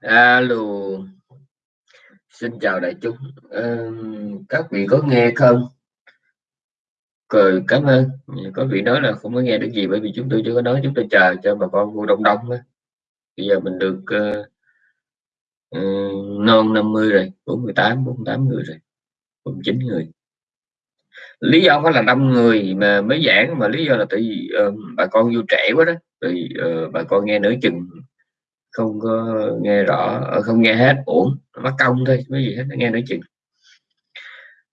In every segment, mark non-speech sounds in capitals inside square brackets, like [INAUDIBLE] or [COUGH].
Alo, xin chào đại chúng. Ờ, các vị có nghe không? Cười cảm ơn. Có vị nói là không có nghe được gì bởi vì chúng tôi chưa có nói, chúng tôi chờ cho bà con vô đông đông á. Bây giờ mình được uh, uh, non 50 rồi, 48, 48 người rồi, 49 người. Lý do phải là đông người mà mới giảng mà lý do là tại vì uh, bà con vô trẻ quá đó, thì uh, bà con nghe nửa chừng không có nghe rõ ờ, không nghe hết uổng, mất công thôi cái gì hết nghe nói chừng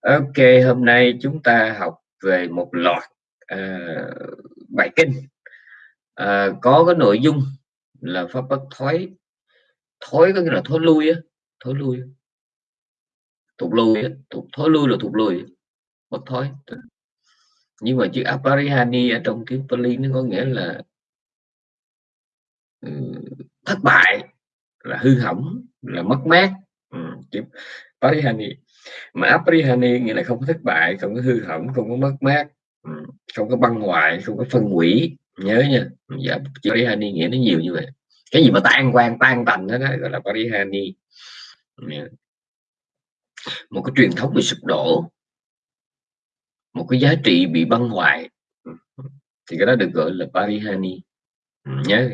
ok hôm nay chúng ta học về một loạt uh, bài kinh. Uh, có cái nội dung là pháp bất thói thói có nghĩa là thối lui á thối lui. Thụt lui thụt thối lui là thụt lui bất thói nhưng mà chữ aparihani ở trong tiếng Pali nó có nghĩa là ừ, thất bại là hư hỏng là mất mát. Ừ, chữ parihani mà aprihani nghĩa là không có thất bại không có hư hỏng không có mất mát. Ừ, không có băng hoại không có phân hủy. Nhớ nha dạ chữ parihani nghĩa nó nhiều như vậy. Cái gì mà tan quan tan tành đó, đó gọi là parihani. Ừ. Một cái truyền thống bị sụp đổ. Một cái giá trị bị băng hoại. Ừ, thì cái đó được gọi là parihani. Ừ, nhớ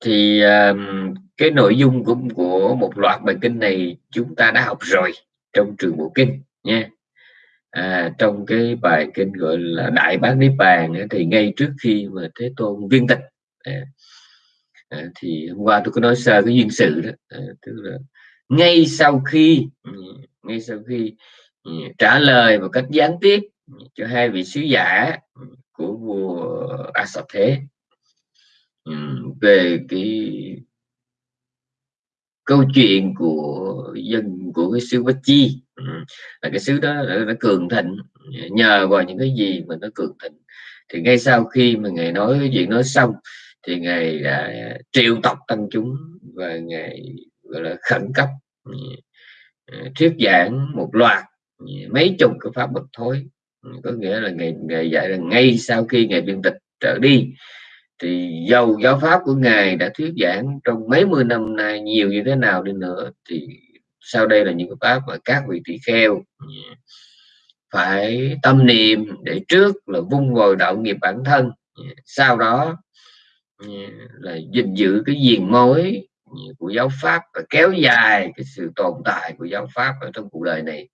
thì um, cái nội dung của của một loạt bài kinh này chúng ta đã học rồi trong trường bộ kinh nha. À, trong cái bài kinh gọi là đại bát niết bàn thì ngay trước khi mà thế tôn viên tịch à, à, thì hôm qua tôi có nói sơ cái duyên sự đó à, tức là ngay sau khi ừ, ngay sau khi ừ, trả lời một cách gián tiếp cho hai vị sứ giả ừ, của vua A Sập Thế Ừ, về cái câu chuyện của dân của cái xứ Vách Chi. Ừ, là cái xứ đó đã, cường thịnh. Nhờ vào những cái gì mà nó cường thịnh. Thì ngay sau khi mà ngài nói cái chuyện nói xong thì ngài đã triệu tập tăng chúng và ngài gọi là khẩn cấp ừ, ờ, thuyết giảng một loạt mấy chục cái pháp bất thối có nghĩa là ngài, ngài dạy là ngay sau khi ngài biên tịch trở đi thì dầu, giáo pháp của ngài đã thuyết giảng trong mấy mươi năm nay nhiều như thế nào đi nữa thì sau đây là những cái pháp mà các vị tỳ kheo phải tâm niệm để trước là vung vòi đạo nghiệp bản thân. Sau đó, là gìn giữ cái diền mối của giáo pháp và kéo dài cái sự tồn tại của giáo pháp ở trong cuộc đời này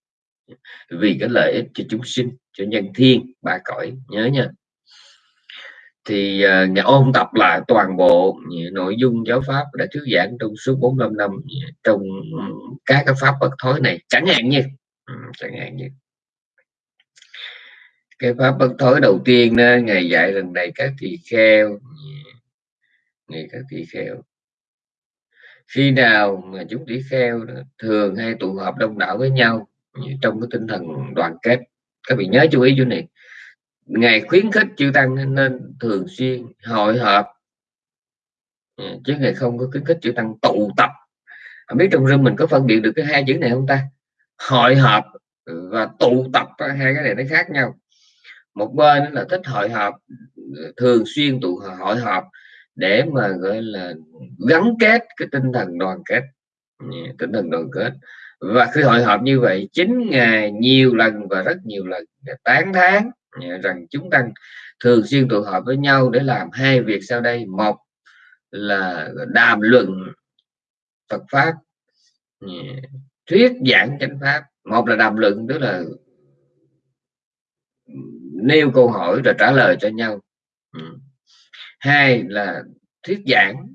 vì cái lợi ích cho chúng sinh, cho nhân thiên ba cõi. Nhớ nha thì uh, nhà ôn tập lại toàn bộ nội dung giáo pháp đã thuyết giảng trong suốt 45 năm à, trong ừ, các cái pháp bất thối này. Chẳng hạn như ừ, chẳng hạn như. Cái pháp bất thối đầu tiên đó, ngày dạy lần này các tỳ kheo à, ngày các tỳ kheo. Khi nào mà chúng tỳ kheo thường hay tụ họp đông đảo với nhau trong cái tinh thần đoàn kết các vị nhớ chú ý chỗ này ngài khuyến khích chư tăng nên thường xuyên hội họp. Ừ, chứ ngài không có khuyến khích chư tăng tụ tập. Không biết trong rừng mình có phân biệt được cái hai chữ này không ta? Hội họp và tụ tập hai cái này nó khác nhau. Một bên là thích hội họp, thường xuyên tụ hội họp để mà, gọi là, gắn kết cái tinh thần đoàn kết. Ừ, tinh thần đoàn kết. Và khi hội họp như vậy, chính ngày nhiều lần và rất nhiều lần tán thán rằng chúng ta thường xuyên tụ họp với nhau để làm hai việc sau đây. Một là đàm luận Phật pháp thuyết giảng chánh pháp. Một là đàm luận, tức là nêu câu hỏi rồi trả lời cho nhau. Ừ. Hai là thuyết giảng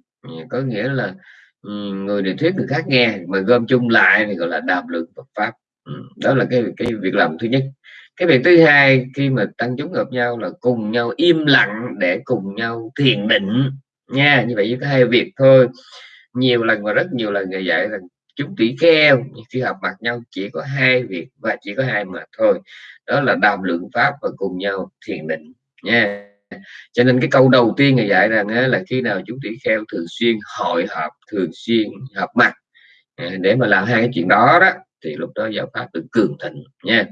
có nghĩa là ừ, người này thuyết người khác nghe, mà gom chung lại thì gọi là đàm luận Phật pháp. Ừ, đó là cái cái việc làm thứ nhất cái việc thứ hai khi mà tăng chúng gặp nhau là cùng nhau im lặng để cùng nhau thiền định nha. Như vậy chỉ có hai việc thôi. Nhiều lần và rất nhiều lần người dạy rằng chúng tỷ kheo khi học mặt nhau chỉ có hai việc và chỉ có hai mà thôi. Đó là đàm lượng pháp và cùng nhau thiền định nha. Cho nên cái câu đầu tiên người dạy rằng là khi nào chúng tỷ kheo thường xuyên hội họp, thường xuyên hợp mặt à, để mà làm hai cái chuyện đó đó thì lúc đó giáo pháp được cường thịnh nha.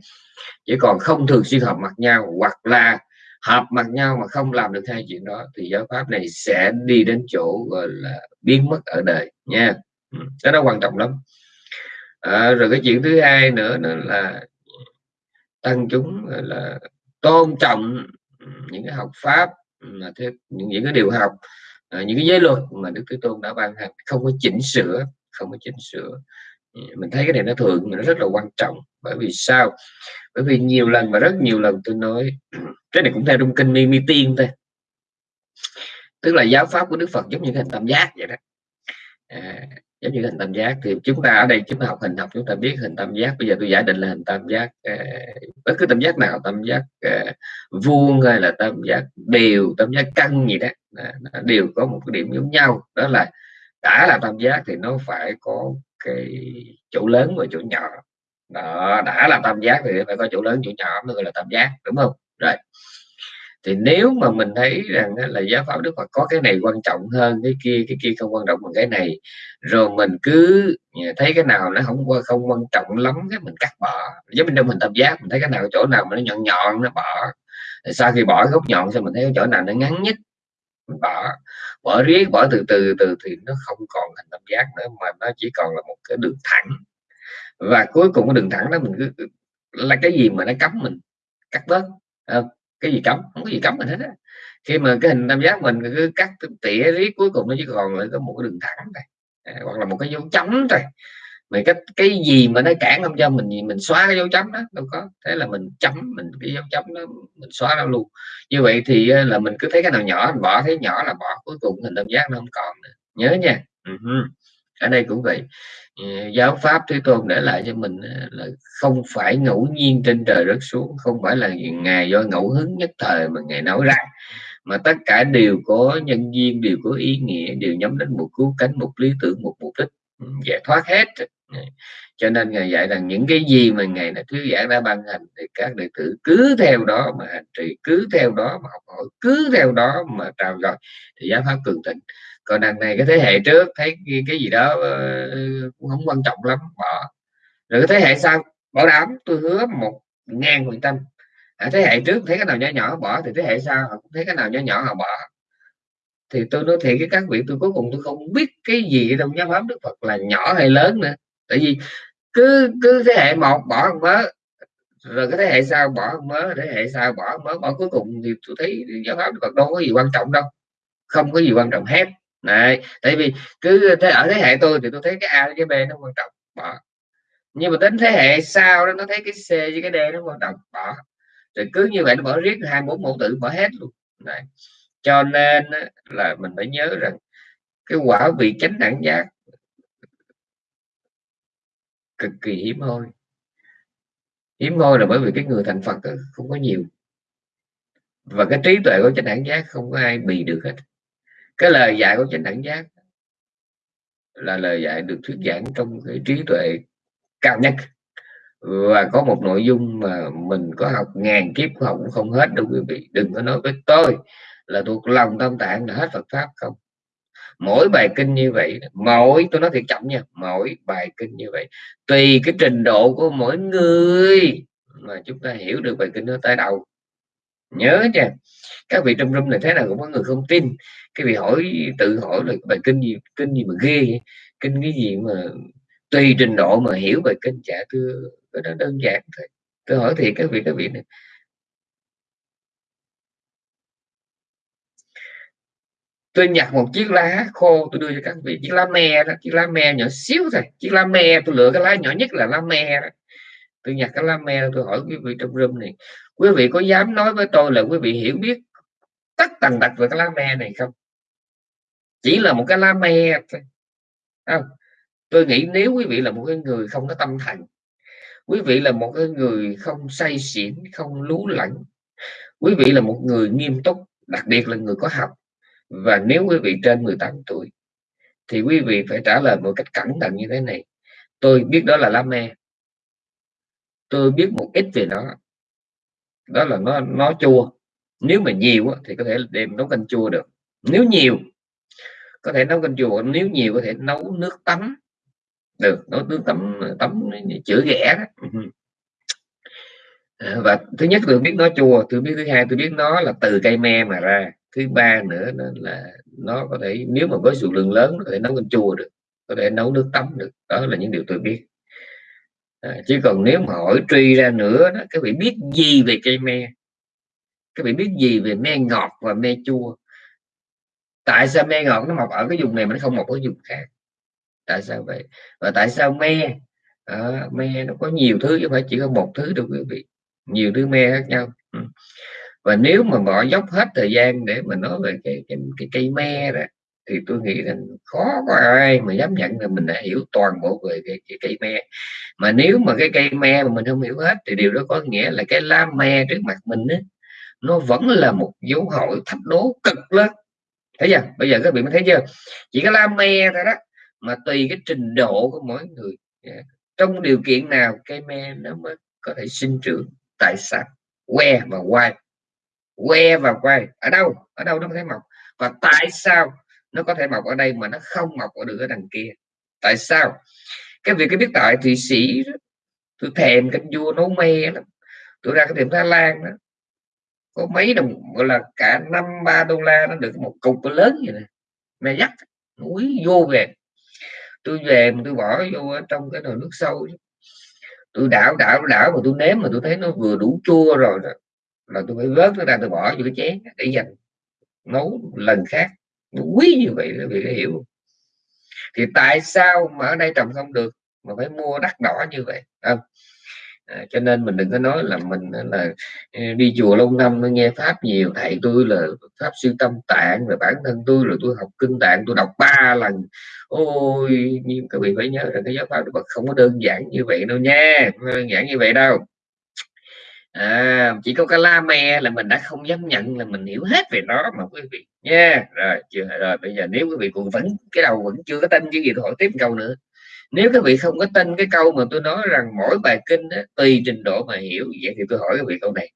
Chỉ còn không thường xuyên hợp mặt nhau hoặc là hợp mặt nhau mà không làm được hai chuyện đó thì giáo pháp này sẽ đi đến chỗ gọi là biến mất ở đời nha. Ừ, cái đó quan trọng lắm. À, rồi cái chuyện thứ hai nữa nữa là tăng chúng là tôn trọng ừ, những cái học pháp mà thế những, những cái điều học à, những cái giới luật mà đức thế tôn đã ban hành. Không có chỉnh sửa không có chỉnh sửa mình thấy cái này nó thường nó rất là quan trọng. Bởi vì sao? Bởi vì nhiều lần và rất nhiều lần tôi nói [CLEARS THROAT] cái này cũng theo trong kinh mi mi tiên thôi. Tức là giáo pháp của đức phật giống như hình tam giác vậy đó. À, giống như hình tam giác. Thì chúng ta ở đây chúng ta học hình học chúng ta biết hình tam giác. Bây giờ tôi giả định là hình tam giác à, bất cứ tam giác nào tam giác à, vuông hay là tam giác đều tam giác căn gì đó à, đều có một cái điểm giống nhau. Đó là đã là tam giác thì nó phải có cái chỗ lớn và chỗ nhỏ. Đó, đã là tam giác thì phải có chỗ lớn chỗ nhỏ mới gọi là tam giác, đúng không? Rồi. Thì nếu mà mình thấy rằng là giáo pháp đức phật có cái này quan trọng hơn, cái kia cái kia không quan trọng bằng cái này, rồi mình cứ thấy cái nào nó không qua không quan trọng lắm cái mình cắt bỏ. Giống như trong mình tam giác, mình thấy cái nào chỗ nào mà nó nhọn nhọn, nó bỏ. Sau khi bỏ góc nhọn xong mình thấy cái chỗ nào nó ngắn nhất bỏ bỏ riết, bỏ từ từ từ thì nó không còn thành tam giác nữa, mà nó chỉ còn là một cái đường thẳng. Và cuối cùng cái đường thẳng đó mình cứ, là cái gì mà nó cấm mình? Cắt bớt cái gì cấm? Không có gì cấm mình hết á. Khi mà cái hình tam giác mình cứ cắt tỉa riết, cuối cùng nó chỉ còn lại có một cái đường thẳng này hoặc là một cái dấu chấm thôi mà cái cái gì mà nó cản không cho mình mình xóa cái dấu chấm đó đâu có. Thế là mình chấm mình cái dấu chấm đó mình xóa nó luôn. Như vậy thì là mình cứ thấy cái nào nhỏ mình bỏ thấy nhỏ là bỏ cuối cùng hình tam giác nó không còn nữa. Nhớ nha. Uh-huh. ở đây cũng vậy. Giáo pháp thế tôn để lại cho mình là không phải ngẫu nhiên trên trời rớt xuống không phải là ngày do ngẫu hứng nhất thời mà ngày nói ra mà tất cả đều có nhân duyên đều có ý nghĩa đều nhắm đến một cứu cánh một lý tưởng một mục đích. Giải thoát hết Dạ. cho nên ngài dạy rằng những cái gì mà ngài là thuyết giảng đã ban hành thì các đệ tử cứ theo đó mà hành trì cứ theo đó mà học hỏi cứ theo đó mà trao dồi thì giáo pháp cường thịnh. Còn đằng này cái thế hệ trước thấy cái, gì đó ờ, cũng không quan trọng lắm bỏ. Rồi cái thế hệ sau bảo đảm tôi hứa một ngàn phần trăm. À, thế hệ trước thấy cái nào nhỏ nhỏ bỏ thì thế hệ sau họ cũng thấy cái nào nhỏ nhỏ họ bỏ. Thì tôi nói thiệt với các vị tôi cuối cùng tôi không biết cái gì trong giáo pháp đức phật là nhỏ hay lớn nữa tại vì cứ cứ thế hệ một bỏ một mớ, rồi cái thế hệ sau bỏ một mớ, thế hệ sau bỏ một mớ, bỏ cuối cùng thì tôi thấy giáo pháp còn đâu có gì quan trọng đâu, không có gì quan trọng hết. Này tại vì cứ thế, ở thế hệ tôi thì tôi thấy cái a cái b nó quan trọng, bỏ. Nhưng mà đến thế hệ sau đó nó thấy cái c với cái d nó quan trọng, bỏ. Rồi cứ như vậy nó bỏ riết hai bốn mẫu tử, bỏ hết luôn. Này cho nên là mình phải nhớ rằng cái quả vị chánh đẳng giác cực kỳ hiếm hoi. Hiếm hoi là bởi vì cái người thành Phật không có nhiều. Và cái trí tuệ của chánh đẳng giác không có ai bị được hết. Cái lời dạy của chánh đẳng giác là lời dạy được thuyết giảng trong cái trí tuệ cao nhất. Và có một nội dung mà mình có học ngàn kiếp học cũng không hết đâu quý vị. Đừng có nói với tôi là thuộc lòng tâm tạng là hết Phật pháp không? Mỗi bài kinh như vậy, mỗi, tôi nói thiệt chậm nha, mỗi bài kinh như vậy, tùy cái trình độ của mỗi người mà chúng ta hiểu được bài kinh nó tới đầu nhớ nha, các vị trong room này thế nào cũng có người không tin. Cái vị hỏi, tự hỏi là bài kinh gì kinh gì mà ghê kinh cái gì mà tùy trình độ mà hiểu bài kinh? Chả thưa, cái đó đơn giản thôi. Tôi hỏi thì các vị các vị này tôi nhặt một chiếc lá khô, tôi đưa cho các vị. Chiếc lá me đó, chiếc lá me nhỏ xíu thôi. Chiếc lá me, tôi lựa cái lá nhỏ nhất là lá me đó. tôi nhặt cái lá me tôi hỏi quý vị trong room này, quý vị có dám nói với tôi là quý vị hiểu biết tất tần tật về cái lá me này không? Chỉ là một cái lá me thôi. Không? Tôi nghĩ nếu quý vị là một cái người không có tâm thành quý vị là một cái người không say xỉn, không lú lẫn, quý vị là một người nghiêm túc, đặc biệt là người có học và nếu quý vị trên 18 tuổi, thì quý vị phải trả lời một cách cẩn thận như thế này. Tôi biết đó là lá me. Tôi biết một ít về nó. Đó là nó nó chua. Nếu mà nhiều thì có thể đem nấu canh chua được. Nếu nhiều, có thể nấu canh chua. Nếu nhiều, có thể nấu nước tắm được ừ, nấu nước tắm tắm chữa ghẻ đó. Ừ. Và thứ nhất tôi biết nó chua, tôi biết thứ hai, tôi biết nó là từ cây me mà ra thứ ba nữa đó là nó có thể nếu mà với số lượng lớn có thể nấu canh chua được có thể nấu nước tắm được đó là những điều tôi biết. À, chứ còn nếu mà hỏi truy ra nữa đó các vị biết gì về cây me? Các vị biết gì về me ngọt và me chua? Tại sao me ngọt nó mọc ở cái vùng này mà nó không mọc ở vùng khác? Tại sao vậy? Và tại sao me? À, me nó có nhiều thứ chứ không phải chỉ có một thứ đâu quý vị. Nhiều thứ me khác nhau. Ừ và nếu mà bỏ dốc hết thời gian để mà nói về cái cái, cái cây me đó thì tôi nghĩ rằng khó có ai mà dám nhận là mình đã hiểu toàn bộ về cái, cái cây me. Mà nếu mà cái cây me mà mình không hiểu hết thì điều đó có nghĩa là cái lá me trước mặt mình đó, nó vẫn là một dấu hỏi thách đố cực lớn. Thấy chưa? Bây giờ các vị thấy chưa? Chỉ có lá me thôi đó mà tùy cái trình độ của mỗi người. Trong điều kiện nào cây me nó mới có thể sinh trưởng tại sao? Que và quay que và quay ở đâu? Ở đâu nó có thể mọc? Và tại sao nó có thể mọc ở đây mà nó không mọc ở được ở đằng kia? Tại sao? Cái việc cái biết tại thụy sĩ đó, tôi thèm canh vua nấu me lắm. Tôi ra cái tiệm thái lan đó có mấy đồng gọi là cả năm ba đô la nó được một cục lớn vậy này mẹ dắt núi vô về. Tôi về mà tôi bỏ vô trong cái nồi nước sâu tôi đảo đảo đảo mà tôi nếm mà tôi thấy nó vừa đủ chua rồi đó là tôi phải vớt nó ra tôi bỏ vô cái chén để dành nấu lần khác. Quý như vậy là vì hiểu thì tại sao mà ở đây trồng không được mà phải mua đắt đỏ như vậy? Không? À, cho nên mình đừng có nói là mình là ừ, đi chùa lâu năm nó nghe pháp nhiều. Thầy tôi là pháp sư tâm tạng rồi bản thân tôi rồi tôi học kinh tạng tôi đọc ba lần. Ôi nhưng các vị phải nhớ rằng cái giáo pháp Đức Phật không có đơn giản như vậy đâu nha. Không đơn giản như vậy đâu à, chỉ có cái la me là mình đã không dám nhận là mình hiểu hết về nó mà quý vị nha rồi chưa rồi bây giờ nếu quý vị còn vẫn cái đầu vẫn chưa có tin cái gì tôi hỏi tiếp câu nữa. Nếu các vị không có tin cái câu mà tôi nói rằng mỗi bài kinh đó, tùy trình độ mà hiểu vậy thì tôi hỏi các vị câu này.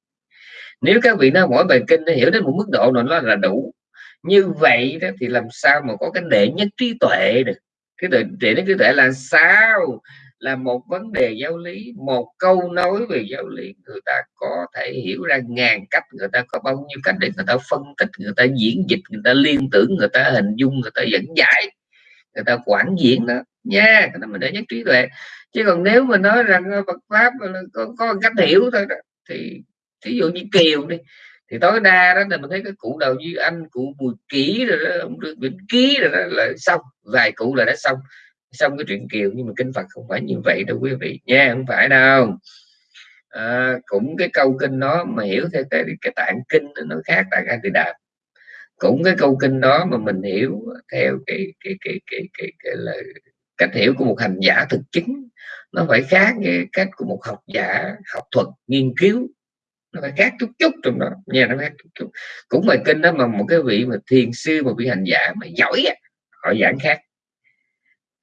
Nếu các vị nói mỗi bài kinh nó hiểu đến một mức độ nào nó là đủ như vậy đó thì làm sao mà có cái đệ nhất trí tuệ được? Cái đệ, đệ nhất trí tuệ là sao? Là một vấn đề giáo lý một câu nói về giáo lý người ta có thể hiểu ra ngàn cách người ta có bao nhiêu cách để người ta phân tích người ta diễn dịch người ta liên tưởng người ta hình dung người ta dẫn giải người ta quản diễn đó nha yeah, cái đó mình để nhất trí tuệ. Chứ còn nếu mà nói rằng ờ, Phật pháp có, có cách hiểu thôi đó thì ví dụ như kiều đi thì tối đa đó là mình thấy cái cụ đầu như anh cụ bùi kỹ rồi đó ông vĩnh ký rồi đó là xong vài cụ là đã xong xong cái chuyện kiều nhưng mà kinh Phật không phải như vậy đâu quý vị. Nha không phải đâu. À, cũng cái câu kinh đó mà hiểu theo cái, cái tạng kinh nó khác tạng a tỳ đàm cũng cái câu kinh đó mà mình hiểu theo cái cái cái cái cái, cái là cách hiểu của một hành giả thực chứng. Nó phải khác cái cách của một học giả học thuật nghiên cứu. Nó phải khác chút chút trong đó. Nha nó khác chút chút. Cũng bài kinh đó mà một cái vị mà thiền sư một vị hành giả mà giỏi họ giảng khác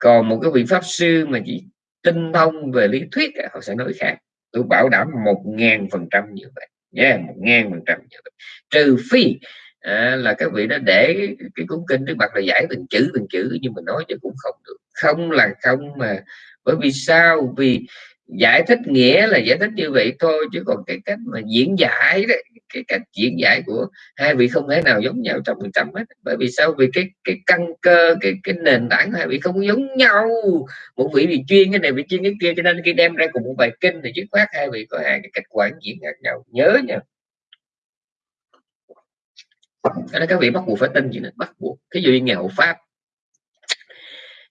còn một cái vị pháp sư mà chỉ tinh thông về lý thuyết họ sẽ nói khác. Tôi bảo đảm một ngàn phần trăm như vậy. Nha một ngàn phần trăm như vậy. Trừ phi à, là các vị đã để cái, cái cuốn kinh trước mặt là giải từng chữ từng chữ nhưng mà nói cho cũng không được. Không là không mà. Bởi vì sao? Vì giải thích nghĩa là giải thích như vậy thôi chứ còn cái cách mà diễn giải đấy cái cách diễn giải của hai vị không thể nào giống nhau trăm phần trăm hết. Bởi vì sao? Vì cái cái căn cơ cái cái nền tảng hai vị không giống nhau. Một vị thì chuyên cái này vị chuyên cái kia cho nên khi đem ra cùng một bài kinh thì dứt khoát hai vị có hai cái cách quản diễn khác nhau. Nhớ nha. Nên các vị bắt buộc phải tin gì nữa? Bắt buộc. Cái dụ như nghèo pháp.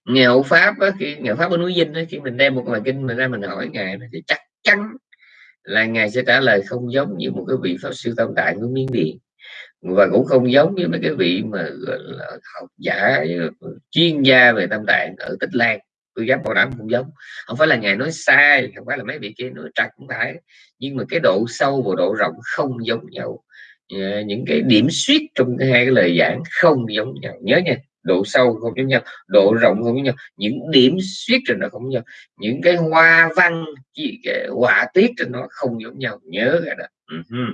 Nghèo pháp á, khi nghèo pháp ở núi dinh á, khi mình đem một bài kinh mình ra mình hỏi ngài thì chắc chắn là ngài sẽ trả lời không giống như một cái vị pháp sư tam tạng của miến điện. Và cũng không giống như mấy cái vị mà là, học giả, chuyên gia về tâm tạng ở tích lan. Tôi dám bảo đảm không giống. Không phải là ngài nói sai, không phải là mấy vị kia nói trật cũng phải. Nhưng mà cái độ sâu và độ rộng không giống nhau. Ờ, những cái điểm suýt trong hai cái lời giảng không giống nhau. Nhớ nha độ sâu không giống nhau độ rộng không giống nhau. Những điểm suyết trên nó không giống nhau. Những cái hoa văn cái họa tiết trên nó không giống nhau. Nhớ cái đó. Uh-huh.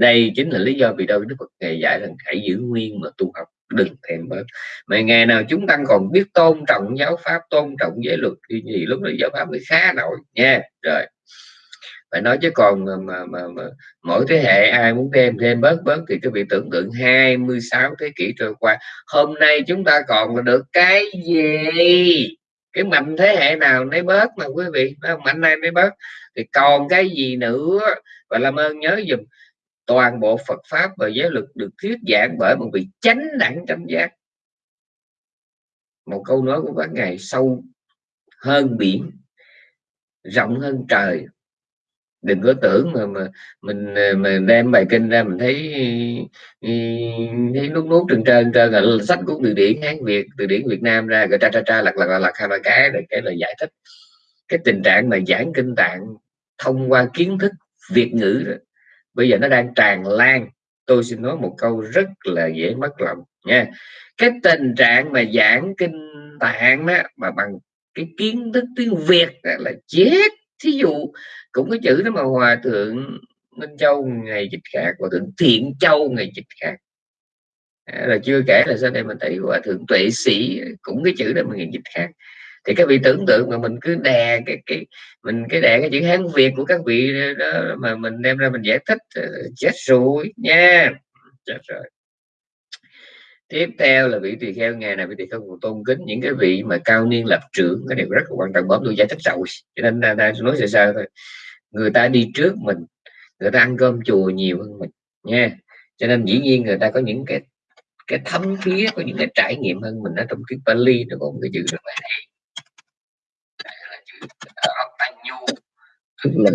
đây chính là lý do vì đâu đức phật ngày dạy rằng hãy giữ nguyên mà tu học, đừng thèm bớt. Mà ngày nào chúng ta còn biết tôn trọng giáo pháp, tôn trọng giới luật, thì gì lúc đó giáo pháp mới khá nổi. Nha. Rồi phải nói chứ còn mà, mà, mà, mà mỗi thế hệ ai muốn thêm thêm bớt bớt thì cái vị tưởng tượng 26 thế kỷ trôi qua. Hôm nay chúng ta còn được cái gì? Cái mạnh thế hệ nào nấy bớt mà quý vị mạnh này nấy bớt. Thì còn cái gì nữa? Và làm ơn nhớ dùm toàn bộ Phật pháp và giáo luật được thuyết giảng bởi một vị chánh đẳng chánh giác. Một câu nói của các ngài sâu hơn biển rộng hơn trời đừng có tưởng mà mà mình à, mà đem bài kinh ra mình thấy ừ, thấy nút nút trên trên trên là sách của từ điển hán việt, từ điển việt nam ra, rồi tra tra tra, lật lật lật hai ba cái để cái lời giải thích cái tình trạng mà giảng kinh tạng thông qua kiến thức việt ngữ rồi bây giờ nó đang tràn lan. Tôi xin nói một câu rất là dễ mất lòng nha. Cái tình trạng mà giảng kinh tạng đó mà bằng cái kiến thức tiếng việt là chết thí dụ cũng có chữ đó mà hòa thượng minh châu ngày dịch khác hòa thượng thiện châu ngày dịch khác. À, là chưa kể là sau đây mình thấy hòa thượng tuệ sĩ cũng cái chữ đó mà ngày dịch khác. Thì các vị tưởng tượng mà mình cứ đè cái cái mình cái đè cái chữ hán việt của các vị đó mà mình đem ra mình giải thích ờ, chết rồi nha chết rồi tiếp theo là vị tỳ kheo ngày này vị tỳ kheo tôn kính những cái vị mà cao niên lập trưởng cái điều rất là quan trọng bấm tôi giải thích rồi cho nên ta, ta nói sơ sơ thôi. Người ta đi trước mình người ta ăn cơm chùa nhiều hơn mình nha. Cho nên dĩ nhiên người ta có những cái cái thấm thía có những cái trải nghiệm hơn mình ở trong cái Bali nó có cái chữ rất là hay là Nhu tức là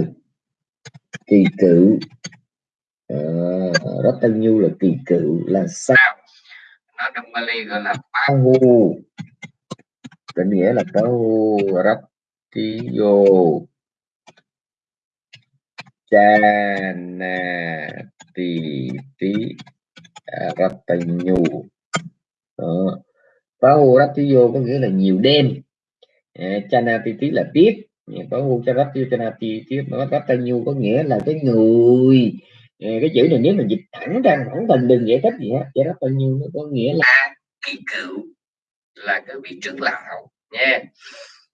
kỳ cựu. À, rất nhu là kỳ cựu là sao? Nó trong Bali gọi là Pahu định nghĩa là Pahu Rattiyo Chana Ti Ti à, Rattanyu đó. Pahu Rattiyo có nghĩa là nhiều đêm. À, Chana Ti Ti là tiếp. Pahu Rattiyo Chana Ti Ti Rattanyu có nghĩa là cái người Ờ, cái chữ này nếu mình dịch thẳng ra thẳng cần đừng giải thích gì hết giải thích bao nhiêu nó có nghĩa là kỳ cựu là cái vị trưởng lão nha.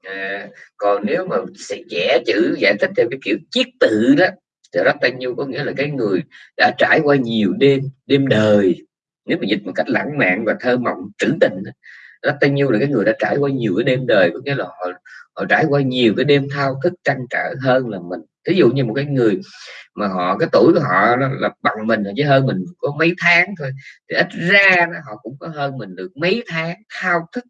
À, còn nếu mà sẽ vẽ chữ giải thích theo cái kiểu chiết tự đó thì rất bao nhiêu có nghĩa là cái người đã trải qua nhiều đêm đêm đời. Nếu mà dịch một cách lãng mạn và thơ mộng trữ tình rất bao nhiêu là cái người đã trải qua nhiều cái đêm đời có nghĩa là họ, họ trải qua nhiều cái đêm thao thức trăn trở hơn là mình ví dụ như một cái người mà họ, cái tuổi của họ là bằng mình chứ hơn mình có mấy tháng thôi, thì ít ra họ cũng có hơn mình được mấy tháng thao thức.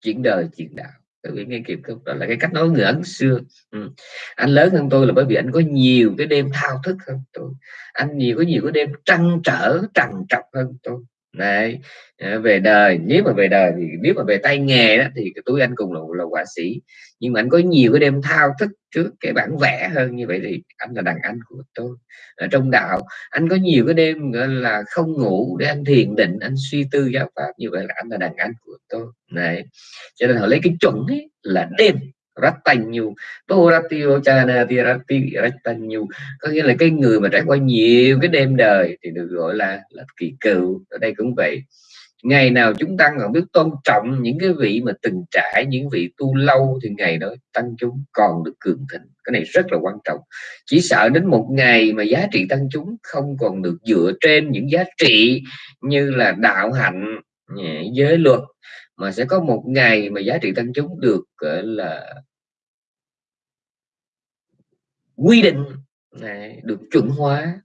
Chuyện đời, chuyện đạo. Các vị nghe kịp không đó là cái cách nói người ấn xưa. Ừ. anh lớn hơn tôi là bởi vì anh có nhiều cái đêm thao thức hơn tôi. Anh nhiều, có nhiều cái đêm trăn trở, trằn trọc hơn tôi. Đấy, ờ, về đời nếu mà về đời thì nếu mà về tay nghề đó thì túi anh cùng là, là họa sĩ. Nhưng mà anh có nhiều cái đêm thao thức trước cái bản vẽ hơn như vậy thì anh là đàn anh của tôi. Ở trong đạo anh có nhiều cái đêm gọi là không ngủ để anh thiền định anh suy tư giáo pháp như vậy là anh là đàn anh của tôi. Này cho nên họ lấy cái chuẩn ấy là đêm. Rattanyu. Toratio Chana Tirati Rattanyu. Có nghĩa là cái người mà trải qua nhiều cái đêm đời thì được gọi là là kỳ cựu. Ở đây cũng vậy. Ngày nào chúng tăng còn biết tôn trọng những cái vị mà từng trải, những vị tu lâu thì ngày đó tăng chúng còn được cường thịnh. Cái này rất là quan trọng. Chỉ sợ đến một ngày mà giá trị tăng chúng không còn được dựa trên những giá trị như là đạo hạnh giới luật mà sẽ có một ngày mà giá trị tăng chúng được gọi là quy định này, được chuẩn hóa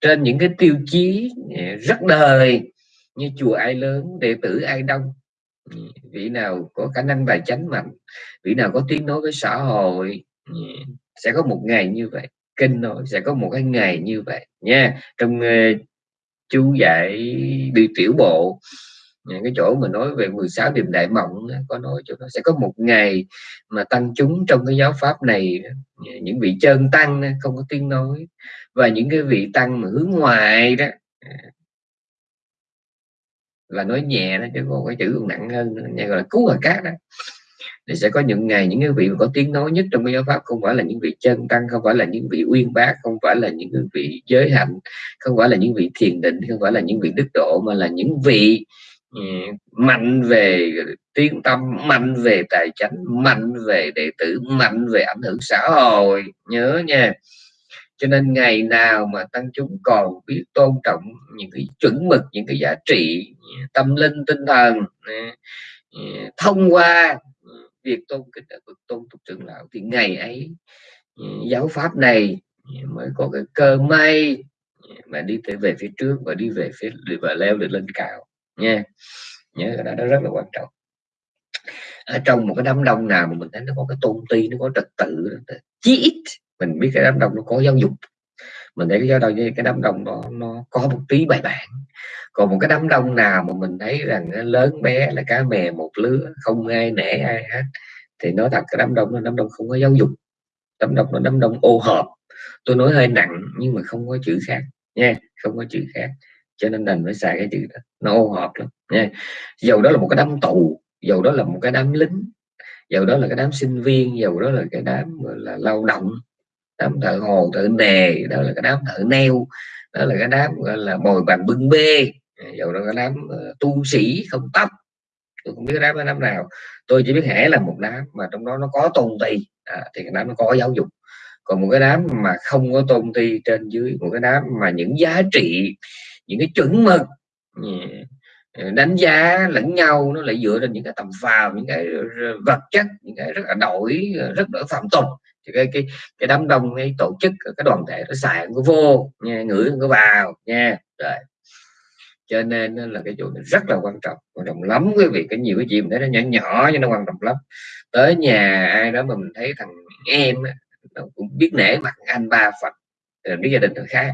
trên những cái tiêu chí à, rất đời như chùa ai lớn đệ tử ai đông. Ừ, vị nào có khả năng tài chánh mạnh vị nào có tiếng nói với xã hội ừ, sẽ có một ngày như vậy kinh nói sẽ có một cái ngày như vậy nha. Trong uh, chú dạy đi tiểu bộ cái chỗ mà nói về 16 điểm đại mộng có nói chỗ nó sẽ có một ngày mà tăng chúng trong cái giáo pháp này, những vị chân tăng không có tiếng nói. Và những cái vị tăng mà hướng ngoài đó là nói nhẹ đó, chứ còn cái chữ còn nặng hơn nghe gọi là cứu hòa cát đó. Thì sẽ có những ngày những cái vị có tiếng nói nhất trong cái giáo pháp không phải là những vị chân tăng, không phải là những vị uyên bác, không phải là những vị giới hạnh, không phải là những vị thiền định, không phải là những vị đức độ, mà là những vị Ừ, mạnh về tiếng tâm, mạnh về tài chánh, mạnh về đệ tử, mạnh về ảnh hưởng xã hội. Nhớ nha. Cho nên ngày nào mà tăng chúng còn biết tôn trọng những cái chuẩn mực, những cái giá trị, tâm linh, tinh thần ừ, thông qua việc tôn kính ở bậc tôn tục trưởng lão, thì ngày ấy ừ, giáo pháp này mới có cái cơ may mà đi tới về phía trước và đi về phía, và leo được lên cao nha. Nhớ cái đó, đó rất là quan trọng. Ở trong một cái đám đông nào mà mình thấy nó có cái tôn ti nó có trật tự chí ít mình biết cái đám đông nó có giáo dục. Mình thấy cái giáo đông cái đám đông đó nó có một tí bài bản. Còn một cái đám đông nào mà mình thấy rằng lớn bé là cá mè một lứa không ai nể ai hết thì nói thật cái đám đông nó đám đông không có giáo dục. Đám đông nó đám đông ô hợp. Tôi nói hơi nặng nhưng mà không có chữ khác nha không có chữ khác cho nên đành phải xài cái chữ đó. Nó ô hợp lắm nha. Dầu đó là một cái đám tù dầu đó là một cái đám lính dầu đó là cái đám sinh viên dầu đó là cái đám là lao động đám thợ hồ thợ nề đó là cái đám thợ neo đó là cái đám gọi là bồi bàn bưng bê. Dầu đó cái đám uh, tu sĩ không tóc. Tôi không biết cái đám cái đám nào. Tôi chỉ biết hẻ là một đám mà trong đó nó có tôn ti. À, thì cái đám nó có giáo dục. Còn một cái đám mà không có tôn ti trên dưới một cái đám mà những giá trị những cái chuẩn mực đánh giá lẫn nhau, nó lại dựa trên những cái tầm vào những cái vật chất, những cái rất là đổi, rất là phạm tục. Thì cái cái cái đám đông, cái tổ chức, cái đoàn thể nó xài nó vô, nha, ngửi nó vào, nha, rồi. Cho nên là cái chỗ này rất là quan trọng quan trọng lắm quý vị. Cái nhiều cái chuyện thấy nó nhỏ nhỏ nhưng nó quan trọng lắm. Tới nhà ai đó mà mình thấy thằng em nó cũng biết nể mặt anh ba phật, rồi biết gia đình thằng khác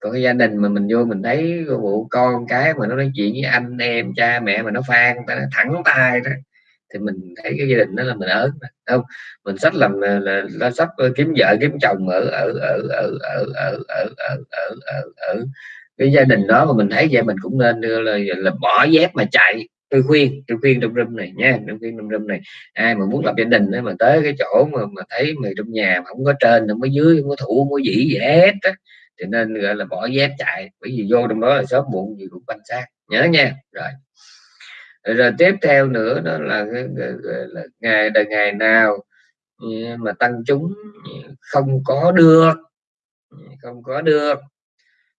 còn cái gia đình mà mình vô mình thấy vụ con cái mà nó nói chuyện với anh em cha mẹ mà nó phan ta thẳng tay đó thì mình thấy cái gia đình đó là mình ớn không mình sách làm là, là, là sắp kiếm vợ kiếm chồng ở ở ở ở ở ở ở ở ở ở, ở cái gia đình đó mà mình thấy vậy mình cũng nên là, là bỏ dép mà chạy tôi khuyên tôi khuyên trong room này nha tôi khuyên trong room này ai mà muốn lập gia đình đó, mà tới cái chỗ mà, mà thấy mày trong nhà mà không có trên không có dưới không có thủ không có dĩ gì hết á thì nên gọi là bỏ dép chạy bởi vì vô trong đó là sớm muộn gì cũng quan sát. Nhớ nha. Rồi. Rồi tiếp theo nữa đó là, là ngày đời ngày nào ừ, mà tăng chúng không có được. Không có được.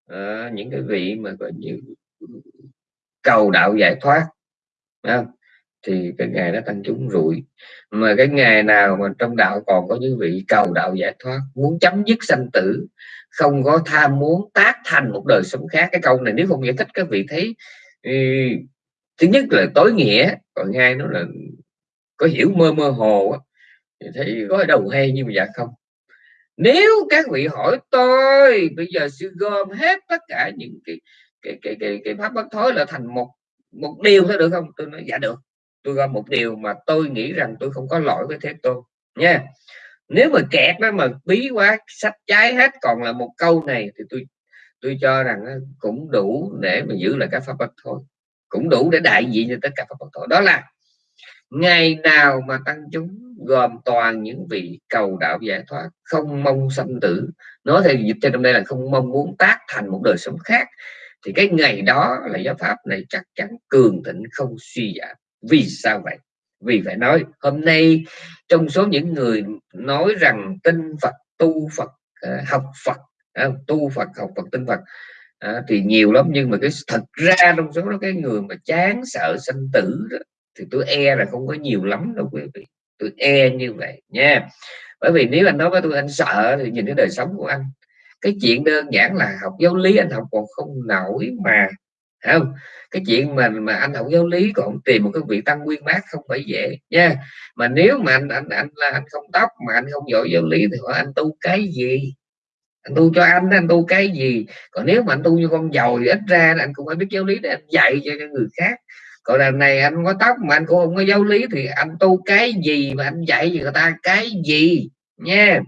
À, những cái vị mà gọi như cầu đạo giải thoát không? thì cái ngày đó tăng chúng rủi mà cái ngày nào mà trong đạo còn có những vị cầu đạo giải thoát muốn chấm dứt sanh tử không có tham muốn tác thành một đời sống khác. Cái câu này nếu không giải thích các vị thấy ừ, thứ nhất là tối nghĩa còn hai nó là có hiểu mơ mơ hồ thì thấy có đầu hay nhưng mà dạ không? Nếu các vị hỏi tôi bây giờ sư gom hết tất cả những cái cái cái cái, cái pháp bất thối là thành một một điều thôi được không? Tôi nói dạ được tôi gom một điều mà tôi nghĩ rằng tôi không có lỗi với thế tôn. Nha nếu mà kẹt đó mà bí quá, sách trái hết, còn là một câu này thì tôi tôi cho rằng cũng đủ để mà giữ lại các pháp bất thôi. Cũng đủ để đại diện cho tất cả pháp bất thôi đó là ngày nào mà tăng chúng gồm toàn những vị cầu đạo giải thoát, không mong sanh tử. Nói theo dịch trên trong đây là không mong muốn tác thành một đời sống khác, thì cái ngày đó là giáo pháp này chắc chắn cường thịnh không suy giảm. Vì sao vậy? Vì phải nói hôm nay trong số những người nói rằng tin Phật tu Phật ờ, học Phật ờ, tu Phật học Phật tin Phật ờ, thì nhiều lắm. Nhưng mà cái thật ra trong số đó cái người mà chán sợ sanh tử đó, thì tôi e là không có nhiều lắm đâu quý vị. Tôi e như vậy nha. Bởi vì nếu anh nói với tôi anh sợ thì nhìn cái đời sống của anh. Cái chuyện đơn giản là học giáo lý anh học còn không nổi mà không? Cái chuyện mà mà anh học giáo lý còn tìm một cái vị tăng nguyên bác không phải dễ, nha. Mà nếu mà anh anh anh là anh không tóc, mà anh không giỏi giáo lý thì hỏi anh tu cái gì? Anh tu cho anh anh tu cái gì? Còn nếu mà anh tu như con giàu thì ít ra anh cũng phải biết giáo lý để anh dạy cho người khác. Còn lần này anh có tóc mà anh cũng không có giáo lý thì anh tu cái gì mà anh dạy cho người ta cái gì? Nha.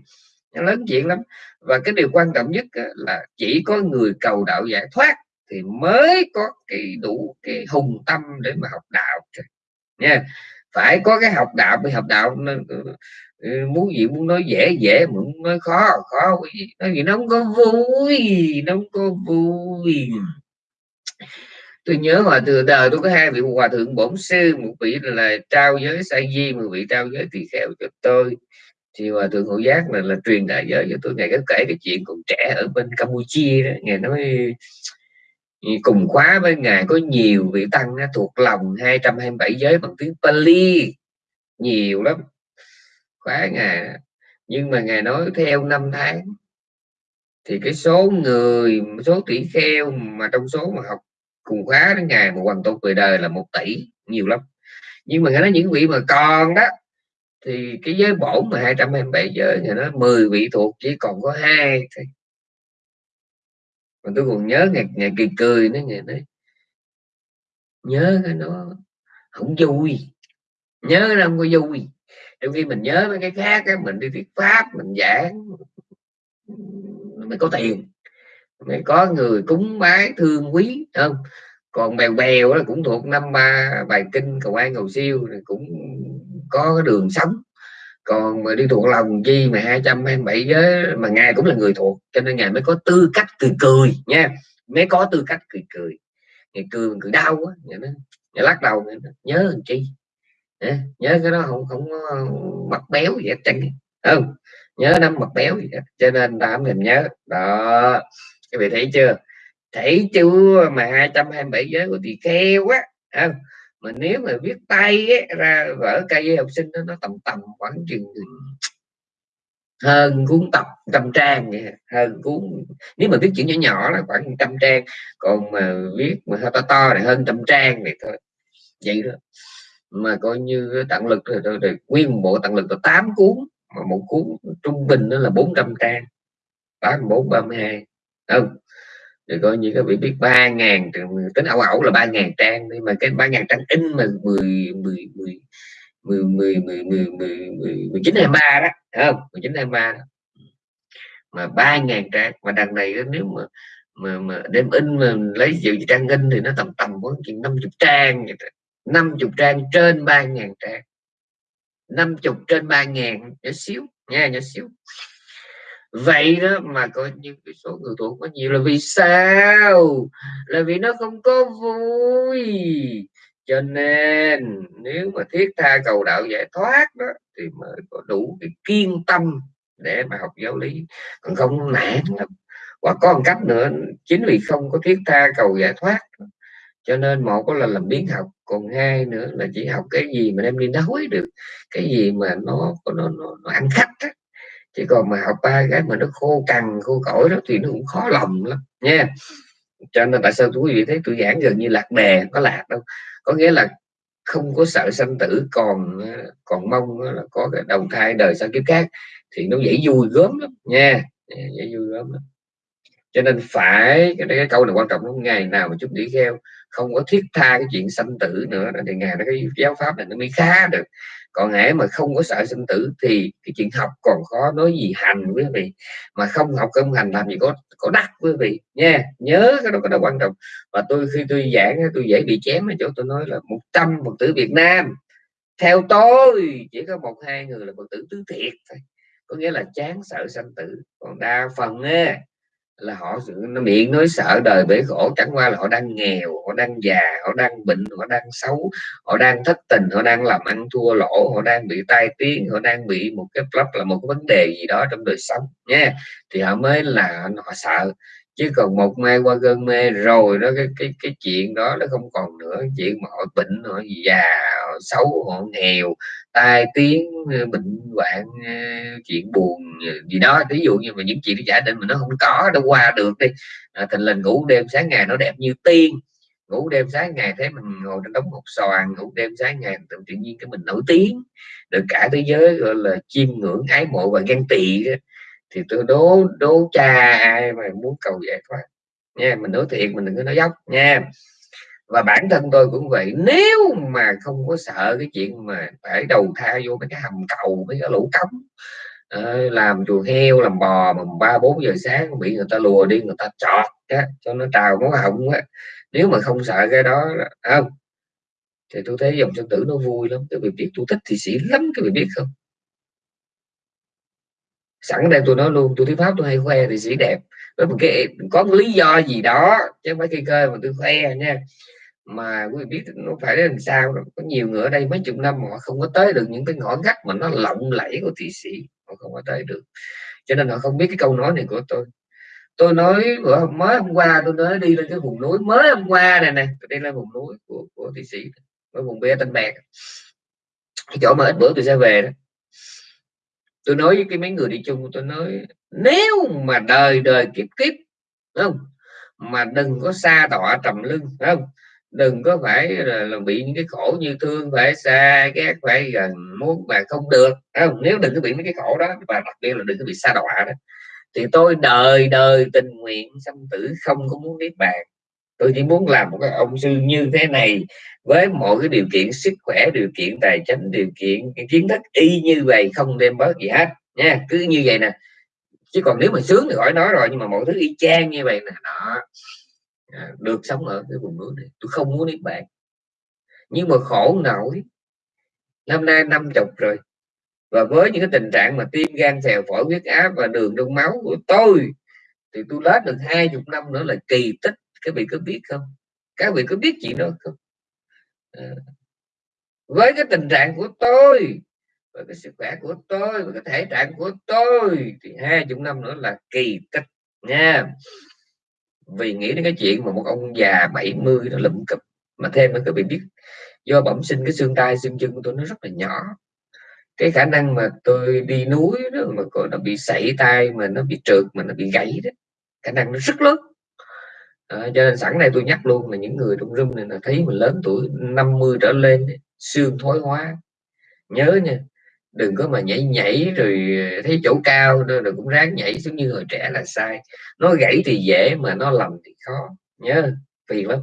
Lớn chuyện lắm. Và cái điều quan trọng nhất là chỉ có người cầu đạo giải thoát thì mới có cái đủ cái hùng tâm để mà học đạo nha, phải có cái học đạo bị học đạo ừ, ừ, muốn gì muốn nói dễ dễ muốn nói khó khó nói gì nó không có vui, nó không có vui. Tôi nhớ hồi từ đời tôi có hai vị hòa thượng bổn sư, một vị là trao giới sa di, một vị trao giới tỳ kheo cho tôi. Thì hòa thượng hữu giác là là truyền đại giới cho tôi. Ngày có kể cái chuyện còn trẻ ở bên campuchia đó ngày nói cùng khóa với ngài có nhiều vị tăng thuộc lòng 227 giới bằng tiếng Pali. Nhiều lắm. Khóa ngài nhưng mà ngài nói theo năm tháng. Thì cái số người, số tỷ kheo mà trong số mà học cùng khóa đến ngày mà hoàn tục về đời là một tỷ. Nhiều lắm. Nhưng mà ngài nói những vị mà còn đó, thì cái giới bổn mà 227 giới, ngài nói 10 vị thuộc chỉ còn có hai thôi mà tôi còn nhớ ngày ngày kỳ cười nó ngày đấy nhớ cái nó không vui. Nhớ nó không có vui. Trong khi mình nhớ mấy cái khác á, mình đi thuyết pháp mình giảng mới có tiền. Mới có người cúng bái thương quý không? Còn bèo bèo là cũng thuộc năm ba bài kinh cầu an cầu siêu thì cũng có cái đường sống còn mà đi thuộc lòng chi mà 227 giới mà ngài cũng là người thuộc cho nên ngài mới có tư cách cười cười nha. Mới có tư cách cười cười. Ngày cười cười đau quá ngài, nói, ngài lắc đầu ngài nói, nhớ làm chi? Nhớ cái đó không không mặt béo gì hết trơn. Không nhớ năm mặt béo gì hết. cho nên ta không thèm nhớ. Đó. Các vị thấy chưa? Thấy chưa mà 227 giới của tỳ kheo á? Không mà nếu mà viết tay ấy, ra vở cây học sinh đó, nó tầm tầm khoảng chừng hơn cuốn tập trăm trang vậy. Hơn cuốn nếu mà viết chữ nhỏ nhỏ là khoảng trăm trang còn mà viết mà to to này hơn trăm trang này thôi vậy đó mà coi như tặng lực rồi, tôi được nguyên bộ tặng lực là 8 cuốn mà một cuốn trung bình nó là 400 trang. 84 32 không thì coi như các vị biết ba ngàn tính ảo ảo là ba ngàn trang nhưng mà cái ba ngàn trang in mà mười mười mười mười mười mười mười mười mười chín hai ba đó không? Mười chín hai ba mà ba ngàn trang mà đằng này nếu mà mà, mà đem in mà lấy dự trang in thì nó tầm tầm khoảng chừng năm chục trang năm chục trang trên ba ngàn trang. Năm chục trên ba ngàn nhỏ xíu nha nhỏ xíu vậy đó mà coi như cái số người thuộc có nhiều là vì sao? Là vì nó không có vui. Cho nên nếu mà thiết tha cầu đạo giải thoát đó thì mới có đủ cái kiên tâm để mà học giáo lý. Còn không nản lắm. Và có một cách nữa chính vì không có thiết tha cầu giải thoát cho nên một có là làm biến học còn hai nữa là chỉ học cái gì mà em đi nói được cái gì mà nó nó, nó, nó ăn khách đó chứ còn mà học ba cái mà nó khô cằn khô cỏi đó thì nó cũng khó lòng lắm nha. Cho nên tại sao quý vị thấy tôi giảng gần như lạc đề có lạc đâu. Có nghĩa là không có sợ sanh tử còn còn mong là có cái đầu thai đời sau kiếp khác thì nó dễ vui gớm lắm nha. Dạ, dễ vui gớm lắm. Cho nên phải cái, cái câu này quan trọng lắm ngày nào mà chúng đi theo không có thiết tha cái chuyện sanh tử nữa. Thì ngày nó cái giáo pháp này nó mới khá được. Còn hễ mà không có sợ sinh tử thì cái chuyện học còn khó nói gì hành quý vị. Mà không học không hành làm gì có có đắc quý vị. Nha nhớ cái đó cái đó quan trọng. Và tôi khi tôi giảng tôi dễ bị chém ở chỗ tôi nói là một trăm phật tử Việt Nam theo tôi chỉ có một hai người là phật tử tứ thiệt thôi. Có nghĩa là chán sợ sanh tử. Còn đa phần á, là họ nó miệng nói sợ đời bể khổ. Chẳng qua là họ đang nghèo, họ đang già, họ đang bệnh, họ đang xấu, họ đang thất tình, họ đang làm ăn thua lỗ, họ đang bị tai tiếng, họ đang bị một cái lắp là một cái vấn đề gì đó trong đời sống nha thì họ mới là họ sợ chứ còn một mai qua cơn mê rồi đó cái cái cái chuyện đó nó không còn nữa. Chuyện mà họ bệnh họ già họ xấu họ nghèo tai tiếng ờ, bệnh hoạn ờ, chuyện buồn ờ, gì đó. Ví dụ như mà những chuyện giả định mà nó không có đâu qua được đi à, thành lần ngủ đêm sáng ngày nó đẹp như tiên. Ngủ đêm sáng ngày thấy mình ngồi trên đống hột xoàn ngủ đêm sáng ngày tự, tự nhiên cái mình nổi tiếng. Được cả thế giới gọi là chiêm ngưỡng ái mộ và ghen tị thì tôi đố đố cha ai mà muốn cầu giải thoát nha mình nói thiệt mình đừng có nói dốc nha. Và bản thân tôi cũng vậy nếu mà không có sợ cái chuyện mà phải đầu thai vô mấy cái hầm cầu mấy cái lũ cống ờ, làm chuồng heo làm bò mà ba bốn giờ sáng bị người ta lùa đi người ta chọt á, cho nó trào máu họng á nếu mà không sợ cái đó không. Thì tôi thấy dòng sân tử nó vui lắm cái việc biết tôi thích thì sĩ lắm cái việc biết không? Sẵn đây tôi nói luôn tôi thuyết pháp tôi hay khoe thì sĩ đẹp. Với một cái có một lý do gì đó chứ không phải khi cơ mà tôi khoe nha. Mà quý vị biết nó phải làm sao có nhiều người ở đây mấy chục năm mà họ không có tới được những cái ngõ ngách mà nó lộng lẫy của thị sĩ. Họ không có tới được. Cho nên họ không biết cái câu nói này của tôi. Tôi nói bữa mới hôm qua tôi nói đi lên cái vùng núi mới hôm qua này này tôi đi lên vùng núi của, của thị sĩ ở vùng bê tân bạc chỗ mà ít bữa tôi sẽ về đó tôi nói với cái mấy người đi chung tôi nói nếu mà đời đời kiếp kiếp không? Mà đừng có xa tọa trầm lưng không? Đừng có phải là, là bị những cái khổ như thương phải xa ghét phải gần muốn mà không được không? Nếu đừng có bị mấy cái khổ đó và đặc biệt là đừng có bị xa đọa đó thì tôi đời đời tình nguyện sanh tử không có muốn niết bàn tôi chỉ muốn làm một cái ông sư như thế này với mọi cái điều kiện sức khỏe, điều kiện tài chính, điều kiện kiến thức y như vậy không đem bớt gì hết nha. Cứ như vậy nè. Chứ còn nếu mà sướng thì khỏi nói rồi, nhưng mà mọi thứ y chang như vậy nè, đó. À, được sống ở cái vùng núi này. Tôi không muốn niết bạn. Nhưng mà khổ nổi. Năm nay năm chục rồi. Và với những cái tình trạng mà tim gan phèo phổi huyết áp và đường trong máu của tôi, thì tôi lết được hai chục năm nữa là kỳ tích các vị có biết không? Các vị có biết chuyện đó không? À. với cái tình trạng của tôi, với cái sức khỏe của tôi, với cái thể trạng của tôi, thì hai chục năm nữa là kỳ tích nha. Vì nghĩ đến cái chuyện mà một ông già 70 nó lụm cụp, mà thêm nữa, các vị biết, do bẩm sinh cái xương tay xương chân của tôi nó rất là nhỏ. Cái khả năng mà tôi đi núi đó, mà còn nó bị sảy tay mà nó bị trượt, mà nó bị gãy đó, khả năng nó rất lớn à, cho nên sẵn đây tôi nhắc luôn là những người trong room này là thấy mình lớn tuổi 50 trở lên xương thoái hóa. Nhớ nha đừng có mà nhảy nhảy rồi thấy chỗ cao rồi cũng ráng nhảy xuống như hồi trẻ là sai. Nó gãy thì dễ mà nó lầm thì khó. Nhớ phiền lắm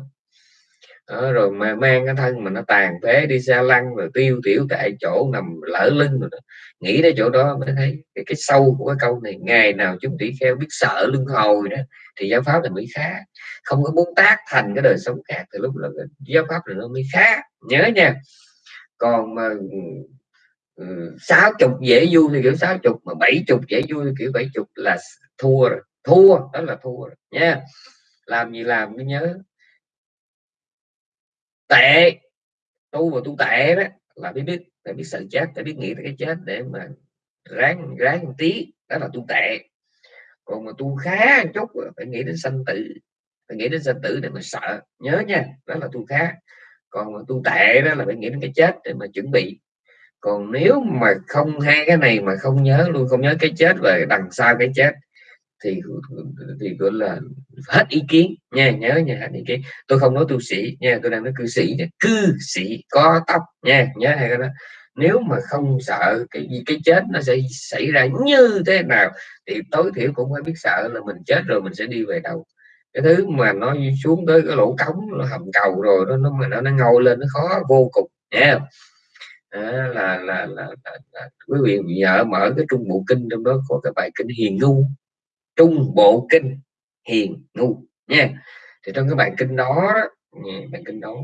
đó, rồi mà mang cái thân mà nó tàn phế đi xa lăng rồi tiêu tiểu tại chỗ nằm lỡ lưng rồi đó. nghĩ đến chỗ đó mới thấy cái, cái sâu của cái câu này ngày nào chúng tỷ kheo biết sợ lưng hồi đó thì giáo pháp là mới khá không có muốn tác thành cái đời sống khác thì lúc là giáo pháp là nó mới khá nhớ nha. Còn mà ừ, sáu chục dễ vui thì kiểu sáu chục mà bảy chục dễ vui thì kiểu bảy chục là thua rồi. Thua đó là thua rồi nha. Làm gì làm mới nhớ tệ. Tu và tu tệ đó, là biết biết, phải biết sợ chết, phải biết nghĩ tới cái chết để mà ráng ráng một tí, đó là tu tệ. Còn mà tu khá một chút phải nghĩ đến sanh tử, phải nghĩ đến sanh tử để mà sợ, nhớ nha, đó là tu khá. Còn mà tu tệ đó là phải nghĩ đến cái chết để mà chuẩn bị. Còn nếu mà không hai cái này mà không nhớ, luôn không nhớ cái chết về đằng sau cái chết thì thì gọi là hết ý kiến nha nhớ nha hết ý kiến. Tôi không nói tu sĩ nha tôi đang nói cư sĩ nha. cư sĩ có tóc nha nhớ hay cái đó. Nếu mà không sợ cái gì cái chết nó sẽ xảy ra như thế nào thì tối thiểu cũng phải biết sợ là mình chết rồi mình sẽ đi về đâu cái thứ mà nó xuống tới cái lỗ cống nó hầm cầu rồi nó nó mà nó, nó ngồi lên nó khó vô cùng nha à, là, là, là, là, là quý vị nhờ mở cái trung bộ kinh trong đó có cái bài kinh hiền ngu trung bộ kinh hiền ngu nha. Thì trong cái bài kinh đó, bài kinh đó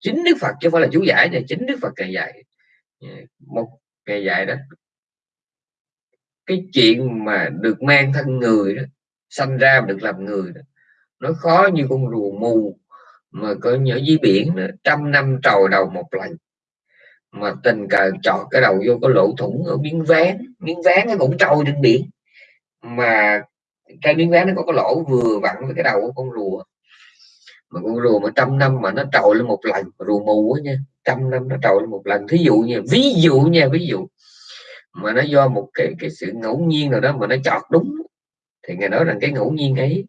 chính đức phật chứ không phải là chú giải này chính đức phật ngày dạy một ngày dạy đó. Cái chuyện mà được mang thân người đó sanh ra được làm người đó nó khó như con rùa mù mà có nhớ dưới biển đó, trăm năm trầu đầu một lần. Mà tình cờ chọt cái đầu vô cái lỗ thủng ở miếng ván miếng ván nó cũng trôi trên biển mà cái miếng ván nó có cái lỗ vừa vặn với cái đầu của con rùa mà con rùa mà trăm năm mà nó trồi lên một lần rùa mù á nha, trăm năm nó trồi lên một lần thí dụ nha, ví dụ nha, ví dụ mà nó do một cái cái sự ngẫu nhiên nào đó mà nó chọt đúng, thì ngài nói rằng cái ngẫu nhiên ấy,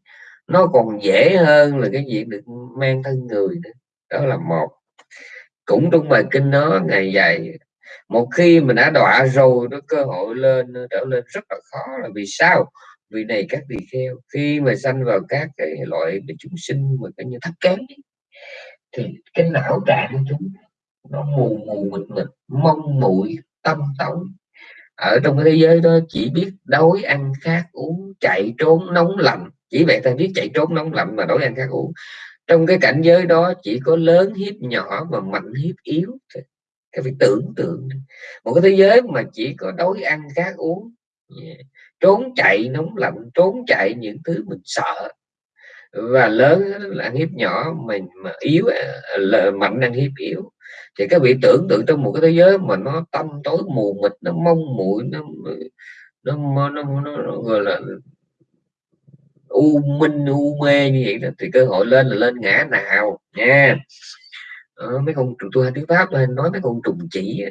nó còn dễ hơn là cái việc được mang thân người nữa. đó là một cũng trong bài kinh đó ngày dài một khi mình đã đọa rồi, nó cơ hội lên trở lên rất là khó là vì sao? Vì này các tỳ kheo, khi mà sanh vào các cái loại chúng sinh mà cái như thấp kém thì cái não trạng của chúng nó mù mù mịt mịt, mong muội tâm tổng ở trong cái thế giới đó, chỉ biết đói ăn khát uống, chạy trốn nóng lạnh. Chỉ vậy ta biết chạy trốn nóng lạnh mà đói ăn khát uống. Trong cái cảnh giới đó, chỉ có lớn hiếp nhỏ và mạnh hiếp yếu cái phải tưởng tượng. Một cái thế giới mà chỉ có đói ăn khát uống trốn chạy nóng lạnh trốn chạy những thứ mình sợ. Và lớn là ăn hiếp nhỏ mình mà yếu à, là mạnh ăn hiếp yếu. Thì các vị tưởng tượng trong một cái thế giới mà nó tâm tối mù mịt nó mông muội nó nó nó, nó, nó, nó gọi là u minh u mê như vậy đó thì cơ hội lên là lên ngã nào nha đó, mấy con trùng tôi hay tiếng pháp lên nói mấy con trùng chỉ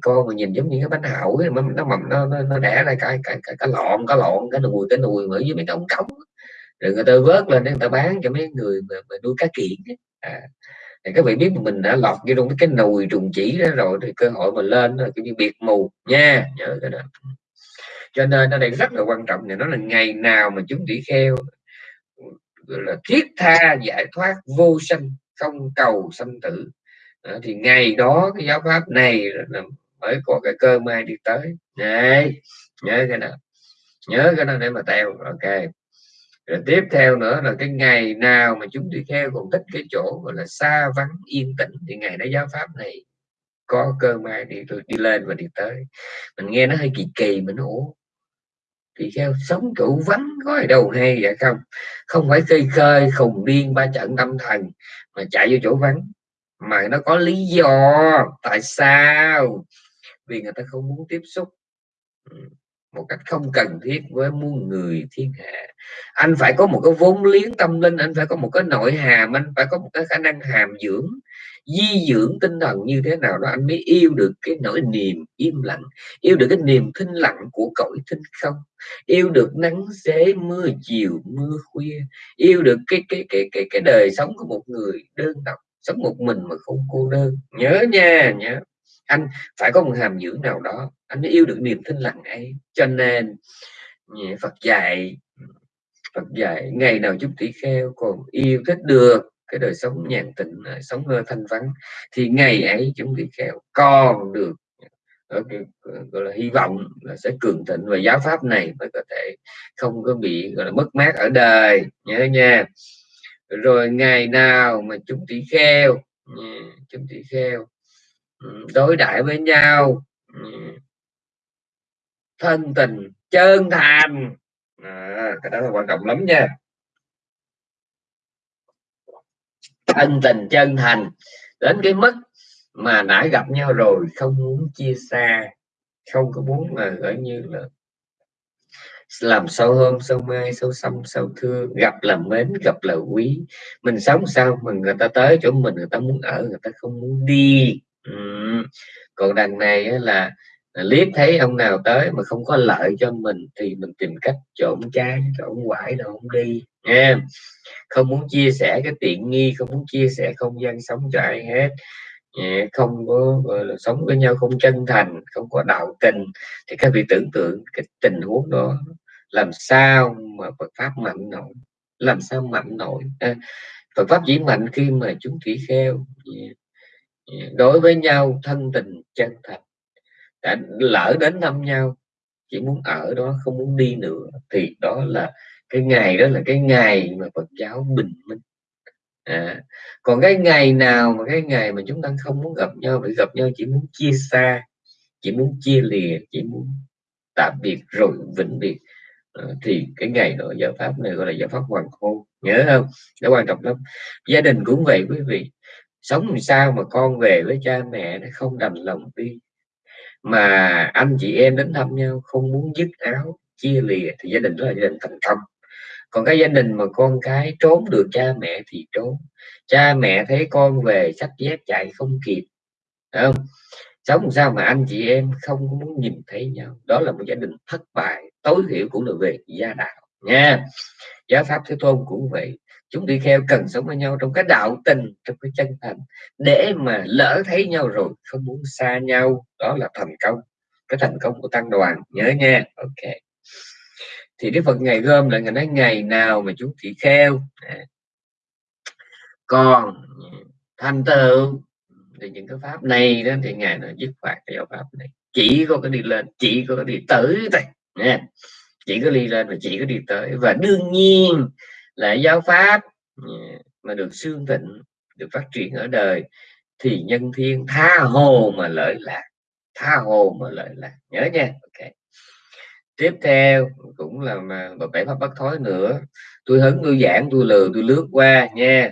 con mà nhìn giống như cái bánh hậu ấy, nó nó mầm nó, nó, nó đẻ ra cái cái cái, cái lọn cái lọn cái nùi cái nùi ở với mấy cái ống cống rồi người ta vớt lên để người ta bán cho mấy người mà, mà nuôi cá kiện à, thì các vị biết mình đã lọt vô trong cái nùi trùng chỉ đó rồi thì cơ hội mà lên là kiểu như biệt mù nha nhớ cái đó. Cho nên ở đây rất là quan trọng này nó là ngày nào mà chúng tỷ kheo là thiết tha giải thoát vô sanh không cầu sanh tử. À, thì ngày đó cái giáo pháp này là mới có cái cơ may đi tới. Này nhớ cái nào nhớ cái đó để mà theo ok. Rồi tiếp theo nữa là cái ngày nào mà chúng đi theo còn thích cái chỗ gọi là xa vắng yên tĩnh thì ngày đó giáo pháp này có cơ may đi đi lên và đi tới. Mình nghe nó hơi kỳ kỳ mình ủa thì theo sống trụ vắng có ở đâu hay vậy không không phải khơi khơi, khùng điên ba trận tâm thần mà chạy vô chỗ vắng. Mà nó có lý do, tại sao? Vì người ta không muốn tiếp xúc. Ừ, một cách không cần thiết với muôn người thiên hạ. Anh phải có một cái vốn liếng tâm linh, anh phải có một cái nội hàm, anh phải có một cái khả năng hàm dưỡng di dưỡng tinh thần như thế nào đó, anh mới yêu được cái nỗi niềm im lặng, yêu được cái niềm thinh lặng của cõi thinh không, yêu được nắng xế mưa chiều mưa khuya, yêu được cái cái cái cái cái đời sống của một người đơn độc, sống một mình mà không cô đơn. Nhớ nha, nhớ. Anh, phải có một hàm dưỡng nào đó, anh mới yêu được niềm thinh lặng ấy. Cho nên Phật dạy Phật dạy, ngày nào chúng tỷ kheo còn yêu thích được cái đời sống nhàn tịnh ờ, sống thanh vắng thì ngày ấy chúng tỷ kheo còn được ờ, ờ, gọi là hy vọng là sẽ cường thịnh và giáo pháp này mới có thể không có bị gọi là mất mát ở đời nhớ nha. Rồi ngày nào mà chúng tỷ kheo ừ, chúng tỷ kheo ừ, đối đãi với nhau ừ, thân tình chân thành. À, cái đó là quan trọng lắm nha. Ân tình chân thành đến cái mức mà đã gặp nhau rồi không muốn chia xa không có muốn là gọi như là làm sâu hôm, sâu mai sâu xăm sâu thương gặp là mến gặp là quý. Mình sống sao mà người ta tới chỗ mình người ta muốn ở người ta không muốn đi. Ừ. còn đằng này là liếc thấy ông nào tới mà không có lợi cho mình thì mình tìm cách trộn trái trộn quải đâu không đi em. Không muốn chia sẻ cái tiện nghi không muốn chia sẻ không gian sống cho ai hết. Không có là sống với nhau không chân thành không có đạo tình. Thì các vị tưởng tượng cái tình huống đó làm sao mà Phật pháp mạnh nổi? Làm sao mạnh nổi? À, Phật pháp chỉ mạnh khi mà chúng tỷ kheo. Đối với nhau thân tình chân thành. Đã lỡ đến thăm nhau chỉ muốn ở đó không muốn đi nữa thì đó là cái ngày đó là cái ngày mà Phật giáo bình minh. À, còn cái ngày nào mà cái ngày mà chúng ta không muốn gặp nhau phải gặp nhau chỉ muốn chia xa chỉ muốn chia lìa chỉ muốn tạm biệt rồi vĩnh biệt. À, thì cái ngày đó giáo pháp này gọi là giáo pháp hoàng hôn nhớ không? Nó quan trọng lắm. Gia đình cũng vậy quý vị. Sống làm sao mà con về với cha mẹ nó không đành lòng đi? Mà anh chị em đến thăm nhau không muốn dứt áo chia lìa thì gia đình đó là gia đình thành công còn cái gia đình mà con cái trốn được cha mẹ thì trốn. Cha mẹ thấy con về sách dép chạy không kịp không? Sống sao mà anh chị em không muốn nhìn thấy nhau? Đó là một gia đình thất bại, tối thiểu cũng là về gia đạo, nha. Giáo pháp thế tôn cũng vậy. Chúng đi theo cần sống với nhau trong cái đạo tình, trong cái chân thành, để mà lỡ thấy nhau rồi không muốn xa nhau. Đó là thành công, cái thành công của tăng đoàn, nhớ nha. Ok thì đức phật ngày gom lại ngày nói, ngày nào mà chúng thị kheo à, còn thành tựu, thì những cái pháp này đó, thì ngài nó dứt khoát cái giáo pháp này. Chỉ có cái đi lên, chỉ có cái đi tới thôi nha. Chỉ có đi lên và chỉ có đi tới. Và đương nhiên là giáo pháp à, mà được xương tịnh được phát triển ở đời, thì nhân thiên tha hồ mà lợi lạc, tha hồ mà lợi lạc. Nhớ nha, ok tiếp theo cũng là mà bảy pháp bất thối nữa. Tôi hứng tôi giảng tôi lừa tôi lướt qua nha.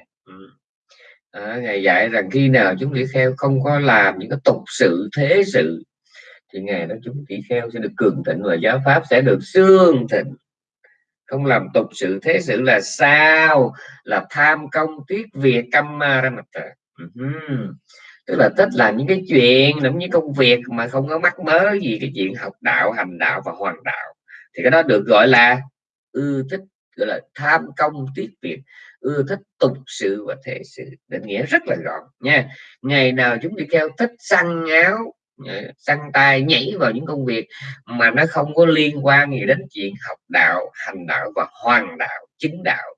À, ngài dạy rằng khi nào chúng tỷ kheo không có làm những cái tục sự thế sự thì ngày đó chúng tỷ kheo sẽ được cường thịnh và giáo pháp sẽ được xương thịnh. Không làm tục sự thế sự là sao? Là tham công tiếc việc căm ma ra mặt ừ tức là thích làm những cái chuyện, làm những công việc mà không có mắc mớ gì cái chuyện học đạo, hành đạo và hoàn đạo. Thì cái đó được gọi là ưa thích, gọi là tham công tiết việc, ưa thích tục sự và thể sự. Định nghĩa rất là gọn nha. Ngày nào chúng đi theo thích săn áo săn tay, nhảy vào những công việc mà nó không có liên quan gì đến chuyện học đạo, hành đạo và hoàn đạo chính đạo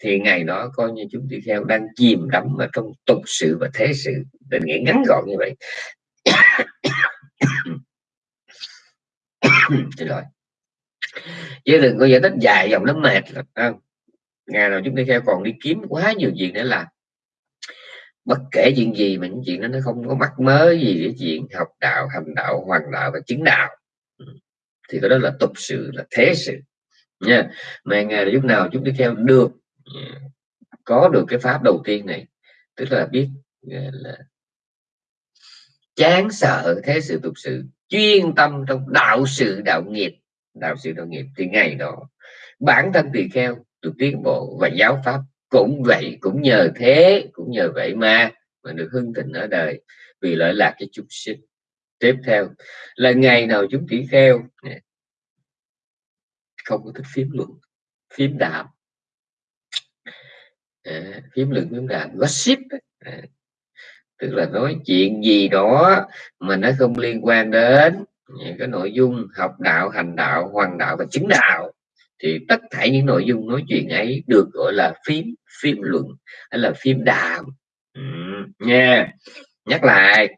thì ngày đó coi như chúng tôi theo đang chìm đắm ở trong tục sự và thế sự. Định nghĩa ngắn gọn như vậy. [COUGHS] Xin lỗi. Chứ đừng có giải thích dài dòng lắm mệt không? Ngày nào chúng tôi theo còn đi kiếm quá nhiều chuyện để làm bất kể chuyện gì mà những chuyện đó nó không có mắc mớ gì cái chuyện học đạo, hành đạo hoàng đạo và chứng đạo. Ừ. Thì cái đó là tục sự, là thế sự. Nha. Mà ngày lúc nào chúng đi theo được Dạ. có được cái pháp đầu tiên này, tức là biết là, chán sợ thế sự tục sự, chuyên tâm trong đạo sự đạo nghiệp, đạo sự đạo nghiệp thì ngày đó bản thân tỳ kheo được tiến bộ và giáo pháp cũng vậy, cũng nhờ thế, cũng nhờ vậy mà mà được hưng thịnh ở đời vì lợi lạc cái chúng sinh. Tiếp theo là ngày nào chúng tỷ kheo không có thích phím luận, phím đạo à, phím luận phím đạo gossip à, tức là nói chuyện gì đó mà nó không liên quan đến những cái nội dung học đạo hành đạo hoàng đạo và chứng đạo thì tất cả những nội dung nói chuyện ấy được gọi là phím phim luận hay là phim đàm. Ừ, nha. Nhắc lại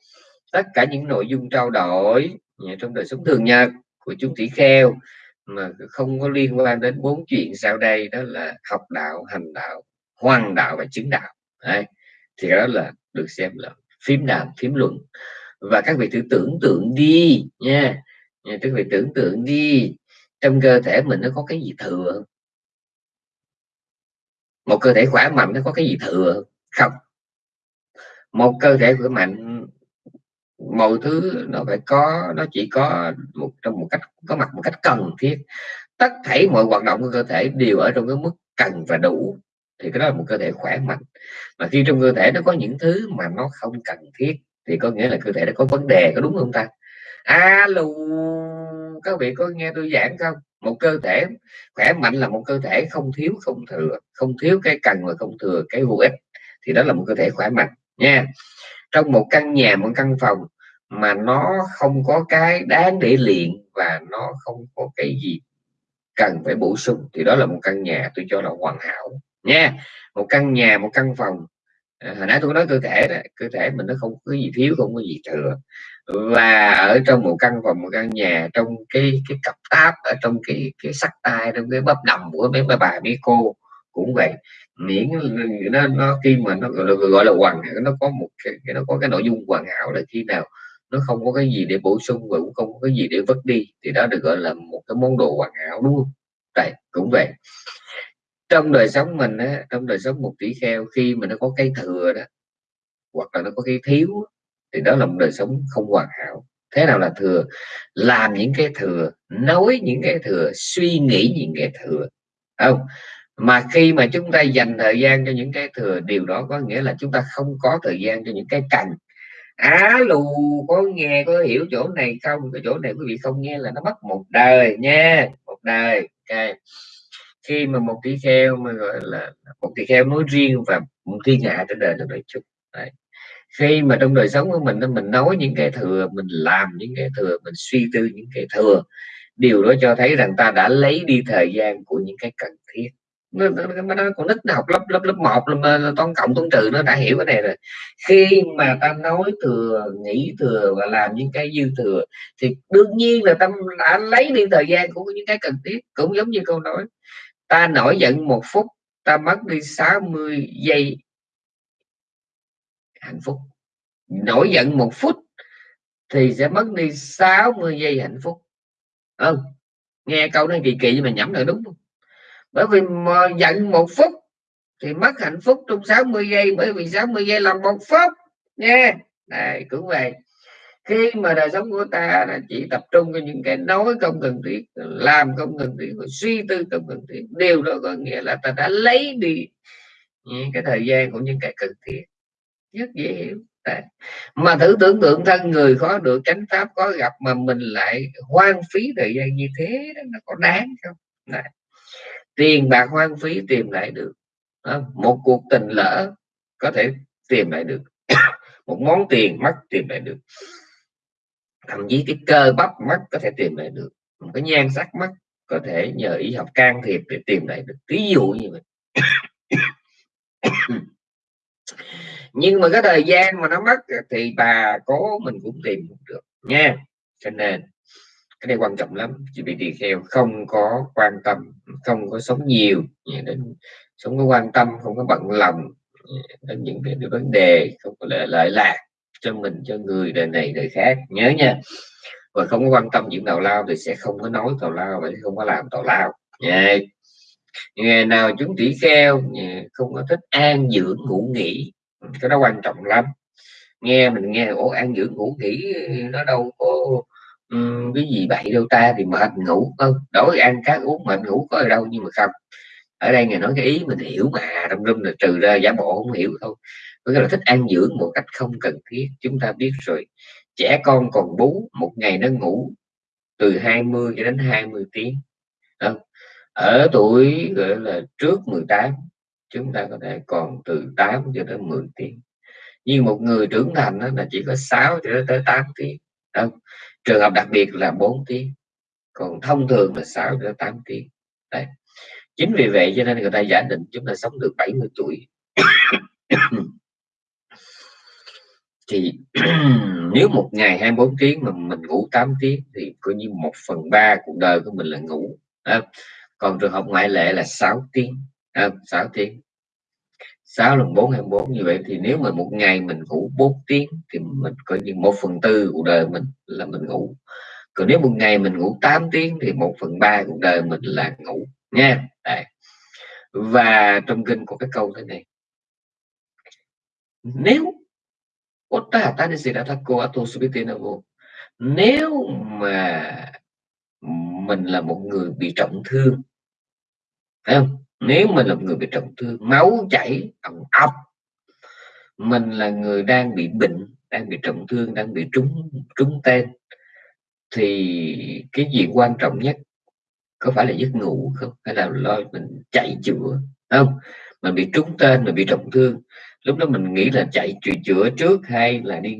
tất cả những nội dung trao đổi trong đời sống thường nhật của chúng tỷ kheo mà không có liên quan đến bốn chuyện sau đây đó là học đạo hành đạo hoàng đạo và chứng đạo. Đấy. thì đó là được xem là phím đàm, phím luận. Và các vị thử tưởng tượng đi nha. Các vị tưởng tượng đi. Trong cơ thể mình nó có cái gì thừa một cơ thể khỏe mạnh nó có cái gì thừa không? Một cơ thể khỏe mạnh, mọi thứ nó phải có, nó chỉ có một, trong một cách, có mặt một cách cần thiết. Tất thảy mọi hoạt động của cơ thể đều ở trong cái mức cần và đủ thì cái đó là một cơ thể khỏe mạnh. Mà khi trong cơ thể nó có những thứ mà nó không cần thiết, thì có nghĩa là cơ thể nó có vấn đề, có đúng không ta? Alo các vị có nghe tôi giảng không? Một cơ thể khỏe mạnh là một cơ thể không thiếu, không thừa, không thiếu cái cần và không thừa cái vô ích. Thì đó là một cơ thể khỏe mạnh, nha. Trong một căn nhà, một căn phòng mà nó không có cái đáng để luyện và nó không có cái gì cần phải bổ sung, thì đó là một căn nhà tôi cho là hoàn hảo nha một căn nhà một căn phòng. À, hồi nãy tôi nói cơ thể đó cơ thể mình nó không có gì thiếu không có gì thừa. Và ở trong một căn phòng một căn nhà trong cái cái cặp táp ở trong cái cái sắc tay trong cái bắp đầm của mấy bà bà mấy cô cũng vậy. Miễn nó, nó khi mà nó gọi là, gọi là hoàn hảo nó có một cái nó có cái nội dung hoàn hảo là khi nào nó không có cái gì để bổ sung và cũng không có cái gì để vứt đi thì đó được gọi là một cái món đồ hoàn hảo đúng không? Đây cũng vậy trong đời sống mình á, trong đời sống một tỷ kheo khi mà nó có cái thừa đó hoặc là nó có cái thiếu thì đó là một đời sống không hoàn hảo. Thế nào là thừa? Làm những cái thừa nói những cái thừa suy nghĩ những cái thừa. Không mà khi mà chúng ta dành thời gian cho những cái thừa điều đó có nghĩa là chúng ta không có thời gian cho những cái cần. Á lù có nghe có hiểu chỗ này không? Cái chỗ này quý vị không nghe là nó mất một đời nha một đời okay khi mà một tỷ kheo mà gọi là một tỷ kheo nói riêng và một thiên hạ trên đời nói chung Đấy. Khi mà trong đời sống của mình mình nói những cái thừa mình làm những cái thừa mình suy tư những cái thừa điều đó cho thấy rằng ta đã lấy đi thời gian của những cái cần thiết. Nó, nó, nó, nó còn nít nó học lớp lớp lớp một là toán cộng toán trừ nó đã hiểu cái này rồi. Khi mà ta nói thừa nghĩ thừa và làm những cái dư thừa thì đương nhiên là ta đã lấy đi thời gian của những cái cần thiết cũng giống như câu nói ta nổi giận một phút, ta mất đi 60 giây hạnh phúc nổi giận một phút thì sẽ mất đi 60 giây hạnh phúc ừ. nghe câu nó kỳ kỳ nhưng mà nhẩm là đúng không? bởi vì mà giận một phút thì mất hạnh phúc trong 60 giây, bởi vì 60 giây là một phút nha này cũng vậy khi mà đời sống của ta là chỉ tập trung vào những cái nói không cần thiết làm không cần thiết suy tư không cần thiết điều đó có nghĩa là ta đã lấy đi những cái thời gian của những cái cần thiết. Rất dễ hiểu. Đấy. mà thử tưởng tượng thân người khó được chánh pháp có gặp mà mình lại hoang phí thời gian như thế đó, nó có đáng không? Đấy. tiền bạc hoang phí tìm lại được. Một cuộc tình lỡ có thể tìm lại được. [COUGHS] Một món tiền mất tìm lại được thậm chí cái cơ bắp mắt có thể tìm lại được một cái nhan sắc mắt có thể nhờ y học can thiệp để tìm lại được. Ví dụ như vậy. [COUGHS] Nhưng mà cái thời gian mà nó mất thì bà cố mình cũng tìm được nha. Cho nên cái này quan trọng lắm. Chị bị tỳ kheo không có quan tâm không có sống nhiều đến không có quan tâm không có bận lòng đến những cái vấn đề không có lợi, lợi lạc cho mình cho người đời này đời khác. Nhớ nha. Và không có quan tâm chuyện tào lao thì sẽ không có nói tào lao và không có làm tào lao. Nha. Ngày nào chúng tỷ kheo không có thích an dưỡng ngủ nghỉ. Cái đó quan trọng lắm. Nghe mình nghe ổ an dưỡng ngủ nghỉ nó đâu có um, cái gì vậy đâu ta thì mệt ngủ. Không đổi ăn cá uống mệt ngủ có ở đâu nhưng mà không. Ở đây người nói cái ý mình hiểu mà trong rung là trừ ra giả bộ không hiểu thôi có nghĩa là thích ăn dưỡng một cách không cần thiết, chúng ta biết rồi. Trẻ con còn bú, một ngày nó ngủ từ 20 cho đến 20 tiếng. Không? ở tuổi, gọi là, trước 18 chúng ta có thể còn từ 8 cho đến 10 tiếng. Nhưng một người trưởng thành đó là chỉ có 6 cho tới 8 tiếng. Không? trường hợp đặc biệt là 4 tiếng. Còn thông thường là 6 đến 8 tiếng. Đấy. chính vì vậy cho nên người ta giả định chúng ta sống được 70 tuổi thì [CLEARS THROAT] nếu một ngày 24 tiếng mà mình ngủ 8 tiếng thì coi như một phần ba cuộc đời của mình là ngủ. À, còn trường hợp ngoại lệ là 6 tiếng. À, 6 tiếng. 6 lần 4 24 như vậy thì nếu mà một ngày mình ngủ 4 tiếng thì mình coi như một phần tư cuộc đời mình là mình ngủ. Còn nếu một ngày mình ngủ 8 tiếng thì một phần ba cuộc đời mình là ngủ nha. Đấy. và trong kinh có cái câu thế này. Nếu nếu mà mình là một người bị trọng thương, phải không? Nếu mình là một người bị trọng thương, máu chảy ẩm ọc mình là người đang bị bệnh, đang bị trọng thương, đang bị trúng trúng tên, thì cái gì quan trọng nhất? Có phải là giấc ngủ không? Hay là lo mình chạy chữa không? Mình bị trúng tên, mình bị trọng thương lúc đó mình nghĩ là chạy chữa, chữa trước hay là đi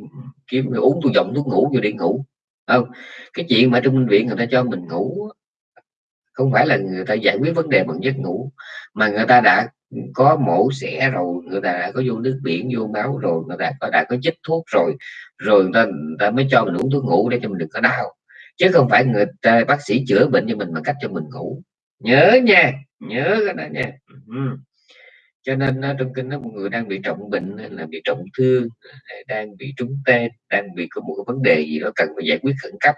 kiếm uống tôi dòng thuốc ngủ rồi đi ngủ. Không cái chuyện mà trong bệnh viện người ta cho mình ngủ không phải là người ta giải quyết vấn đề bằng giấc ngủ mà người ta đã có mổ xẻ rồi người ta đã có vô nước biển vô máu rồi người ta có đã có chích thuốc rồi rồi người ta, người ta mới cho mình uống thuốc ngủ để cho mình đừng có đau. Chứ không phải người ta bác sĩ chữa bệnh cho mình bằng cách cho mình ngủ. Nhớ nha nhớ cái đó nha. Ừ cho nên trong kinh nó một người đang bị trọng bệnh hay là bị trọng thương đang bị trúng tên, đang bị có một cái vấn đề gì đó cần phải giải quyết khẩn cấp,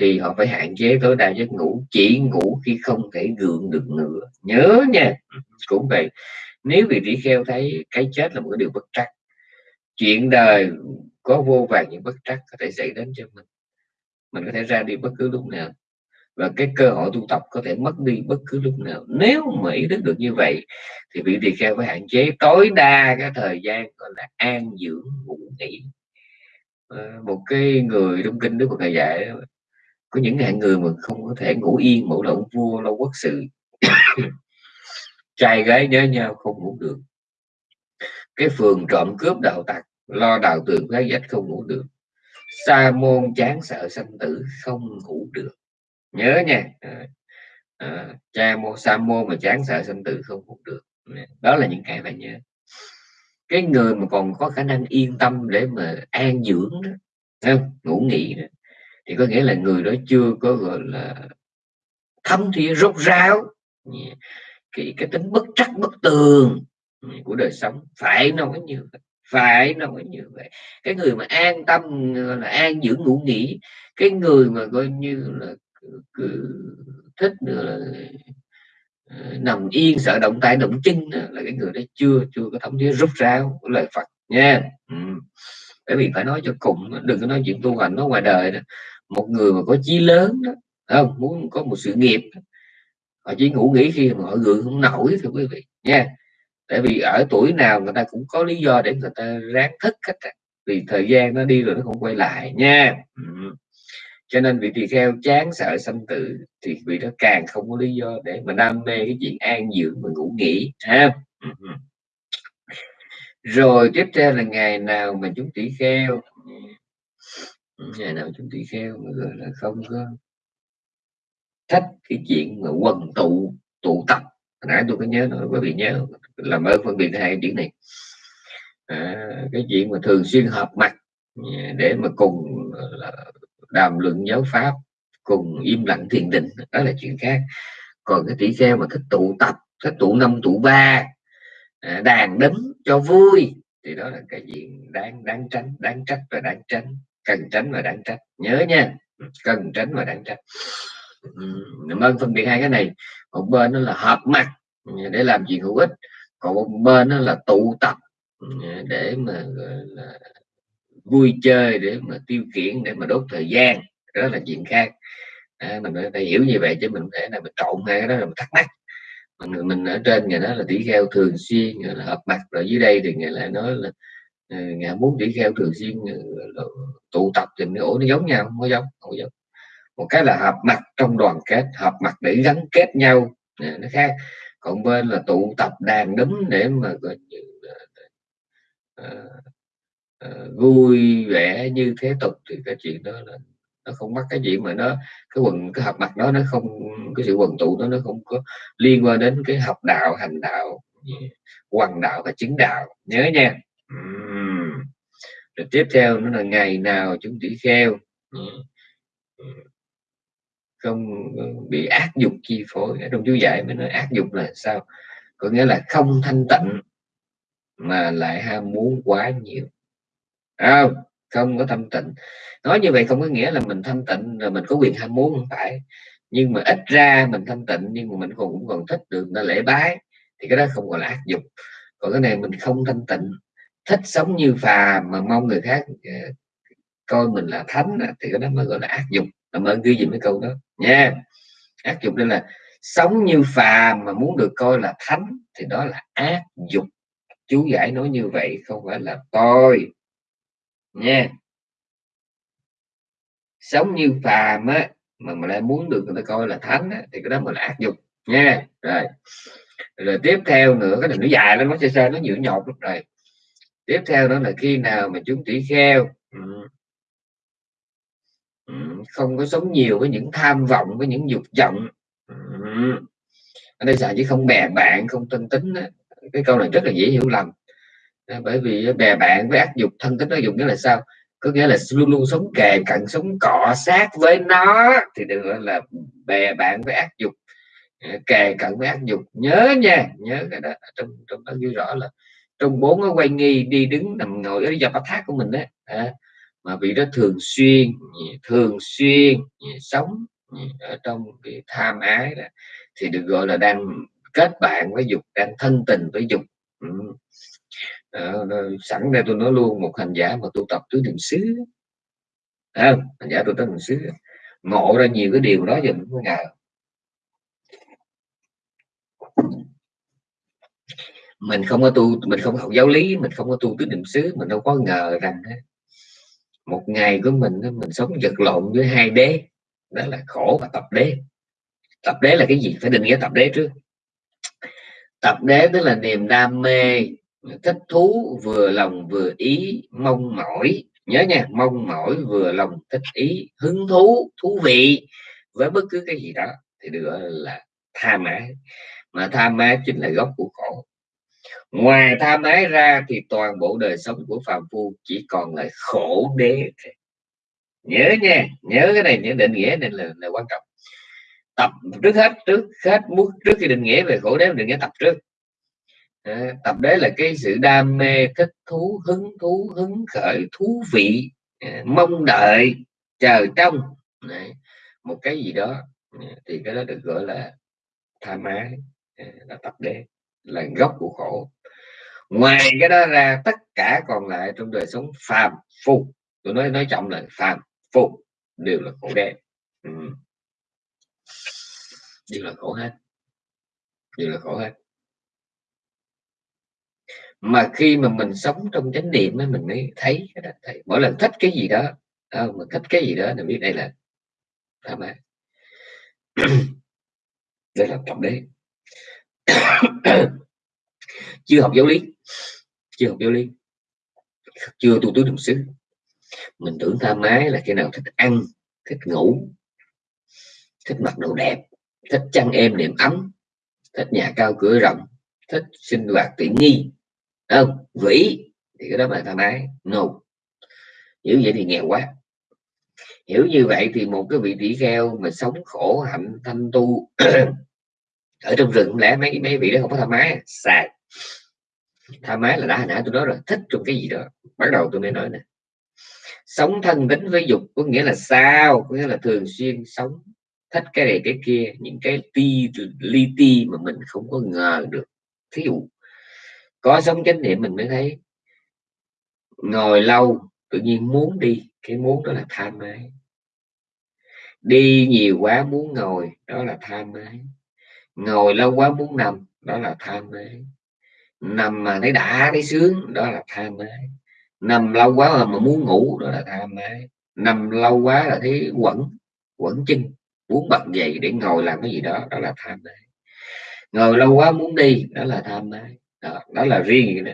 thì họ phải hạn chế tối đa giấc ngủ, chỉ ngủ khi không thể gượng được nữa. Nhớ nha, cũng vậy. Nếu vị tỷ kheo thấy cái chết là một cái điều bất trắc, chuyện đời có vô vàng những bất trắc có thể xảy đến cho mình. Mình có thể ra đi bất cứ lúc nào và cái cơ hội tu tập có thể mất đi bất cứ lúc nào. Nếu mà ý thức được như vậy thì vị tỳ kheo phải hạn chế tối đa cái thời gian gọi là an dưỡng ngủ nghỉ. À, một cái người trong kinh đức của thầy dạy có những hạng người mà không có thể ngủ yên mẫu động vua lâu quốc sự. [COUGHS] Trai gái nhớ nhau không ngủ được. Cái phường trộm cướp đạo tặc lo đào tường phá dách không ngủ được. Sa môn chán sợ sanh tử không ngủ được nhớ nha. À, à, cha mô sa mô mà chán sợ sinh tử không cũng được. Đó là những cái phải nhớ. Cái người mà còn có khả năng yên tâm để mà an dưỡng đó không? ngủ nghỉ đó thì có nghĩa là người đó chưa có gọi là thâm thì rốt ráo cái, cái tính bất trắc bất tường của đời sống. Phải nói như vậy phải nói như vậy. Cái người mà an tâm là an dưỡng ngủ nghỉ cái người mà coi như là cứ thích nữa là ờ, nằm yên, sợ động tay, động chân là cái người đó chưa chưa có thống nhất, rút ra lời Phật, nha. Ừ. bởi vì phải nói cho cùng, đừng có nói chuyện tu hành nó ngoài đời đó. Một người mà có chí lớn đó không? Muốn có một sự nghiệp họ chỉ ngủ nghỉ khi mà họ gượng không nổi, thưa quý vị, nha. Tại vì ở tuổi nào người ta cũng có lý do để người ta ráng thức hết vì thời gian nó đi rồi nó không quay lại, nha. Ừ cho nên vị tỳ kheo chán sợ sanh tử thì vị đó càng không có lý do để mà đam mê cái chuyện an dưỡng và ngủ nghỉ ha ừ. rồi tiếp theo là ngày nào mà chúng tỷ kheo ngày nào chúng tỷ kheo mà gọi là không có thích cái chuyện mà quần tụ tụ tập. Nãy tôi có nhớ nói quý vị nhớ làm ơn phân biệt hai chữ này. À, cái chuyện mà thường xuyên họp mặt à, để mà cùng là đàm luận giáo pháp cùng im lặng thiền định, đó là chuyện khác. Còn cái tỷ kheo mà thích tụ tập, thích tụ năm, tụ ba à, đàn đấm cho vui, thì đó là cái chuyện đáng đáng tránh, đáng trách và đáng tránh, cần tránh và đáng trách. Nhớ nha, cần tránh và đáng trách. Cảm ơn phân biệt hai cái này. Một bên nó là hợp mặt để làm chuyện hữu ích, còn một bên nó là tụ tập để mà là vui chơi để mà tiêu khiển để mà đốt thời gian đó là chuyện khác. À, mình phải hiểu như vậy chứ mình không thể là mình trộn hai cái đó là mình thắc mắc. Mình, mình ở trên người đó là tỷ kheo thường xuyên là hợp mặt rồi dưới đây thì người lại nói là ờ, ngài muốn tỷ kheo thường xuyên ờ, tụ tập thì nó nó giống nhau không có giống không giống. Một cái là hợp mặt trong đoàn kết hợp mặt để gắn kết nhau nó khác. Còn bên là tụ tập đàn đấm để mà gọi như uh, uh, vui vẻ như thế tục thì cái chuyện đó là nó không mắc cái gì mà nó cái quần cái hợp mặt đó nó không cái sự quần tụ đó nó không có liên quan đến cái học đạo hành đạo quần đạo và chứng đạo. Nhớ nha. Uhm. rồi tiếp theo nó là ngày nào chúng tỷ kheo. Ừ. Không ờ, bị ác dục chi phối. Trong chú giải mới nói ác dục là sao? Có nghĩa là không thanh tịnh mà lại ham muốn quá nhiều không không có tâm tịnh. Nói như vậy không có nghĩa là mình thanh tịnh rồi mình có quyền ham muốn, không phải. Nhưng mà ít ra mình thanh tịnh nhưng mà mình còn cũng còn thích được nó lễ bái, thì cái đó không gọi là ác dục. Còn cái này mình không thanh tịnh, thích sống như phà mà mong người khác ờ, coi mình là thánh thì cái đó mới gọi là ác dục. Làm ơn ghi gì mấy câu đó. Nha. Ác dục đây là sống như phàm mà muốn được coi là thánh, thì đó là ác dục. Chú giải nói như vậy không phải là tôi nha. Sống như phàm á mà mà lại muốn được người ta coi là thánh á, thì cái đó mình là ác dục. Nha rồi. Rồi tiếp theo nữa cái này nó dài lắm nó sơ sơ nó nhiều nhột lắm. Rồi. Tiếp theo đó là khi nào mà chúng tỷ kheo ừ, ừ, không có sống nhiều với những tham vọng với những dục vọng ừ, ở đây xài chứ không bè bạn không thân tính đó. cái câu này rất là dễ hiểu lầm. Ờ, bởi vì ờ, bè bạn với ác dục thân tính nó dùng nghĩa là sao? Có nghĩa là luôn luôn sống kề cận sống cọ sát với nó thì được gọi là bè bạn với ác dục. Ờ, kề cận với ác dục. Nhớ nha nhớ cái đó. Trong trong đó ghi rõ là trong bốn cái quay nghi đi đứng nằm ngồi ở dọc thác của mình đấy à, mà vị đó thường xuyên thường xuyên sống ở trong cái tham ái đó, thì được gọi là đang kết bạn với dục đang thân tình với dục. Ừ à, sẵn đây tôi nói luôn một hành giả mà tu tập tứ niệm xứ. À, hành giả tu tập niệm xứ. Ngộ ra nhiều cái điều đó giờ mình mới ngờ. Mình không có tu mình không học giáo lý mình không có tu tứ niệm xứ mình đâu có ngờ rằng một ngày của mình mình sống vật lộn với hai đế. Đó là khổ và tập đế. Tập đế là cái gì? Phải định nghĩa tập đế trước. Tập đế tức là niềm đam mê thích thú vừa lòng vừa ý mong mỏi. Nhớ nha mong mỏi vừa lòng thích ý hứng thú thú vị với bất cứ cái gì đó. Thì được gọi là tham ái mà tham ái chính là gốc của khổ. Ngoài tham ái ra thì toàn bộ đời sống của phàm phu chỉ còn là khổ đế nhớ nha nhớ cái này nhớ định nghĩa này là, là quan trọng. Tập trước hết trước hết muốn trước khi định nghĩa về khổ đế định nghĩa tập trước à, tập đế là cái sự đam mê thích thú hứng thú hứng khởi thú vị à, mong đợi chờ trông. Đấy. một cái gì đó à, thì cái đó được gọi là tham ái à, là tập đế là gốc của khổ. Ngoài cái đó ra tất cả còn lại trong đời sống phàm phu. Tôi nói nói trọng là phàm phu đều là khổ đen. Ừ. đều là khổ hết. Đều là khổ hết mà khi mà mình sống trong chánh niệm ấy mình mới thấy cái đó. Thấy mỗi lần thích cái gì đó à, mình thích cái gì đó mình biết đây là tham ái [COUGHS] đây là trọng đế. [COUGHS] Chưa học giáo lý. Chưa học giáo lý. Chưa tu túi đồng xứ. Mình tưởng tham ái là khi nào thích ăn thích ngủ thích mặc đồ đẹp thích chăn êm niệm ấm thích nhà cao cửa rộng thích sinh hoạt tiện nghi không vĩ thì cái đó là tham ái no. Hiểu vậy thì nghèo quá. Hiểu như vậy thì một cái vị tỷ kheo mà sống khổ hạnh thanh tu [CLEARS THROAT] ở trong rừng lẽ mấy mấy vị đó không có tham ái sai tham ái là đã hồi nãy tôi nói rồi, thích trong cái gì đó. Bắt đầu tôi mới nói nè. Sống thân tính với dục, có nghĩa là sao? Có nghĩa là thường xuyên sống, thích cái này cái kia, những cái ti, li ti mà mình không có ngờ được. Thí dụ có sống chánh niệm mình mới thấy. Ngồi lâu, tự nhiên muốn đi, cái muốn đó là tham ái. Đi nhiều quá muốn ngồi, đó là tham ái. Ngồi lâu quá muốn nằm, đó là tham ái. Nằm mà thấy đã, thấy sướng, đó là tham ái. Nằm lâu quá mà muốn ngủ, đó là tham ái. Nằm lâu quá là thấy quẩn quẩn chân, muốn bật dậy để ngồi làm cái gì đó đó là tham ái. Ngồi lâu quá muốn đi, đó là tham ái đó, đó là riêng đó.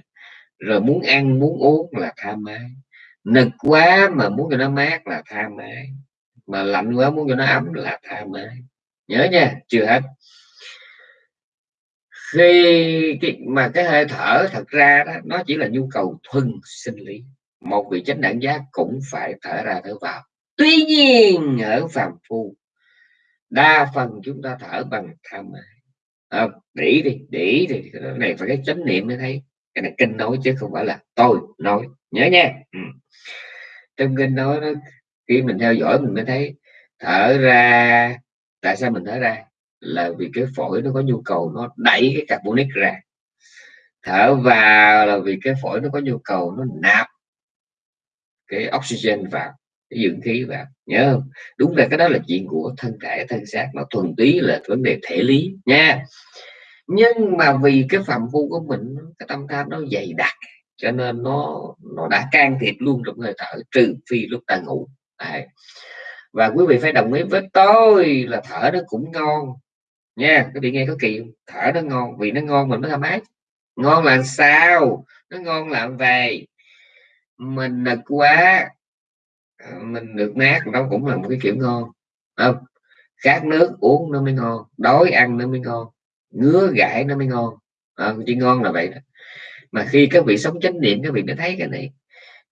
rồi muốn ăn muốn uống là tham ái nực quá mà muốn cho nó mát là tham ái mà lạnh quá muốn cho nó ấm là tham ái nhớ nha chưa hết. Khi cái, mà cái hơi thở thật ra đó nó chỉ là nhu cầu thuần sinh lý. Một vị chánh đẳng giác cũng phải thở ra thở vào. Tuy nhiên ở phàm phu đa phần chúng ta thở bằng tham ái à, để đi để thì cái này phải cái chánh niệm mới thấy. Cái này kinh nói chứ không phải là tôi nói. Nhớ nha. Ừ. trong kinh nói đó khi mình theo dõi mình mới thấy thở ra tại sao mình thở ra? Là vì cái phổi nó có nhu cầu nó đẩy cái carbonic ra. Thở vào là vì cái phổi nó có nhu cầu nó nạp cái oxygen vào cái dưỡng khí vào, nhớ không? Đúng là cái đó là chuyện của thân thể, thân xác, nó thuần túy là vấn đề thể lý nha. Nhưng mà vì cái phạm phu của mình, cái tâm tham nó dày đặc, cho nên nó nó đã can thiệp luôn trong hơi thở, trừ phi lúc ta ngủ. Đấy. và quý vị phải đồng ý với tôi là thở nó cũng ngon nha. Quý vị nghe có kỳ thở nó ngon, vì nó ngon mình mới thoải mái ngon là sao? Nó ngon là về. Mình nực quá Ờ, mình được mát nó cũng là một cái kiểu ngon. Không khát nước uống nó mới ngon đói ăn nó mới ngon ngứa gãi nó mới ngon. À, chỉ ngon là vậy đó. mà khi các vị sống chánh niệm các vị mới thấy cái này.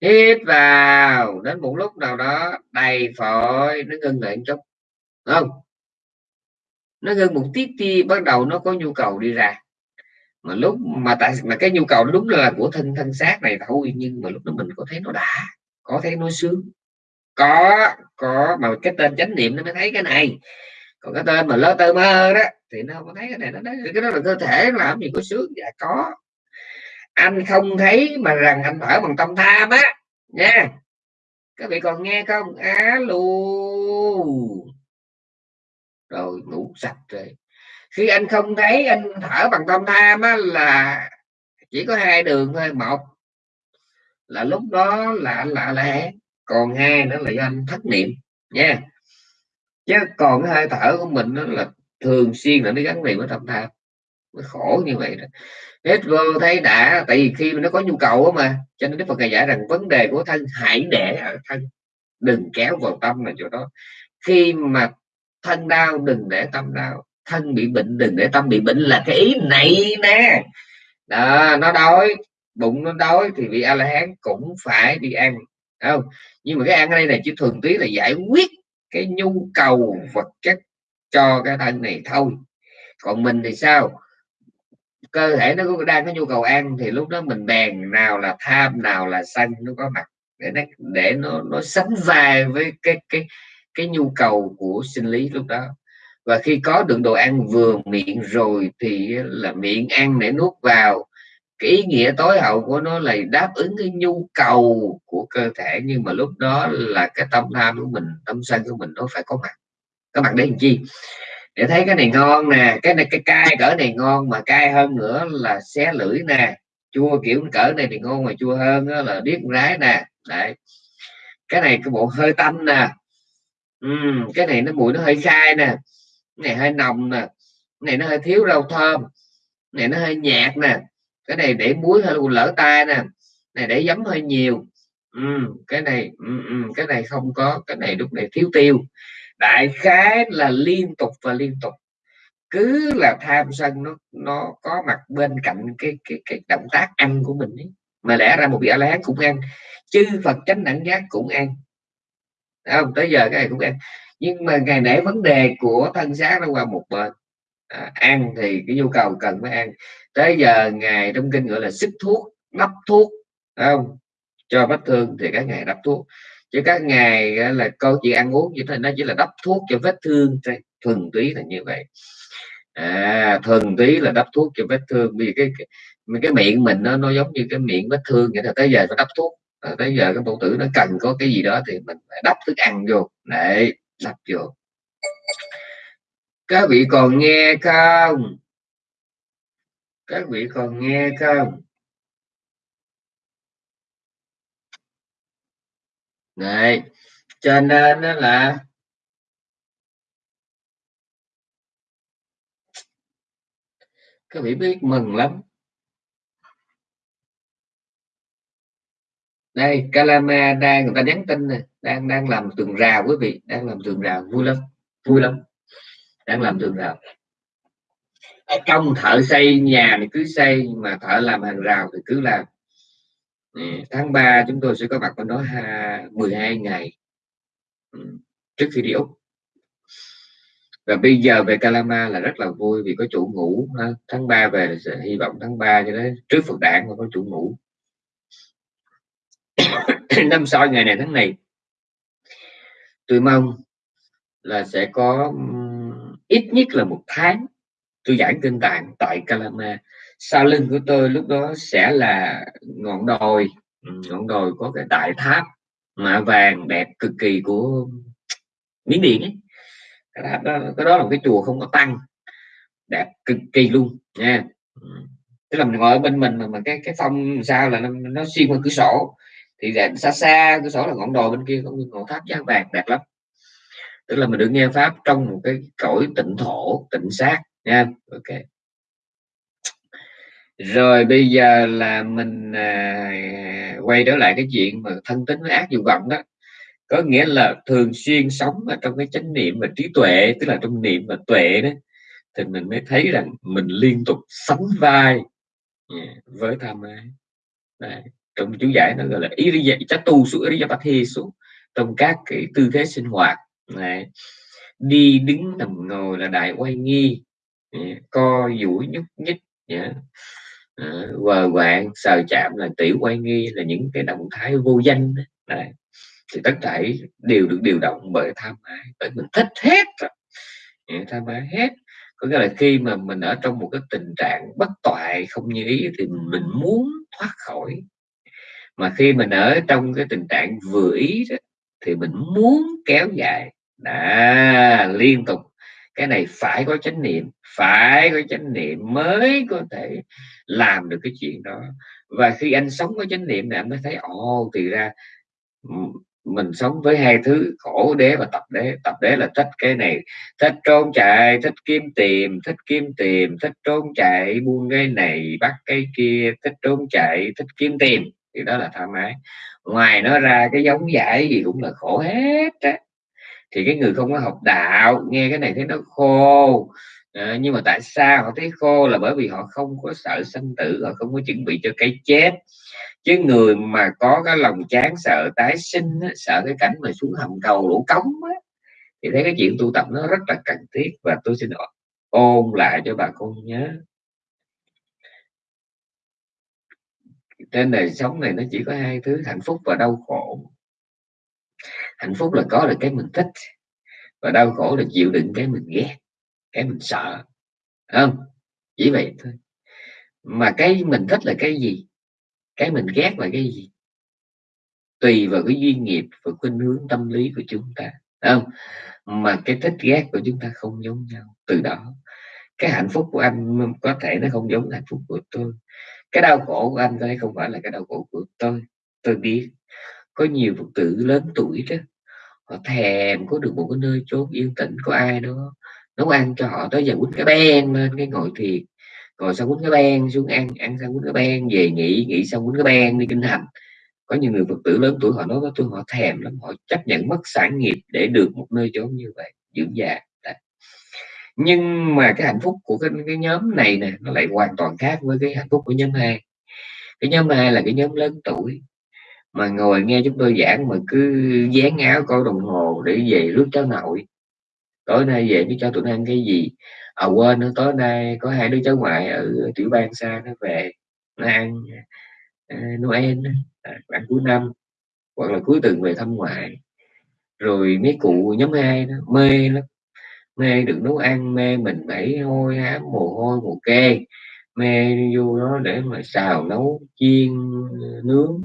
Hít vào đến một lúc nào đó đầy phổi nó ngưng lại một chút không? Nó ngưng một tí ti bắt đầu nó có nhu cầu đi ra. Mà lúc mà tại mà cái nhu cầu đúng là của thân thân xác này thôi nhưng mà lúc đó mình có thấy nó đã có thấy nó sướng có có mà cái tên chánh niệm nó mới thấy cái này. Còn cái tên mà lơ tơ mơ đó thì nó không thấy cái này nó nói cái đó là cơ thể làm gì có sướng. Dạ có. Anh không thấy mà rằng anh thở bằng tâm tham á nha. Các vị còn nghe không? Alo rồi ngủ sạch rồi. Khi anh không thấy anh thở bằng tâm tham á, là chỉ có hai đường thôi. Một là lúc đó là anh lạ lẽ còn hai nữa là do anh thất niệm nha. Chứ còn cái hơi thở của mình nó là thường xuyên là nó gắn liền với tâm tham. Nó khổ như vậy đó. Hết vô thấy đã tại vì khi mà nó có nhu cầu mà cho nên đức phật ngài giải rằng vấn đề của thân hãy để ở thân đừng kéo vào tâm là chỗ đó. Khi mà thân đau đừng để tâm đau. Thân bị bệnh đừng để tâm bị bệnh là cái ý này nè. Đó, nó đói bụng nó đói thì vị a la hán cũng phải đi ăn không? Nhưng mà cái ăn ở đây này chỉ thường tí là giải quyết cái nhu cầu vật chất cho cái thân này thôi. Còn mình thì sao? Cơ thể nó có đang có nhu cầu ăn thì lúc đó mình bèn nào là tham, nào là sân nó có mặt để nó để nó nó sánh vai với cái cái cái nhu cầu của sinh lý lúc đó. Và khi có được đồ ăn vừa miệng rồi thì là miệng ăn để nuốt vào cái ý nghĩa tối hậu của nó là đáp ứng cái nhu cầu của cơ thể nhưng mà lúc đó là cái tâm tham của mình tâm sân của mình nó phải có mặt. Có mặt để làm chi? Để thấy cái này ngon nè cái này cái cay cỡ này ngon mà cay hơn nữa là xé lưỡi nè. Chua kiểu cỡ này thì ngon mà chua hơn đó là điếc rái nè. Đấy. Cái này cái bộ hơi tanh nè. Uhm, cái này nó mùi nó hơi khai nè. Cái này hơi nồng nè. Cái này nó hơi thiếu rau thơm. Cái này nó hơi nhạt nè cái này để muối hơi lỡ tay nè. Này để giấm hơi nhiều. Ừ, cái này uhm, cái này không có. Cái này lúc này thiếu tiêu. Đại khái là liên tục và liên tục. Cứ là tham sân nó nó có mặt bên cạnh cái cái cái động tác ăn của mình ấy. mà lẽ ra một vị a la hán cũng ăn. Chư phật chánh đẳng giác cũng ăn. Không? Tới giờ cái này cũng ăn. Nhưng mà ngày nãy vấn đề của thân xác nó qua một bên à, ăn thì cái nhu cầu cần phải ăn. Tới giờ ngày trong kinh gọi là sức thuốc đắp thuốc không? Cho vết thương thì các ngày đắp thuốc. Chứ các ngày là câu chuyện ăn uống như thế nó chỉ là đắp thuốc cho vết thương thuần túy là như vậy. À thuần túy là đắp thuốc cho vết thương vì cái cái, cái miệng mình nó nó giống như cái miệng vết thương vậy là tới giờ phải đắp thuốc. À, tới giờ cái phụ tử nó cần có cái gì đó thì mình phải đắp thức ăn vô. Để đắp vô các vị còn nghe không? Các vị còn nghe không? Này, cho nên đó là các vị biết mừng lắm. Đây Calama đang, người ta nhắn tin này đang đang làm tường rào quý vị, đang làm tường rào vui lắm vui lắm đang làm tường rào trong thợ xây, nhà thì cứ xây, mà thợ làm hàng rào thì cứ làm. Tháng 3 chúng tôi sẽ có mặt bên đó 12 ngày. Ừ, trước khi đi Úc. Và bây giờ về Calama là rất là vui vì có chủ ngủ tháng 3 về là sẽ hy vọng tháng 3 cho đến trước Phật đản mà có chủ ngủ. [COUGHS] Năm sau ngày này tháng này, tôi mong là sẽ có ít nhất là một tháng. Tôi giảng kinh tạng tại Calama sau lưng của tôi lúc đó sẽ là ngọn đồi. Ừ, ngọn đồi có cái đại tháp mạ vàng đẹp cực kỳ của miến điện ấy. Cái đó, cái đó là một cái chùa không có tăng. Đẹp cực kỳ luôn nha. Ừ. Tức là mình ngồi ở bên mình mà, mà cái cái phong sao là nó, nó xuyên qua cửa sổ. Thì xa xa cửa sổ là ngọn đồi bên kia có ngọn tháp giá vàng đẹp lắm tức là mình được nghe pháp trong một cái cõi tịnh thổ tịnh sát nha. Ok. Rồi bây giờ là mình à, quay trở lại cái chuyện mà thân tính với ác dục vọng đó. Có nghĩa là thường xuyên sống ở trong cái chánh niệm và trí tuệ tức là trong niệm và tuệ đó thì mình mới thấy rằng mình liên tục sánh vai à, với tham ái. Đấy. trong chú giải nó gọi là ý iriya chatu su iriyapathi su trong các cái tư thế sinh hoạt. Đấy. đi đứng nằm ngồi là đại quay nghi co duỗi nhúc nhích yeah à, ờ, quạng sờ chạm là tiểu quay nghi là những cái động thái vô danh đấy. thì tất cả đều được điều động bởi tham ái bởi mình thích hết rồi tham ái hết có nghĩa là khi mà mình ở trong một cái tình trạng bất toại không như ý thì mình muốn thoát khỏi mà khi mình ở trong cái tình trạng vừa ý đó, thì mình muốn kéo dài. Đã liên tục. Cái này phải có chánh niệm, phải có chánh niệm mới có thể làm được cái chuyện đó. Và khi anh sống có chánh niệm này, anh mới thấy, ồ, thì ra mình sống với hai thứ, khổ đế và tập đế. Tập đế là thích cái này, thích trốn chạy, thích kiếm tìm, thích kiếm tìm, thích trốn chạy, buông cái này, bắt cái kia, thích trốn chạy, thích kiếm tìm. Thì đó là tham ái ngoài nó ra cái giống giải gì cũng là khổ hết á. Thì cái người không có học đạo nghe cái này thấy nó khô. À, nhưng mà tại sao họ thấy khô là bởi vì họ không có sợ sanh tử họ không có chuẩn bị cho cái chết. Chứ người mà có cái lòng chán sợ tái sinh sợ cái cảnh mà xuống hầm cầu lỗ cống á, thì thấy cái chuyện tu tập nó rất là cần thiết. Và tôi xin ôn lại cho bà con nhớ. Trên đời sống này nó chỉ có hai thứ, hạnh phúc và đau khổ. Hạnh phúc là có được cái mình thích và đau khổ là chịu đựng cái mình ghét, cái mình sợ. Không? Chỉ vậy thôi. Mà cái mình thích là cái gì? Cái mình ghét là cái gì? Tùy vào cái duyên nghiệp và khuynh hướng tâm lý của chúng ta. Không? Mà cái thích ghét của chúng ta không giống nhau. Từ đó, cái hạnh phúc của anh có thể nó không giống hạnh phúc của tôi cái đau khổ của anh đây không phải là cái đau khổ của tôi. Tôi biết có nhiều phật tử lớn tuổi đó, họ thèm có được một cái nơi chốn yên tĩnh có ai đó, nấu ăn cho họ. Tới giờ quýnh cái ben lên, cái ngồi thiền rồi xong quýnh cái ben xuống ăn ăn xong quýnh cái ben về nghỉ nghỉ xong quýnh cái ben đi kinh hành. Có nhiều người phật tử lớn tuổi họ nói với tôi, họ thèm lắm, họ chấp nhận mất sản nghiệp để được một nơi chốn như vậy dưỡng già nhưng mà cái hạnh phúc của cái, cái nhóm này nè nó lại hoàn toàn khác với cái hạnh phúc của nhóm hai cái nhóm hai là cái nhóm lớn tuổi mà ngồi nghe chúng tôi giảng mà cứ dán áo coi đồng hồ để về rước cháu nội. Tối nay về biết cho tụi nó ăn cái gì? À quên nữa tối nay có hai đứa cháu ngoại ở tiểu bang xa nó về nó ăn uh, Noel à, ăn cuối năm hoặc là cuối tuần về thăm ngoại. Rồi mấy cụ nhóm hai đó mê lắm mê được nấu ăn, mê mình bảy hôi, hám mồ hôi, mồ kê. Mê vô đó để mà xào, nấu, chiên, nướng,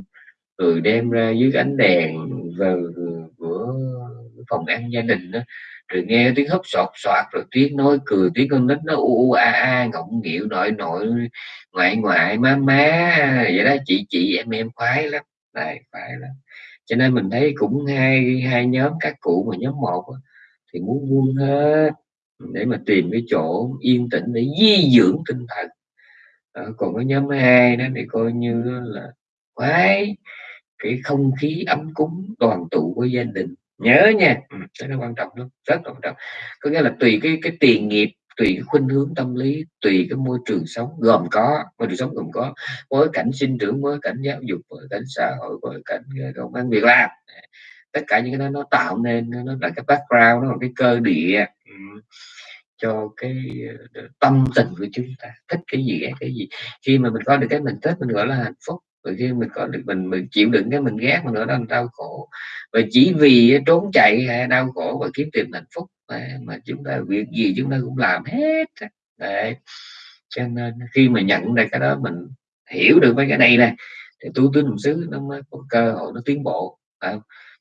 rồi đem ra dưới ánh đèn vào bữa phòng ăn gia đình đó. Rồi nghe tiếng hấp sọt soạt rồi tiếng nói cười, tiếng con nít nó u u a a, ngọng nghịu nội nội ngoại ngoại, má má, vậy đó. Chị chị, em em khoái lắm này phải lắm. Cho nên mình thấy cũng hai hai nhóm các cụ mà nhóm một thì muốn buông hết để mà tìm cái chỗ yên tĩnh để di dưỡng tinh thần. À, còn cái nhóm hai đó thì coi như là quái cái không khí ấm cúng đoàn tụ của gia đình. Nhớ nha ừ, cái nó quan trọng lắm rất quan trọng. Có nghĩa là tùy cái cái tiền nghiệp tùy cái khuynh hướng tâm lý tùy cái môi trường sống gồm có môi trường sống gồm có bối cảnh sinh trưởng bối cảnh giáo dục bối cảnh xã hội bối cảnh công ăn việc làm tất cả những cái đó nó tạo nên nó là cái background nó là cái cơ địa ừ, cho cái ờ, tâm tình của chúng ta. Thích cái gì ghét cái gì. Khi mà mình có được cái mình thích mình gọi là hạnh phúc. Rồi khi mình có được mình mình chịu đựng cái mình ghét mình gọi là đau khổ. Và chỉ vì trốn chạy hay đau khổ và kiếm tìm hạnh phúc mà, mà chúng ta việc gì chúng ta cũng làm hết đấy. Cho nên khi mà nhận ra cái đó mình hiểu được mấy cái này này thì tu tứ niệm xứ nó mới có cơ hội nó tiến bộ à,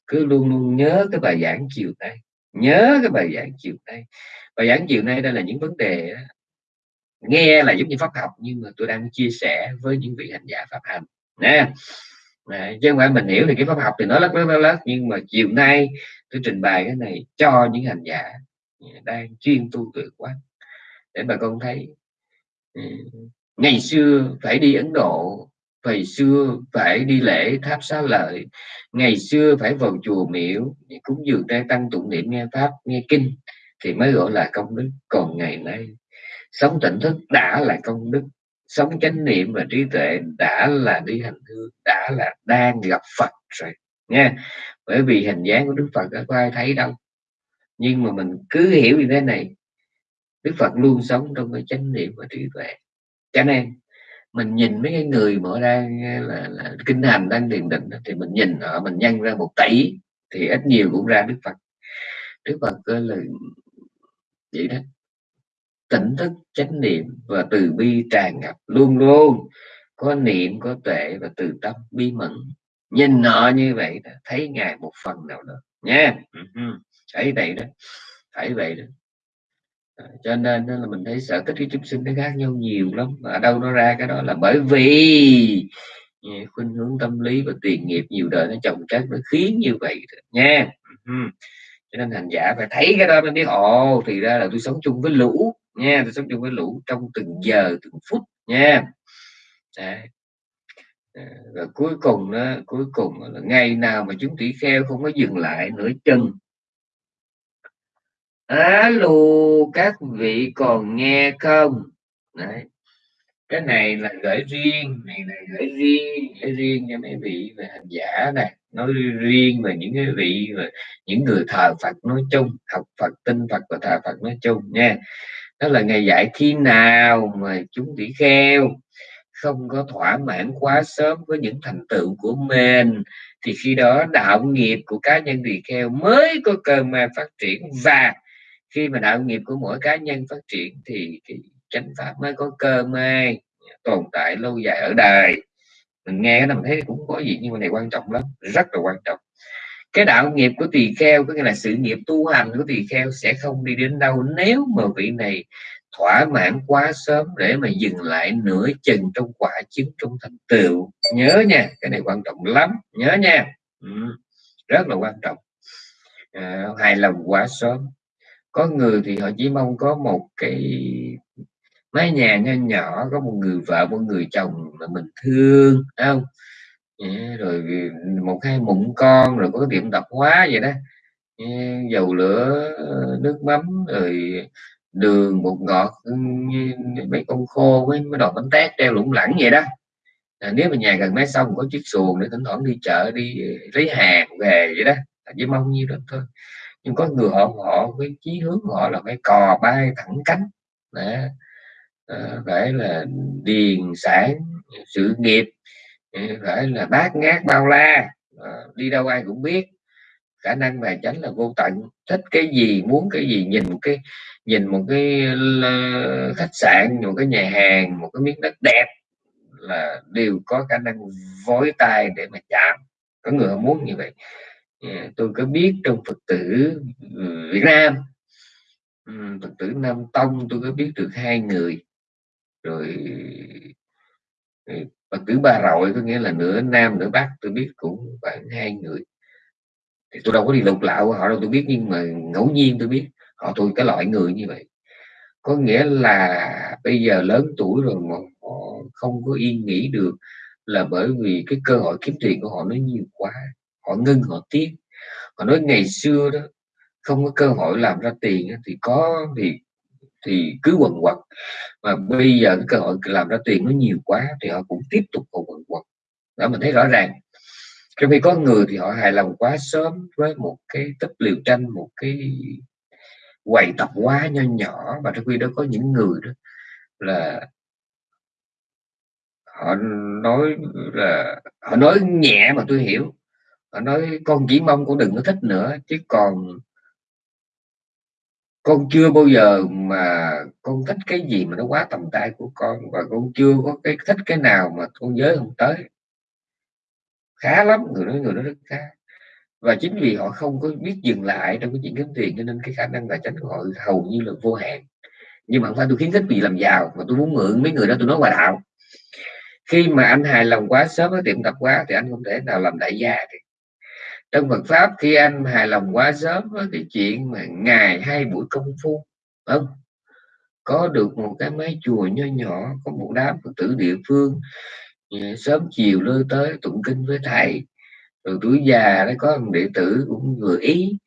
cứ luôn luôn nhớ cái bài giảng chiều nay. Nhớ cái bài giảng chiều nay. Bài giảng chiều nay đây là những vấn đề nghe là giống như pháp học nhưng mà tôi đang chia sẻ với những vị hành giả pháp hành. Nè. Đấy, chứ không phải mình hiểu thì cái pháp học thì nó lắc lắc lắc nhưng mà chiều nay tôi trình bày cái này cho những hành giả đang chuyên tu tuệ quán để bà con thấy ừ, ngày xưa phải đi Ấn Độ ngày xưa phải đi lễ tháp xá lợi, ngày xưa phải vào chùa miễu cúng dường trai tăng tụng niệm nghe pháp, nghe kinh thì mới gọi là công đức. Còn ngày nay, sống tỉnh thức đã là công đức, sống chánh niệm và trí tuệ đã là đi hành hương, đã là đang gặp Phật rồi nha bởi vì hình dáng của Đức Phật đã có ai thấy đâu. Nhưng mà mình cứ hiểu như thế này, Đức Phật luôn sống trong cái chánh niệm và trí tuệ. Cho nên mình nhìn mấy cái người mà đang là, là kinh hành đang thiền định thì mình nhìn họ mình nhân ra một tỷ thì ít nhiều cũng ra Đức Phật. Đức Phật là vậy đó tỉnh thức chánh niệm và từ bi tràn ngập luôn luôn. Có niệm có tuệ và từ tâm bi mẫn. Nhìn họ như vậy thấy ngài một phần nào đó nha. Thấy vậy đó thấy vậy đó cho nên là mình thấy sở thích cái chúng sinh nó khác nhau nhiều lắm. Ở đâu nó ra cái đó là bởi vì khuynh hướng tâm lý và tiền nghiệp nhiều đời nó chồng chất nó khiến như vậy nha. Cho nên hành giả phải thấy cái đó mới biết ồ thì ra là tôi sống chung với lũ nha tôi sống chung với lũ trong từng giờ từng phút nha. Đấy. và cuối cùng đó cuối cùng là ngày nào mà chúng tỷ kheo không có dừng lại nửa chân alo, các vị còn nghe không? Đấy. cái này là gửi riêng, này là gửi riêng gửi riêng cho mấy vị về hành giả này nói riêng về những cái vị và những người thờ Phật nói chung, học Phật, tin Phật và thờ Phật nói chung nha. Đó là ngày dạy khi nào mà chúng tỷ kheo. Không có thỏa mãn quá sớm với những thành tựu của mình, thì khi đó đạo nghiệp của cá nhân tỳ kheo mới có cơ may phát triển và khi mà đạo nghiệp của mỗi cá nhân phát triển thì cái chánh pháp mới có cơ may tồn tại lâu dài ở đời. Mình nghe cái này mình thấy cũng có gì nhưng mà này quan trọng lắm rất là quan trọng. Cái đạo nghiệp của tỳ kheo có nghĩa là sự nghiệp tu hành của tỳ kheo sẽ không đi đến đâu nếu mà vị này thỏa mãn quá sớm để mà dừng lại nửa chừng trong quả chứng trong thành tựu. Nhớ nha cái này quan trọng lắm nhớ nha. Ừ, rất là quan trọng. À, hài lòng quá sớm có người thì họ chỉ mong có một cái mái nhà nho nhỏ có một người vợ một người chồng mà mình thương không? Rồi một hai mụn con rồi có cái tiệm tạp hóa vậy đó. Dầu lửa nước mắm rồi đường bột ngọt mấy con khô với mấy đồ bánh tét treo lủng lẳng vậy đó. À, nếu mà nhà gần máy xong có chiếc xuồng để thỉnh thoảng đi chợ đi ờ, lấy hàng về vậy đó. Chỉ mong nhiêu đó thôi nhưng có người họ họ với chí hướng họ là phải cò bay thẳng cánh. Đó. Ờ, phải là điền sản, sự nghiệp ừ, phải là bát ngát bao la. Ờ, đi đâu ai cũng biết. Khả năng tài chánh là vô tận. Thích cái gì, muốn cái gì, nhìn một cái, nhìn một cái khách sạn, một cái nhà hàng, một cái miếng đất đẹp là đều có khả năng vối tay để mà chạm. Có người muốn như vậy. Dạ, tôi có biết trong phật tử ừ, việt nam. Ừ, phật tử nam tông tôi có biết được hai người. Rồi ừ, phật tử ba rọi có nghĩa là nửa nam, nửa bắc, tôi biết cũng khoảng hai người. Thì tôi đâu có đi lục lạo họ đâu, tôi biết nhưng mà ngẫu nhiên tôi biết, họ tôi cái loại người như vậy. Có nghĩa là bây giờ lớn tuổi rồi mà họ không có yên nghỉ được là bởi vì cái cơ hội kiếm tiền của họ nó nhiều quá họ ngưng, họ tiếc. Họ nói ngày xưa đó, không có cơ hội làm ra tiền thì có thì thì cứ quần quật. Mà bây giờ cái cơ hội làm ra tiền nó nhiều quá, thì họ cũng tiếp tục còn quần quật. Đó, mình thấy rõ ràng. Trong khi có người thì họ hài lòng quá sớm với một cái tấp liều tranh, một cái quầy tập quá nho nhỏ. Và trong khi đó có những người đó là họ nói là, họ nói nhẹ mà tôi hiểu họ nói, con chỉ mong con đừng có thích nữa, chứ còn con chưa bao giờ mà con thích cái gì mà nó quá tầm tay của con, và con chưa có cái thích cái nào mà con giới không tới. Khá lắm, người nói, người đó rất khá. Và chính vì họ không có biết dừng lại trong cái chuyện kiếm tiền, cho nên cái khả năng tài chính của họ hầu như là vô hạn. Nhưng mà không phải tôi khuyến khích bị làm giàu, mà tôi muốn mượn mấy người đó tôi nói hòa đạo. Khi mà anh hài lòng quá, sớm với tiệm tập quá thì anh không thể nào làm đại gia thì trong Phật pháp khi anh hài lòng quá sớm với cái chuyện mà ngày hai buổi công phu không? Có được một cái mái chùa nho nhỏ có một đám phật tử địa phương sớm chiều lơ tới tụng kinh với thầy. Rồi tuổi già nó có một đệ tử cũng vừa ý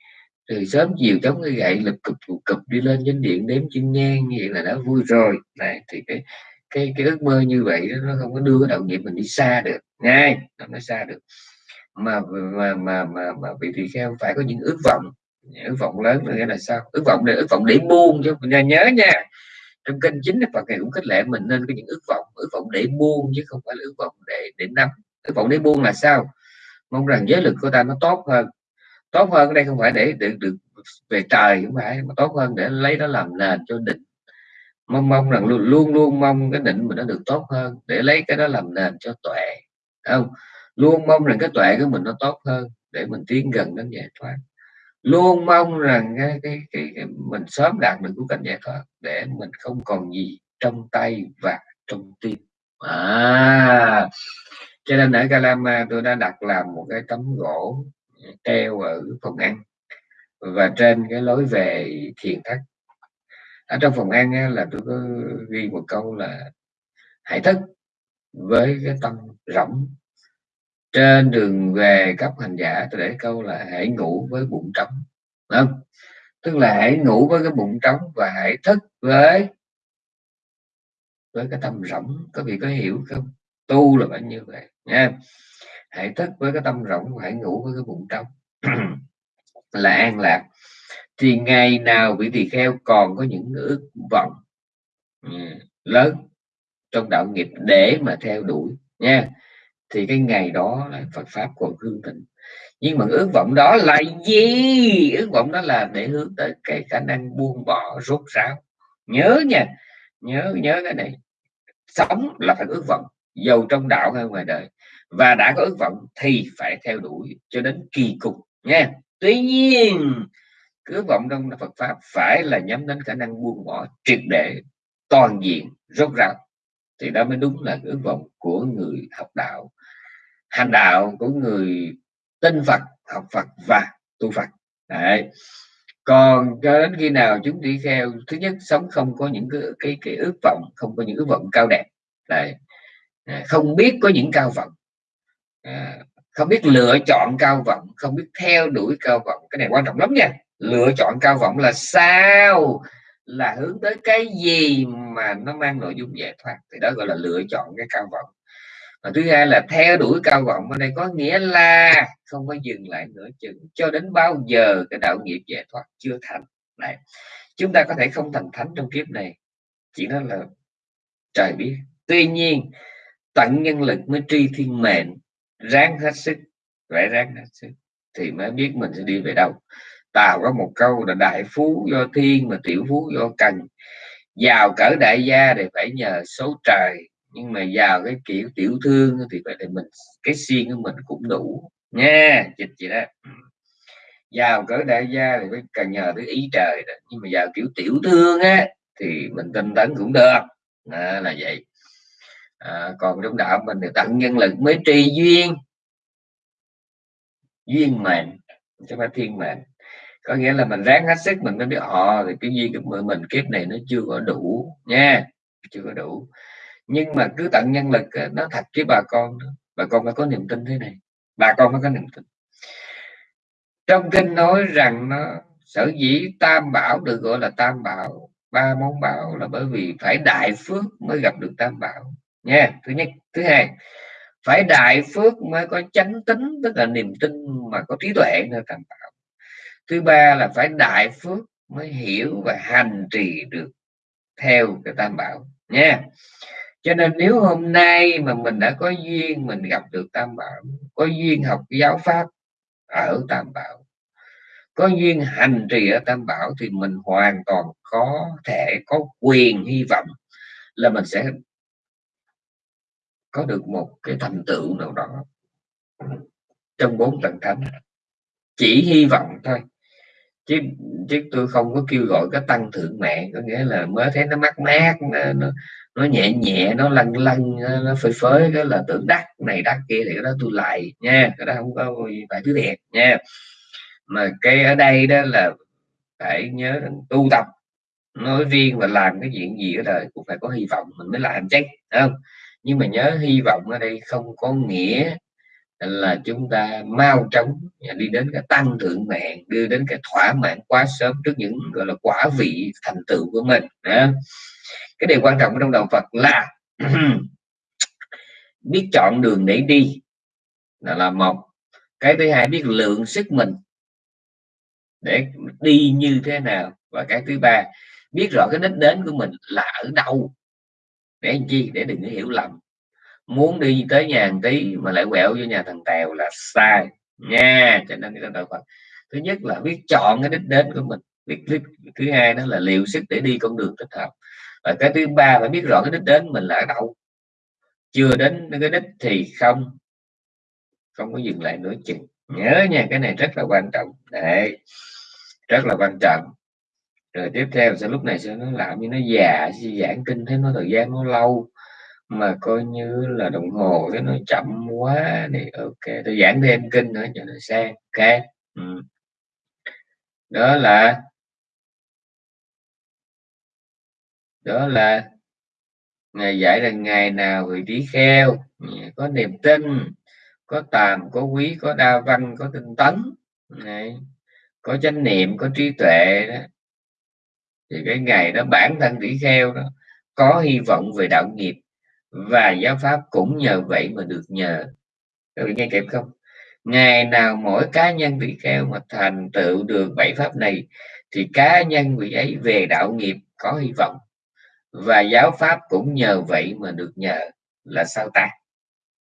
rồi sớm chiều chống cái gậy lập cục cục đi lên chánh điện đếm chân nhang như vậy là đã vui rồi. Này thì cái cái cái ước mơ như vậy đó, nó không có đưa cái đạo nghiệp mình đi xa được. Ngay nó xa được mà mà mà mà, mà vị tỳ kheo phải có những ước vọng. Ước vọng lớn nghĩa là sao? Ước vọng để ước vọng để buông chứ. Mình nhớ nha. Trong kênh chính Phật này cũng khích lệ mình nên có những ước vọng ước vọng để buông chứ không phải là ước vọng để để nắm. Ước vọng để buông là sao? Mong rằng giới lực của ta nó tốt hơn. Tốt hơn đây không phải để được được về trời không phải mà tốt hơn để lấy nó làm nền cho định. Mong mong rằng luôn luôn luôn mong cái định mình nó được tốt hơn để lấy cái đó làm nền cho tuệ. Không? Luôn mong rằng cái tuệ của mình nó tốt hơn để mình tiến gần đến giải thoát. Luôn mong rằng cái, cái, cái, cái mình sớm đạt được của cảnh giải thoát để mình không còn gì trong tay và trong tim. À cho nên ở Calama tôi đã đặt làm một cái tấm gỗ treo ở phòng ăn và trên cái lối về thiền thất. Ở trong phòng ăn là tôi có ghi một câu là hãy thức với cái tâm rỗng trên đường về cấp hành giả, tôi để câu là hãy ngủ với bụng trống. Không? Tức là hãy ngủ với cái bụng trống và hãy thức với với cái tâm rỗng. Có vị có hiểu không? Tu là phải như vậy, nha. Hãy thức với cái tâm rỗng hãy ngủ với cái bụng trống. [CLEARS THROAT] Là an lạc. Thì ngày nào vị tỳ kheo còn có những ước vọng ừ, lớn trong đạo nghiệp để mà theo đuổi, nha thì cái ngày đó là Phật pháp còn hương thịnh. Nhưng mà ước vọng đó là gì? Ước vọng đó là để hướng tới cái khả năng buông bỏ rốt ráo. Nhớ nha, nhớ nhớ cái này. Sống là phải ước vọng, giàu trong đạo hay ngoài đời. Và đã có ước vọng thì phải theo đuổi cho đến kỳ cục nha. Tuy nhiên ước vọng trong Phật pháp phải là nhắm đến khả năng buông bỏ triệt để toàn diện, rốt ráo. Thì đó mới đúng là ước vọng của người học đạo hành đạo của người tin Phật học Phật và tu Phật. Đấy. còn cho đến khi nào chúng đi theo thứ nhất sống không có những cái cái, cái ước vọng không có những ước vọng cao đẹp. Đấy. Không biết có những cao vọng. À, không biết lựa chọn cao vọng không biết theo đuổi cao vọng. Cái này quan trọng lắm nha. Lựa chọn cao vọng là sao? Là hướng tới cái gì mà nó mang nội dung giải thoát. Thì đó gọi là lựa chọn cái cao vọng và thứ hai là theo đuổi cao vọng ở đây có nghĩa là không có dừng lại nữa chừng cho đến bao giờ cái đạo nghiệp giải thoát chưa thành. Này, chúng ta có thể không thành thánh trong kiếp này, chỉ nói là trời biết. Tuy nhiên, tận nhân lực mới tri thiên mệnh, ráng hết sức, phải ráng hết sức thì mới biết mình sẽ đi về đâu. Tào có một câu là đại phú do thiên mà tiểu phú do cần giàu cỡ đại gia thì phải nhờ số trời nhưng mà vào cái kiểu tiểu thương thì vậy thì mình cái xiên của mình cũng đủ. Nha dịch chị đó. Ừ. Vào cỡ đại gia thì phải cần nhờ tới ý trời đó. nhưng mà vào kiểu tiểu thương á thì mình tinh tấn cũng được. À, là vậy. À, còn trong đạo mình thì tận nhân lực mới tri duyên. Duyên mệnh chứ phải thiên mệnh. Có nghĩa là mình ráng hết sức mình mới biết họ thì cái duyên của mình kiếp này nó chưa có đủ. Nha chưa có đủ nhưng mà cứ tận nhân lực nó thật với bà con bà con phải có niềm tin thế này. Bà con phải có niềm tin. Trong kinh nói rằng nó, sở dĩ tam bảo được gọi là tam bảo, ba món bảo là bởi vì phải đại phước mới gặp được tam bảo. Nha, thứ nhất. Thứ hai, phải đại phước mới có chánh tính, tức là niềm tin mà có trí tuệ nơi tam bảo. Thứ ba là phải đại phước mới hiểu và hành trì được theo cái tam bảo. Nha cho nên nếu hôm nay mà mình đã có duyên mình gặp được tam bảo có duyên học giáo pháp ở tam bảo có duyên hành trì ở tam bảo thì mình hoàn toàn có thể có quyền hy vọng là mình sẽ có được một cái thành tựu nào đó trong bốn tầng thánh. Chỉ hy vọng thôi. Chứ chứ tôi không có kêu gọi cái tăng thượng mạng có nghĩa là mới thấy nó mát mát nó, nó, nó nhẹ nhẹ, nó lăn lăn nó phơi phới, cái là tưởng đắc này đắc kia thì cái đó tôi lại nha, cái đó không có phải thứ thiệt nha mà cái ở đây đó là phải nhớ rằng tu tập, nói riêng và làm cái chuyện gì ở đời cũng phải có hy vọng mình mới làm chắc không nhưng mà nhớ hy vọng ở đây không có nghĩa là chúng ta mau chóng đi đến cái tăng thượng mạng, đưa đến cái thỏa mãn quá sớm trước những, gọi là quả vị thành tựu của mình đó cái điều quan trọng trong đạo Phật là [CLEARS THROAT] biết chọn đường để đi là, là một. Cái thứ hai biết lượng sức mình để đi như thế nào. Và cái thứ ba biết rõ cái đích đến của mình là ở đâu. Để làm chi? Để đừng có hiểu lầm. Muốn đi tới nhà hàng tí mà lại quẹo vô nhà thằng tèo là sai. Nha cho nên cái đạo Phật. Thứ nhất là biết chọn cái đích đến của mình. Biết, biết thứ hai đó là liệu sức để đi con đường thích hợp và cái thứ ba, phải biết rõ cái đích đến mình là ở đâu. Chưa đến cái đích thì không không có dừng lại nữa chừng. Nhớ nha, cái này rất là quan trọng. Đấy, rất là quan trọng. Rồi tiếp theo, sẽ lúc này sẽ nó làm như nó già giảng kinh, thấy nó thời gian nó lâu, mà coi như là đồng hồ cái nó chậm quá thì ok. Tôi giảng thêm kinh nữa, cho nó sang, ok. Ừ. đó là đó là ngày dạy rằng ngày nào vị trí kheo có niềm tin, có tàm, có quý, có đa văn, có tinh tấn. Này có chánh niệm, có trí tuệ đó. Thì cái ngày đó bản thân tỷ kheo đó, có hy vọng về đạo nghiệp và giáo pháp cũng nhờ vậy mà được nhờ. Các vị nghe kịp không? Ngày nào mỗi cá nhân tỷ kheo mà thành tựu được bảy pháp này, thì cá nhân vị ấy về đạo nghiệp có hy vọng và giáo pháp cũng nhờ vậy mà được nhờ là sao ta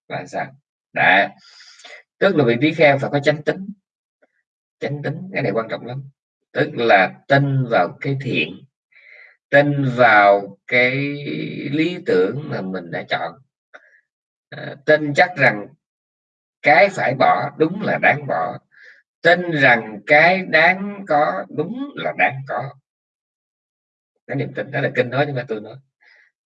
là sao đã tức là vị trí kheo phải có chánh tính. Chánh tính cái này quan trọng lắm. Tức là tin vào cái thiện tin vào cái lý tưởng mà mình đã chọn. À, tin chắc rằng cái phải bỏ đúng là đáng bỏ. Tin rằng cái đáng có đúng là đáng có cái niềm tin đó là kinh nói nhưng mà tôi nói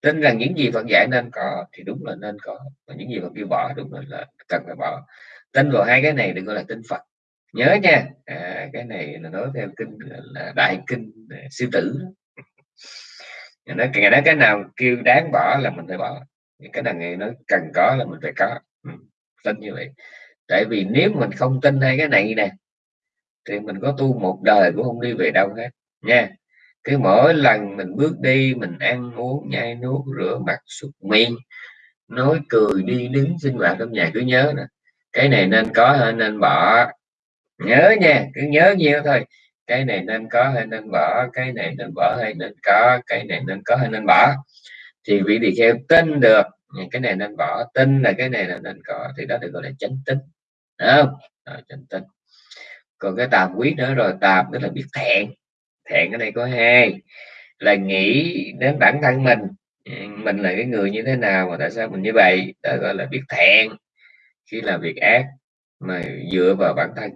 tin rằng những gì Phật dạy nên có thì đúng là nên có và những gì Phật kêu bỏ đúng là, là cần phải bỏ. Tin vào hai cái này đừng gọi là tin Phật. Nhớ nha. À, cái này là nói theo kinh là đại kinh à, sư tử nó ngày đó cái nào kêu đáng bỏ là mình phải bỏ. Cái nào ngày nó cần có là mình phải có. Ừ, tin như vậy. Tại vì nếu mình không tin hai cái này nè thì mình có tu một đời cũng không đi về đâu hết. Nha cái mỗi lần mình bước đi mình ăn uống nhai nuốt rửa mặt súc miệng nói cười đi đứng sinh hoạt trong nhà cứ nhớ nè. Cái này nên có hay nên bỏ. Nhớ nha cứ nhớ nhiều thôi. Cái này nên có hay nên bỏ? Cái này nên bỏ hay nên có? Cái này nên có hay nên bỏ? Thì vị tỳ kheo tin được. Cái này nên bỏ. Tin là cái này là nên có. Thì đó được gọi là chánh tính không? Đó, chánh tính còn cái tàm quý nữa rồi tàm tức là biết thẹn thẹn ở đây có hai là nghĩ đến bản thân mình. Ừ, mình là cái người như thế nào mà tại sao mình như vậy? Đó gọi là biết thẹn khi làm việc ác mà dựa vào bản thân.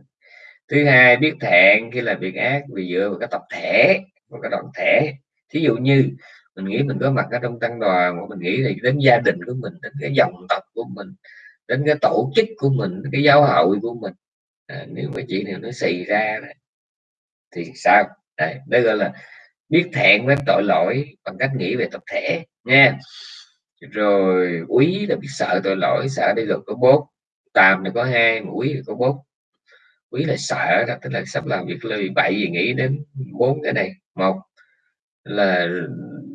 Thứ hai biết thẹn khi làm việc ác vì dựa vào cái tập thể một cái đoàn thể. Thí dụ như mình nghĩ mình có mặt ở trong tăng đoàn mà mình nghĩ thì đến gia đình của mình đến cái dòng tộc của mình đến cái tổ chức của mình đến cái giáo hội của mình. À, nếu mà chuyện này nó xảy ra thì sao? Đây, đây gọi là biết thẹn với tội lỗi bằng cách nghĩ về tập thể nha. Rồi quý là biết sợ tội lỗi sợ đi rồi có bốn tàm là có hai mà quý là có bốn quý là sợ đó tức là sắp làm việc lời bậy gì nghĩ đến bốn cái này. Một là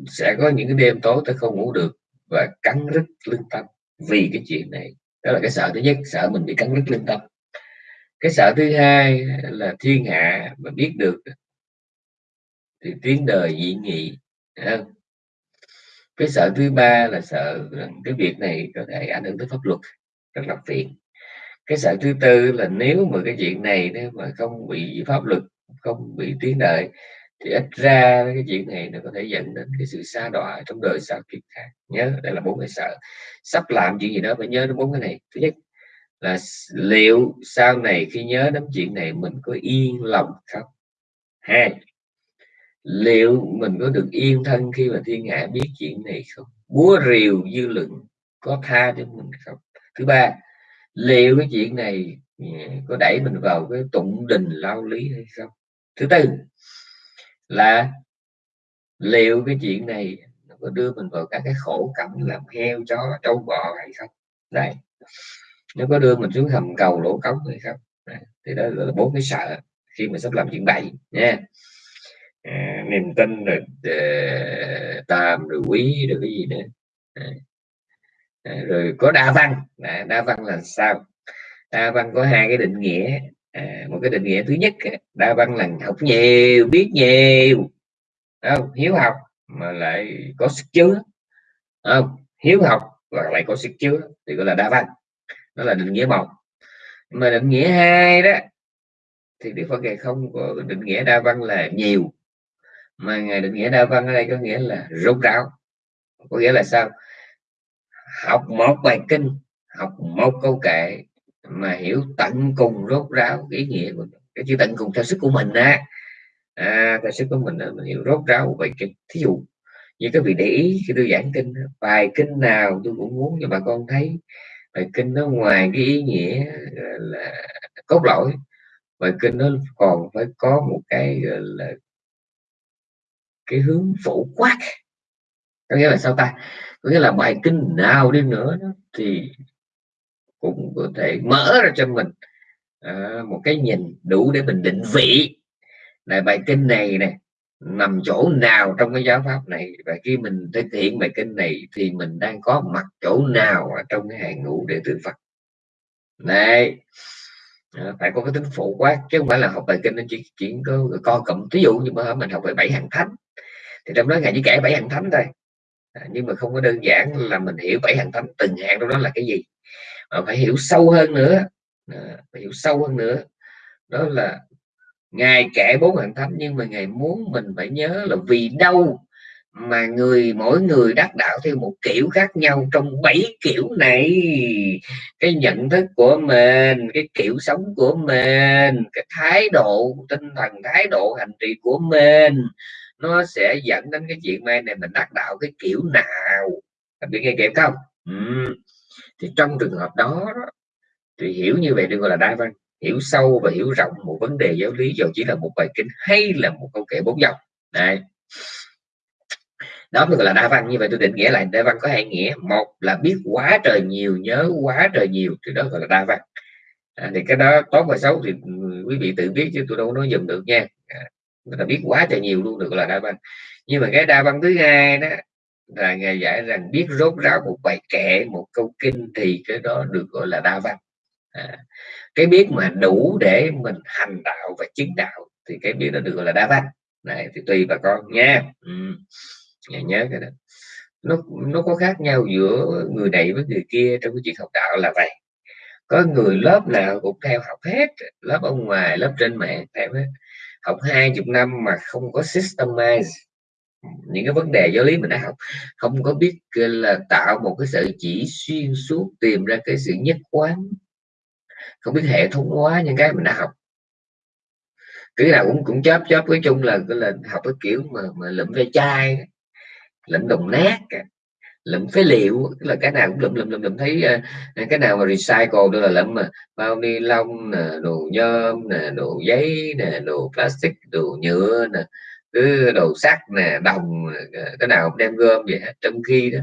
sẽ có những cái đêm tối tôi không ngủ được và cắn rứt lương tâm vì cái chuyện này. Đó là cái sợ thứ nhất sợ mình bị cắn rứt lương tâm. Cái sợ thứ hai là thiên hạ mà biết được thì tiếng đời dị nghị không? cái sợ thứ ba là sợ cái việc này có thể ảnh hưởng tới pháp luật, rất là phiền. Cái sợ thứ tư là nếu mà cái chuyện này nếu mà không bị pháp luật, không bị tiếng đời, thì ít ra cái chuyện này nó có thể dẫn đến cái sự xa đọa trong đời sau kiếp khác. Nhớ, đây là bốn cái sợ. Sắp làm chuyện gì đó phải nhớ đến bốn cái này. Thứ nhất là liệu sau này khi nhớ đến chuyện này mình có yên lòng không? Hai liệu mình có được yên thân khi mà thiên hạ biết chuyện này không? Búa rìu dư luận có tha cho mình không? Thứ ba, liệu cái chuyện này ừ, có đẩy mình vào cái tụng đình lao lý hay không? Thứ tư là, liệu cái chuyện này nó có đưa mình vào các cái khổ cảnh làm heo, chó, trâu, bò hay không? Đây, nó có đưa mình xuống hầm cầu lỗ cống hay không? Đây. thì đó là bốn cái sợ khi mà sắp làm chuyện bậy nha à, niềm tin rồi à, tàm rồi quý rồi cái gì nữa. À, à, rồi có đa văn. À, đa văn là sao? Đa văn có hai cái định nghĩa. À, một cái định nghĩa thứ nhất đa văn là học nhiều biết nhiều. Không? Hiếu học mà lại có sức chứa. Không? Hiếu học và lại có sức chứa thì gọi là đa văn. Đó là định nghĩa một. Mà định nghĩa hai đó thì đức phật ngài không có định nghĩa đa văn là nhiều mà ngài định nghĩa đa văn ở đây có nghĩa là rốt ráo. Có nghĩa là sao? Học một bài kinh học một câu kệ mà hiểu tận cùng rốt ráo ý nghĩa của cái chữ tận cùng theo sức của mình á. À, theo sức của mình á, mình hiểu rốt ráo bài kinh. Thí dụ như các vị để ý khi tôi giảng kinh bài kinh nào tôi cũng muốn cho bà con thấy. Bài kinh nó ngoài cái ý nghĩa là cốt lõi. Bài kinh nó còn phải có một cái là cái hướng phổ quát. Có nghĩa là sao ta? Có nghĩa là bài kinh nào đi nữa thì cũng có thể mở ra cho mình à, một cái nhìn đủ để mình định vị là bài kinh này nè nằm chỗ nào trong cái giáo pháp này. Và khi mình thực hiện bài kinh này thì mình đang có mặt chỗ nào ở trong cái hàng ngũ đệ tử Phật. Này à, phải có cái tính phổ quát chứ không phải là học bài kinh nó chỉ chỉ có co cộng ví dụ như mà mình học về bảy hàng thánh thì trong đó ngài chỉ kể bảy hàng thánh thôi. À, nhưng mà không có đơn giản là mình hiểu bảy hàng thánh từng hạng trong đó là cái gì. Mà phải hiểu sâu hơn nữa. À, phải hiểu sâu hơn nữa. Đó là ngài kể bốn hàng thánh nhưng mà ngài muốn mình phải nhớ là vì đâu mà người mỗi người đắc đạo theo một kiểu khác nhau trong bảy kiểu này. Cái nhận thức của mình cái kiểu sống của mình cái thái độ tinh thần thái độ hành trì của mình nó sẽ dẫn đến cái chuyện mai này mình đắc đạo cái kiểu nào. Bạn nghe kịp không? Ừ. thì trong trường hợp đó, thì hiểu như vậy được gọi là đa văn. Hiểu sâu và hiểu rộng một vấn đề giáo lý dù chỉ là một bài kinh hay là một câu kể bốn dòng. Này. Đó mới gọi là đa văn. Như vậy tôi định nghĩa lại đa văn có hai nghĩa. Một là biết quá trời nhiều nhớ quá trời nhiều thì đó gọi là đa văn. À, thì cái đó tốt và xấu thì ừ, quý vị tự biết chứ tôi đâu nói dùm được nha. À, người ta biết quá trời nhiều luôn được gọi là đa văn nhưng mà cái đa văn thứ hai đó là ngài giải rằng biết rốt ráo một bài kệ một câu kinh thì cái đó được gọi là đa văn à, cái biết mà đủ để mình hành đạo và chứng đạo thì cái biết đó được gọi là đa văn này thì tùy bà con nha. Ừ. nhớ cái đó. Nó nó có khác nhau giữa người này với người kia trong cái chuyện học đạo là vậy. Có người lớp nào cũng theo học hết lớp ở ngoài lớp trên mạng theo hết học hai chục năm mà không có systemize những cái vấn đề giáo lý mình đã học, không có biết là tạo một cái sự chỉ xuyên suốt, tìm ra cái sự nhất quán, không biết hệ thống hóa những cái mình đã học. Cứ nào cũng cũng chớp chớp nói chung là là học cái kiểu mà mà lụm ve chai, lụm đồng nát lụm phế liệu là cái nào cũng lụm lụm lụm lụm thấy uh, cái nào mà recycle đó là lụm mà. Bao ni lông nè đồ nhôm nè đồ giấy nè đồ plastic đồ nhựa nè cứ đồ sắt nè đồng ờ, cái nào cũng đem gom vậy trong khi đó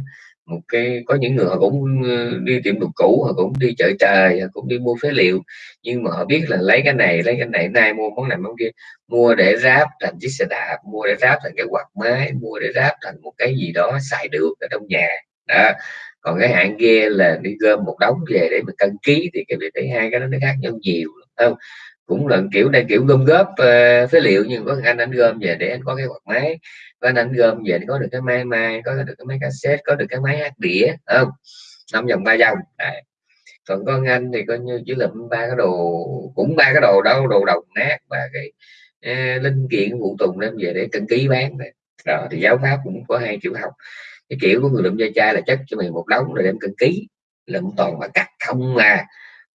một cái, có những người họ cũng ờ, đi tiệm đồ cũ, họ cũng đi chợ trời, họ cũng đi mua phế liệu. Nhưng mà họ biết là lấy cái này, lấy cái này nay mua món này, món kia. Mua để ráp thành chiếc xe đạp, mua để ráp thành cái quạt máy, mua để ráp thành một cái gì đó xài được ở trong nhà. Đó. Còn cái hạng kia là đi gom một đống về để mà cân ký thì cái việc thấy hai cái đó nó khác nhau nhiều không? Cũng là kiểu này kiểu gom góp uh, phế liệu nhưng có anh anh gom về để anh có cái quạt máy có anh anh gom về để có được cái máy mai có được cái máy cassette có được cái máy hát đĩa không năm vòng ba vòng Đấy. còn con anh thì coi như chỉ là ba cái đồ cũng ba cái đồ đâu đồ đồng nát và cái uh, linh kiện phụ tùng đem về để cân ký bán này. đó thì giáo pháp cũng có hai kiểu học cái kiểu của người lượm gia trai là chất cho mình một đống rồi đem cân ký lượm toàn mà cắt không mà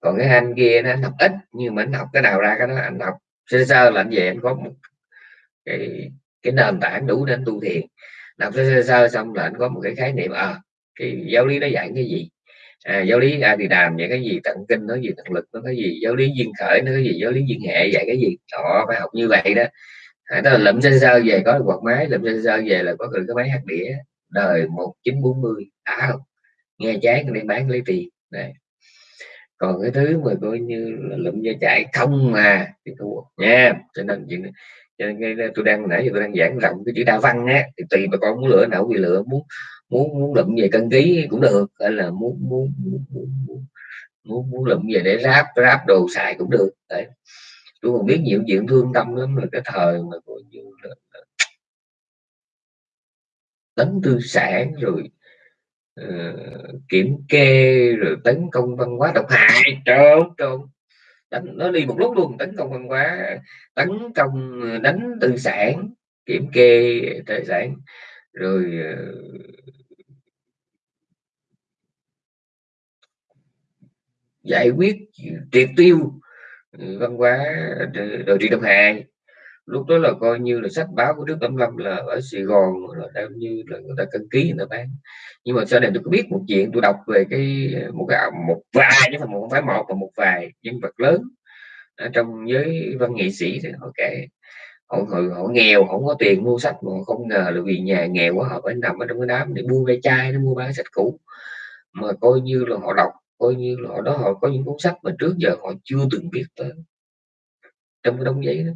còn cái anh kia nó anh học ít nhưng mà anh học cái nào ra cái đó anh học sơ sơ là anh về anh có một cái cái nền tảng đủ để anh tu thiền. Đọc sơ sơ xong là anh có một cái khái niệm à cái giáo lý nó dạy cái gì? À, giáo lý a thì đàm những cái gì? Tận kinh nó gì? Tận lực nó cái gì? Giáo lý duyên khởi nó cái gì? Giáo lý duyên hệ dạy cái gì? Họ phải học như vậy đó. À, đó là lụm sơ sơ về có quạt máy lụm sơ sơ về là có được cái máy hát đĩa. Đời 1940 đã không? Nghe chán đi bán lấy tiền. Này còn cái thứ mà coi như là lụm da chạy không mà thì thua nha cho nên chuyện cho nên tôi đang nãy giờ tôi đang giảng rộng cái chữ đa văn á thì tùy bà con muốn lựa nào thì lựa muốn muốn muốn lụm về cân ký cũng được hay là muốn muốn muốn muốn, muốn, muốn, muốn lụm về để ráp ráp đồ xài cũng được đấy. Tôi còn biết nhiều chuyện thương tâm lắm là cái thời mà coi như là, là tư sản rồi uh, kiểm kê rồi tấn công văn hóa độc hại. Trộn trộn đánh nó đi một lúc luôn tấn công văn hóa tấn công ờ, đánh tư sản kiểm kê tài sản rồi uh, giải quyết triệt tiêu văn hóa đồ trị độc hại lúc đó là coi như là sách báo của Đức Tấm Lâm là ở Sài Gòn là đang như là người ta cân ký người ta bán. Nhưng mà sau này tôi có biết một chuyện tôi đọc về cái một cái một vài chứ không phải một mà một vài nhân vật lớn ở trong giới văn nghệ sĩ thì họ kể. Họ, họ, họ nghèo không có tiền mua sách mà không ngờ là vì nhà nghèo quá họ phải nằm ở trong cái đám để mua ve chai nó mua bán sách cũ. Mà coi như là họ đọc coi như là họ đó họ có những cuốn sách mà trước giờ họ chưa từng biết tới. Trong cái đống giấy đó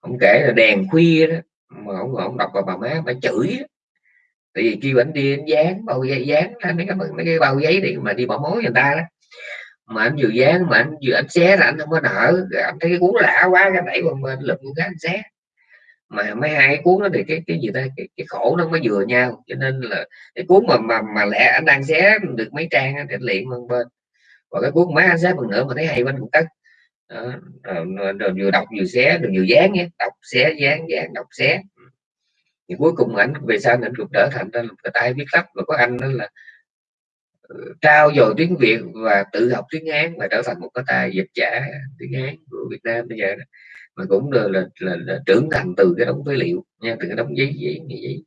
ông kể là đèn khuya đó mà ông ông đọc vào bà má bà chửi đó. tại vì khi anh đi anh dán bao giấy dán mấy cái mấy cái bao giấy đi mà đi bỏ mối người ta đó. Mà anh vừa dán mà anh vừa anh xé là anh không có nở, anh thấy cái cuốn lạ quá cái đẩy qua bên lụm cái anh xé. Mà mấy hai cái cuốn đó thì cái cái gì ta cái, cái khổ nó mới vừa nhau cho nên là cái cuốn mà mà mà lẽ anh đang xé được mấy trang thì liền bên bên. Và cái cuốn má anh xé phần nữa mà thấy hay bên cũng cất đó, à, rồi, vừa đọc vừa xé được vừa dán nhé đọc xé dán dán đọc xé. Thì cuối cùng ảnh về sau ảnh cũng trở thành ra cái tay viết lách và có anh đó là ờ, trao dồi tiếng Việt và tự học tiếng Hán và trở thành một cái tài dịch giả tiếng Hán của Việt Nam bây giờ đó. mà cũng là, là, là, là trưởng thành từ cái đống phế liệu nha từ cái đống giấy giấy giấy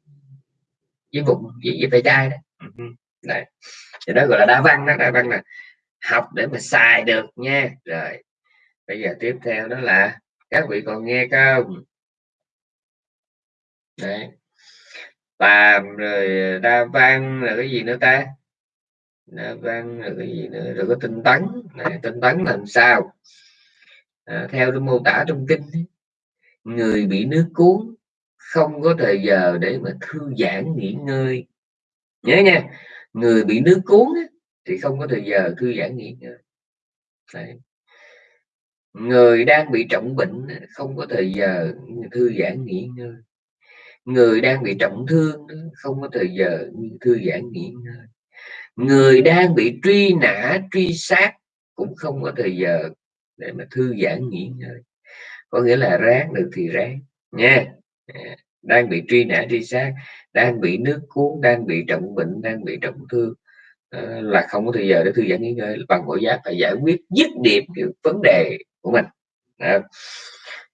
giấy bụng giấy giấy tay chai đó. Này thì đó gọi là đa văn đó đa văn là học để mà xài được nha. Rồi bây giờ tiếp theo đó là các vị còn nghe không? Đấy. Tàm rồi đa văn là cái gì nữa ta? Đa văn là cái gì nữa? Rồi có tinh tấn. Này tinh tấn làm sao? À, theo cái mô tả trong kinh người bị nước cuốn không có thời giờ để mà thư giãn nghỉ ngơi. Nhớ nha người bị nước cuốn thì không có thời giờ thư giãn nghỉ ngơi. Đấy người đang bị trọng bệnh không có thời giờ thư giãn nghỉ ngơi. Người đang bị trọng thương không có thời giờ thư giãn nghỉ ngơi. Người đang bị truy nã, truy sát cũng không có thời giờ để mà thư giãn nghỉ ngơi. Có nghĩa là ráng được thì ráng, nha. À, đang bị truy nã, truy sát, đang bị nước cuốn, đang bị trọng bệnh, đang bị trọng thương ờ, là không có thời giờ để thư giãn nghỉ ngơi. Bằng mọi giá phải giải quyết dứt điểm cái vấn đề của mình. Đó.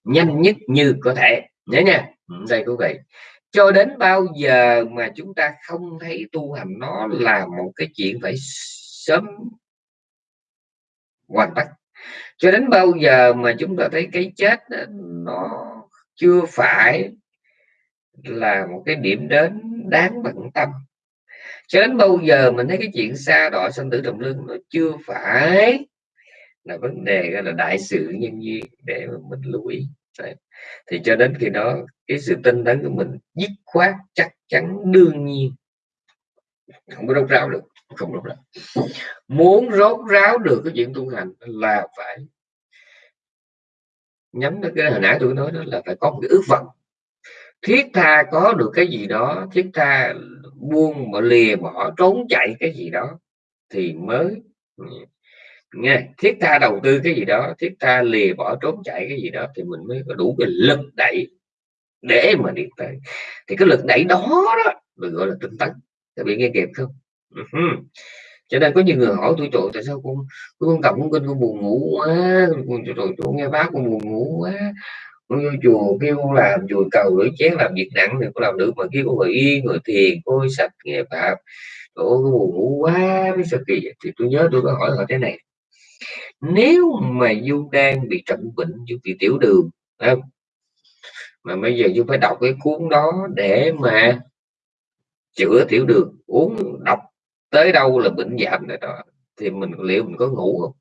nhanh nhất như có thể. Nhớ nha. Ừ, Đây quý vị. Cho đến bao giờ mà chúng ta không thấy tu hành nó là một cái chuyện phải sớm hoàn tất? Cho đến bao giờ mà chúng ta thấy cái chết nó chưa phải là một cái điểm đến đáng bận tâm? Cho đến bao giờ mình thấy cái chuyện xa đọa sanh tử trọng lưng nó chưa phải là vấn đề, gọi là đại sự nhân duyên để mà mình lưu ý Đấy. thì cho đến khi đó, cái sự tinh tấn của mình dứt khoát, chắc chắn, đương nhiên, không có rốt ráo được, không rốt ráo. Muốn rốt ráo được cái chuyện tu hành là phải nhắm đến cái hồi nãy tôi nói đó là phải có một cái ước vọng. Thiết tha có được cái gì đó, thiết tha buông mà lìa bỏ, trốn chạy cái gì đó thì mới nghe thiết tha đầu tư cái gì đó thiết tha lìa bỏ trốn chạy cái gì đó thì mình mới có đủ cái lực đẩy để mà đi tới. Thì cái lực đẩy đó đó được gọi là tinh tấn. Các bạn nghe kịp không? Uh-huh. cho nên có nhiều người hỏi tôi trời tại sao con con cầm con kinh con buồn ngủ quá? Con trời tôi nghe bác con buồn ngủ quá. Con vô chùa kêu làm chùa cầu rửa chén làm việc nặng thì con làm được mà kêu con ngồi yên ngồi thiền coi sạch nghe phạm, trời buồn ngủ quá mới sao kỳ vậy? thì tôi nhớ tôi có hỏi họ thế này nếu mà du đang bị trận bệnh du bị tiểu đường không? mà bây giờ du phải đọc cái cuốn đó để mà chữa tiểu đường uống, đọc tới đâu là bệnh giảm rồi đó thì mình, liệu mình có ngủ không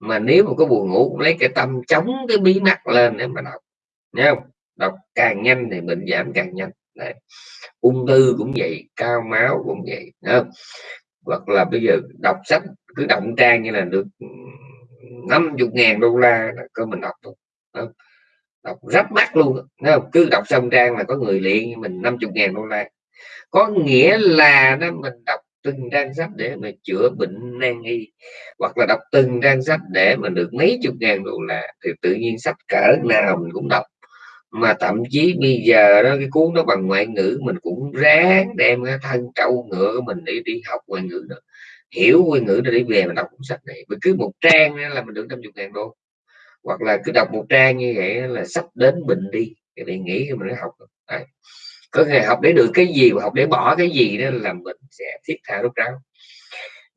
mà nếu mà có buồn ngủ, lấy cái tâm chống cái bí mắt lên để mà đọc nhá không đọc càng nhanh thì bệnh giảm càng nhanh Đấy. ung thư cũng vậy, cao máu cũng vậy không? Hoặc là bây giờ đọc sách cứ động trang như là được 50 ngàn đô la cơ mình đọc thôi đọc rất mắt luôn không? cứ đọc xong trang là có người liền mình 50 ngàn đô la có nghĩa là nó mình đọc từng trang sách để mà chữa bệnh nan y, hoặc là đọc từng trang sách để mà được mấy chục ngàn đô la, thì tự nhiên sách cỡ nào mình cũng đọc mà thậm chí bây giờ đó, cái cuốn đó bằng ngoại ngữ mình cũng ráng đem cái thân trâu ngựa của mình đi đi học ngoại ngữ đó. Hiểu ngoại ngữ để về mà đọc cuốn sách này. Mình cứ một trang là mình được trăm chục ngàn đô. Hoặc là cứ đọc một trang như vậy là sắp đến bệnh đi. Cái này nghĩ mình học Đấy. có ngày học để được cái gì và học để bỏ cái gì đó là mình sẽ thiết tha rút ráo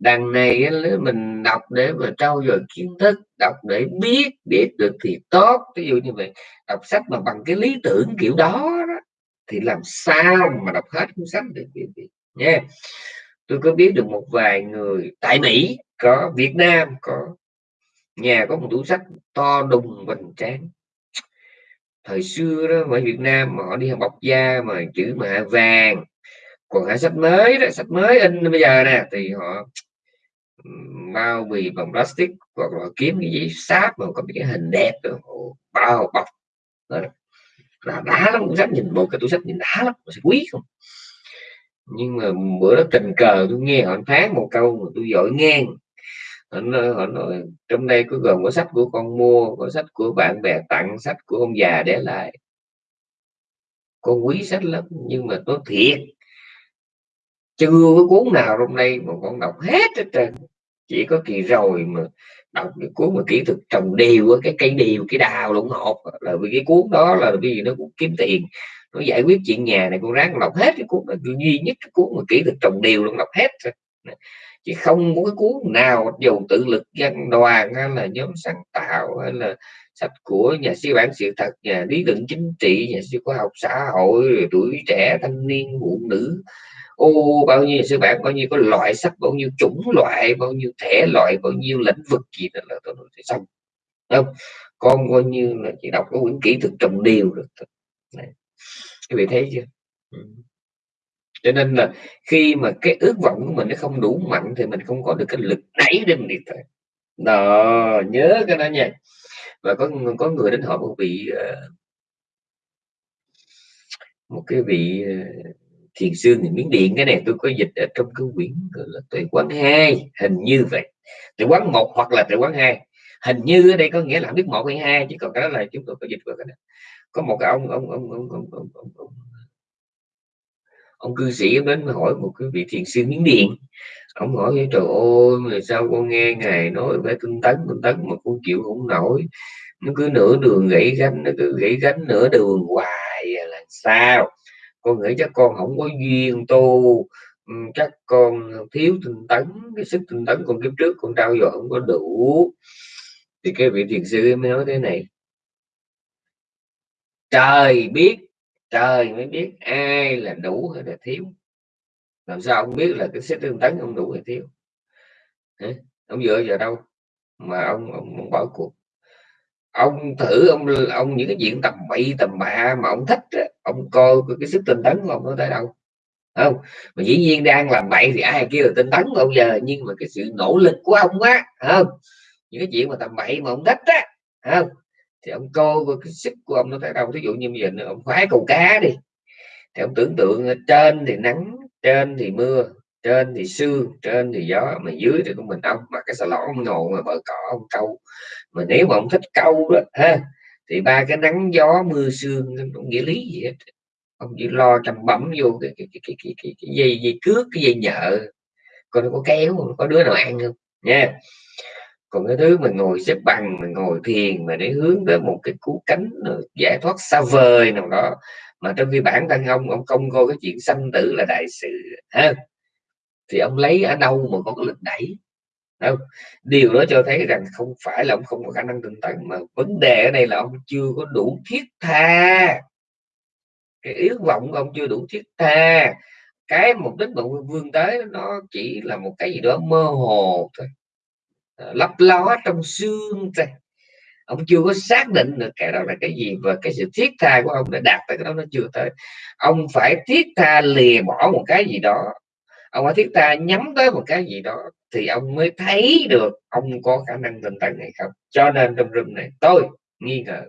đằng này mình đọc để mà trau dồi kiến thức đọc để biết biết được thì tốt. Ví dụ như vậy đọc sách mà bằng cái lý tưởng kiểu đó, đó thì làm sao mà đọc hết cuốn sách được nha. Tôi có biết được một vài người tại Mỹ có Việt Nam có nhà có một tủ sách to đùng hoành tráng. Thời xưa đó ở Việt Nam mà họ đi học bọc da mà chữ mà vàng còn cả sách mới đó sách mới in bây giờ nè thì họ bao bì bằng plastic hoặc là kiếm cái giấy sáp mà có cái hình đẹp rồi bao bọc. Là đá lắm cuốn sách nhìn một cái tủ sách nhìn đá lắm sẽ quý không? Nhưng mà bữa đó tình cờ tôi nghe họ phán một câu mà tôi giỏi ngang. Họ nói, họ nói trong đây có gồm có sách của con mua có sách của bạn bè tặng sách của ông già để lại. Con quý sách lắm nhưng mà tôi thiệt chưa có cuốn nào trong đây mà con đọc hết hết trơn chỉ có kỳ rồi mà đọc cái cuốn mà kỹ thuật trồng điều cái cây điều cái đào lộn hộp là vì cái cuốn đó là vì nó cũng kiếm tiền, nó giải quyết chuyện nhà này, con ráng đọc hết cái cuốn đó. Duy nhất cái cuốn mà kỹ thuật trồng điều luôn đọc hết rồi chứ không có cái cuốn nào dù tự lực dân đoàn hay là nhóm sáng tạo hay là sách của nhà sư bản sự thật, nhà lý luận chính trị, nhà sư khoa học xã hội tuổi trẻ, thanh niên, phụ nữ ô, bao nhiêu sư bạn, bao nhiêu có loại sách, bao nhiêu chủng loại, bao nhiêu thể loại, bao nhiêu lĩnh vực gì đó là tôi nói xong. Không? Con coi như là chỉ đọc cái quyển kỹ thuật trồng điều được Đấy. các vị thấy chưa? Ừ. cho nên là khi mà cái ước vọng của mình nó không đủ mạnh thì mình không có được cái lực đẩy để mình đi tới đó, nhớ cái đó nha. Và có có người đến hỏi một vị ờ, một cái vị ờ, thiền sư thì miếng điện cái này tôi có dịch ở trong cái quyển gọi là tuệ quán hai hình như vậy. Tuệ quán một hoặc là tuệ quán hai. Hình như ở đây có nghĩa là biết một hay hai chứ còn cái đó là chúng tôi có dịch vào cái đó có một cái ông ông ông ông ông ông, ông, ông, ông cư sĩ đến hỏi một cái vị thiền sư miếng điện. Ông hỏi trời ơi sao con nghe ngài nói về tinh tấn tinh tấn mà con chịu không nổi? Nó cứ nửa đường gãy gánh nó cứ gãy gánh nửa đường hoài à, là sao? Con nghĩ chắc con không có duyên tu. Ừ, chắc con thiếu tinh tấn cái sức tinh tấn con kiếp trước con trao dồi không có đủ. Thì cái vị thiền sư mới nói thế này. Trời biết trời mới biết ai là đủ hay là thiếu. Làm sao ông biết là cái sức tinh tấn không đủ hay thiếu. Hả? ông dựa vào đâu mà ông ông, ông bỏ cuộc? Ông thử ông ông những cái chuyện tầm bậy tầm bạ mà ông thích đó ông coi cái sức tinh tấn của ông nó tới đâu. Không? Mà dĩ nhiên đang làm bậy thì ai kêu là tinh tấn bao giờ, nhưng mà cái sự nỗ lực của ông á không? Những cái chuyện mà tầm bậy mà ông thích á không? Thì ông coi cái sức của ông nó tới đâu. Ví dụ như bây giờ ông khoái câu cá đi. Thì ông tưởng tượng trên thì nắng, trên thì mưa, trên thì sương, trên thì gió, mà dưới thì của mình ông. Mà cái xà lon ông ngồi mà bờ cỏ ông câu. Mà nếu mà ông thích câu đó, ha thì ba cái nắng gió mưa sương không nghĩa lý gì hết. Ông chỉ lo trầm bẩm vô cái cái, cái, cái, cái, cái, cái dây dây cước cái dây nhợ. Còn nó có kéo có đứa nào ăn không nha. Còn cái thứ mình ngồi xếp bằng mình ngồi thiền mà để hướng tới một cái cú cánh ờ, giải thoát xa vời nào đó mà trong khi bản thân ông ông không coi cái chuyện sanh tử là đại sự ha. Thì ông lấy ở đâu mà có cái lực đẩy? Đâu điều đó cho thấy rằng không phải là ông không có khả năng tinh tấn, mà vấn đề ở đây là ông chưa có đủ thiết tha. Cái yếu vọng của ông chưa đủ thiết tha. Cái mục đích mà vương tới nó chỉ là một cái gì đó mơ hồ thôi. Ờ, lấp ló trong xương thôi. Ông chưa có xác định được cái đó là cái gì và cái sự thiết tha của ông đã đạt tới cái đó nó chưa tới. Ông phải thiết tha lìa bỏ một cái gì đó. Ông phải thiết tha nhắm tới một cái gì đó thì ông mới thấy được ông có khả năng tinh tấn hay không. Cho nên trong rừng này, tôi nghi ngờ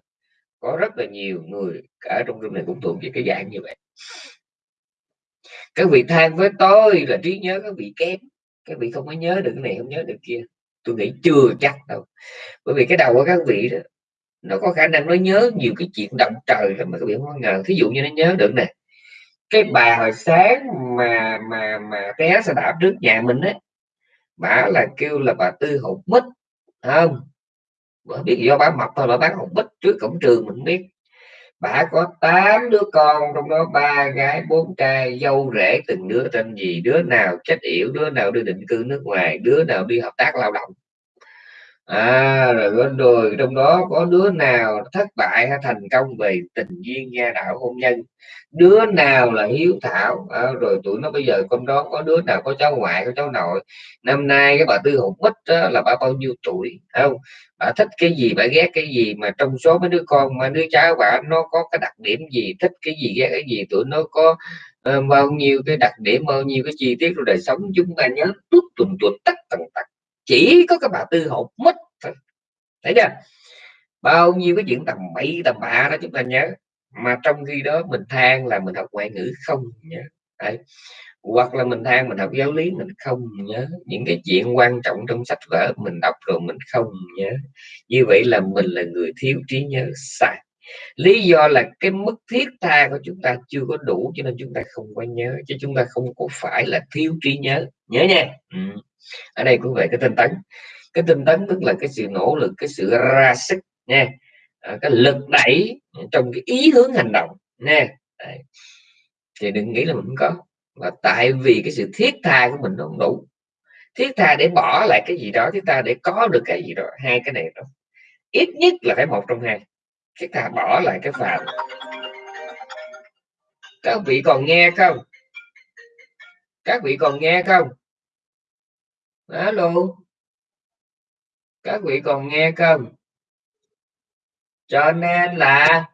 có rất là nhiều người ở trong rừng này cũng thuộc về cái dạng như vậy. Các vị than với tôi là trí nhớ các vị kém, các vị không có nhớ được cái này, không nhớ được kia. Tôi nghĩ chưa chắc đâu. Bởi vì cái đầu của các vị đó, nó có khả năng nó nhớ nhiều cái chuyện động trời lắm mà các vị không ngờ. Thí dụ như nó nhớ được nè, cái bà hồi sáng mà mà mà té xe đạp trước nhà mình ấy bà là kêu là bà tư hột mít không? Bà biết do bà mập thôi, bà bán hột mít trước cổng trường mình biết. Bà có 8 đứa con, trong đó ba gái, bốn trai, dâu rể từng đứa tên gì, đứa nào chết yểu, đứa nào đi định cư nước ngoài, đứa nào đi hợp tác lao động à rồi rồi. Trong đó có đứa nào thất bại hay thành công về tình duyên gia đạo hôn nhân? Đứa nào là hiếu thảo? À, rồi tụi nó bây giờ con đó có đứa nào có cháu ngoại có cháu nội? Năm nay cái bà tư hụt mất là bà bao nhiêu tuổi? Không? Bà thích cái gì bà ghét cái gì mà trong số mấy đứa con mà đứa cháu bà nó có cái đặc điểm gì? Thích cái gì ghét cái gì? Tụi nó có uh, bao nhiêu cái đặc điểm bao nhiêu cái chi tiết của đời sống? Chúng ta nhớ tút tuần tuột tất tần tật chỉ có cái bà tư hụt mất thấy chưa? Bao nhiêu cái chuyện tầm bậy, tầm bạ đó chúng ta nhớ. Mà trong khi đó mình than là mình học ngoại ngữ không nhớ. Đấy. hoặc là mình than mình học giáo lý mình không nhớ. Những cái chuyện quan trọng trong sách vở mình đọc rồi mình không nhớ. Như vậy là mình là người thiếu trí nhớ sai. Lý do là cái mức thiết tha của chúng ta chưa có đủ cho nên chúng ta không có nhớ. Chứ chúng ta không có phải là thiếu trí nhớ. Nhớ nha. Ừ ở đây cũng vậy cái tinh tấn. Cái tinh tấn tức là cái sự nỗ lực cái sự ra sức nha. À, cái lực đẩy trong cái ý hướng hành động nha. Đấy. thì đừng nghĩ là mình không có và tại vì cái sự thiết tha của mình không đủ. Thiết tha để bỏ lại cái gì đó thiết tha để có được cái gì đó hai cái này đó. Ít nhất là phải một trong hai. Thiết tha bỏ lại cái phạm các vị còn nghe không? Các vị còn nghe không? Alo các vị còn nghe không? Cho nên là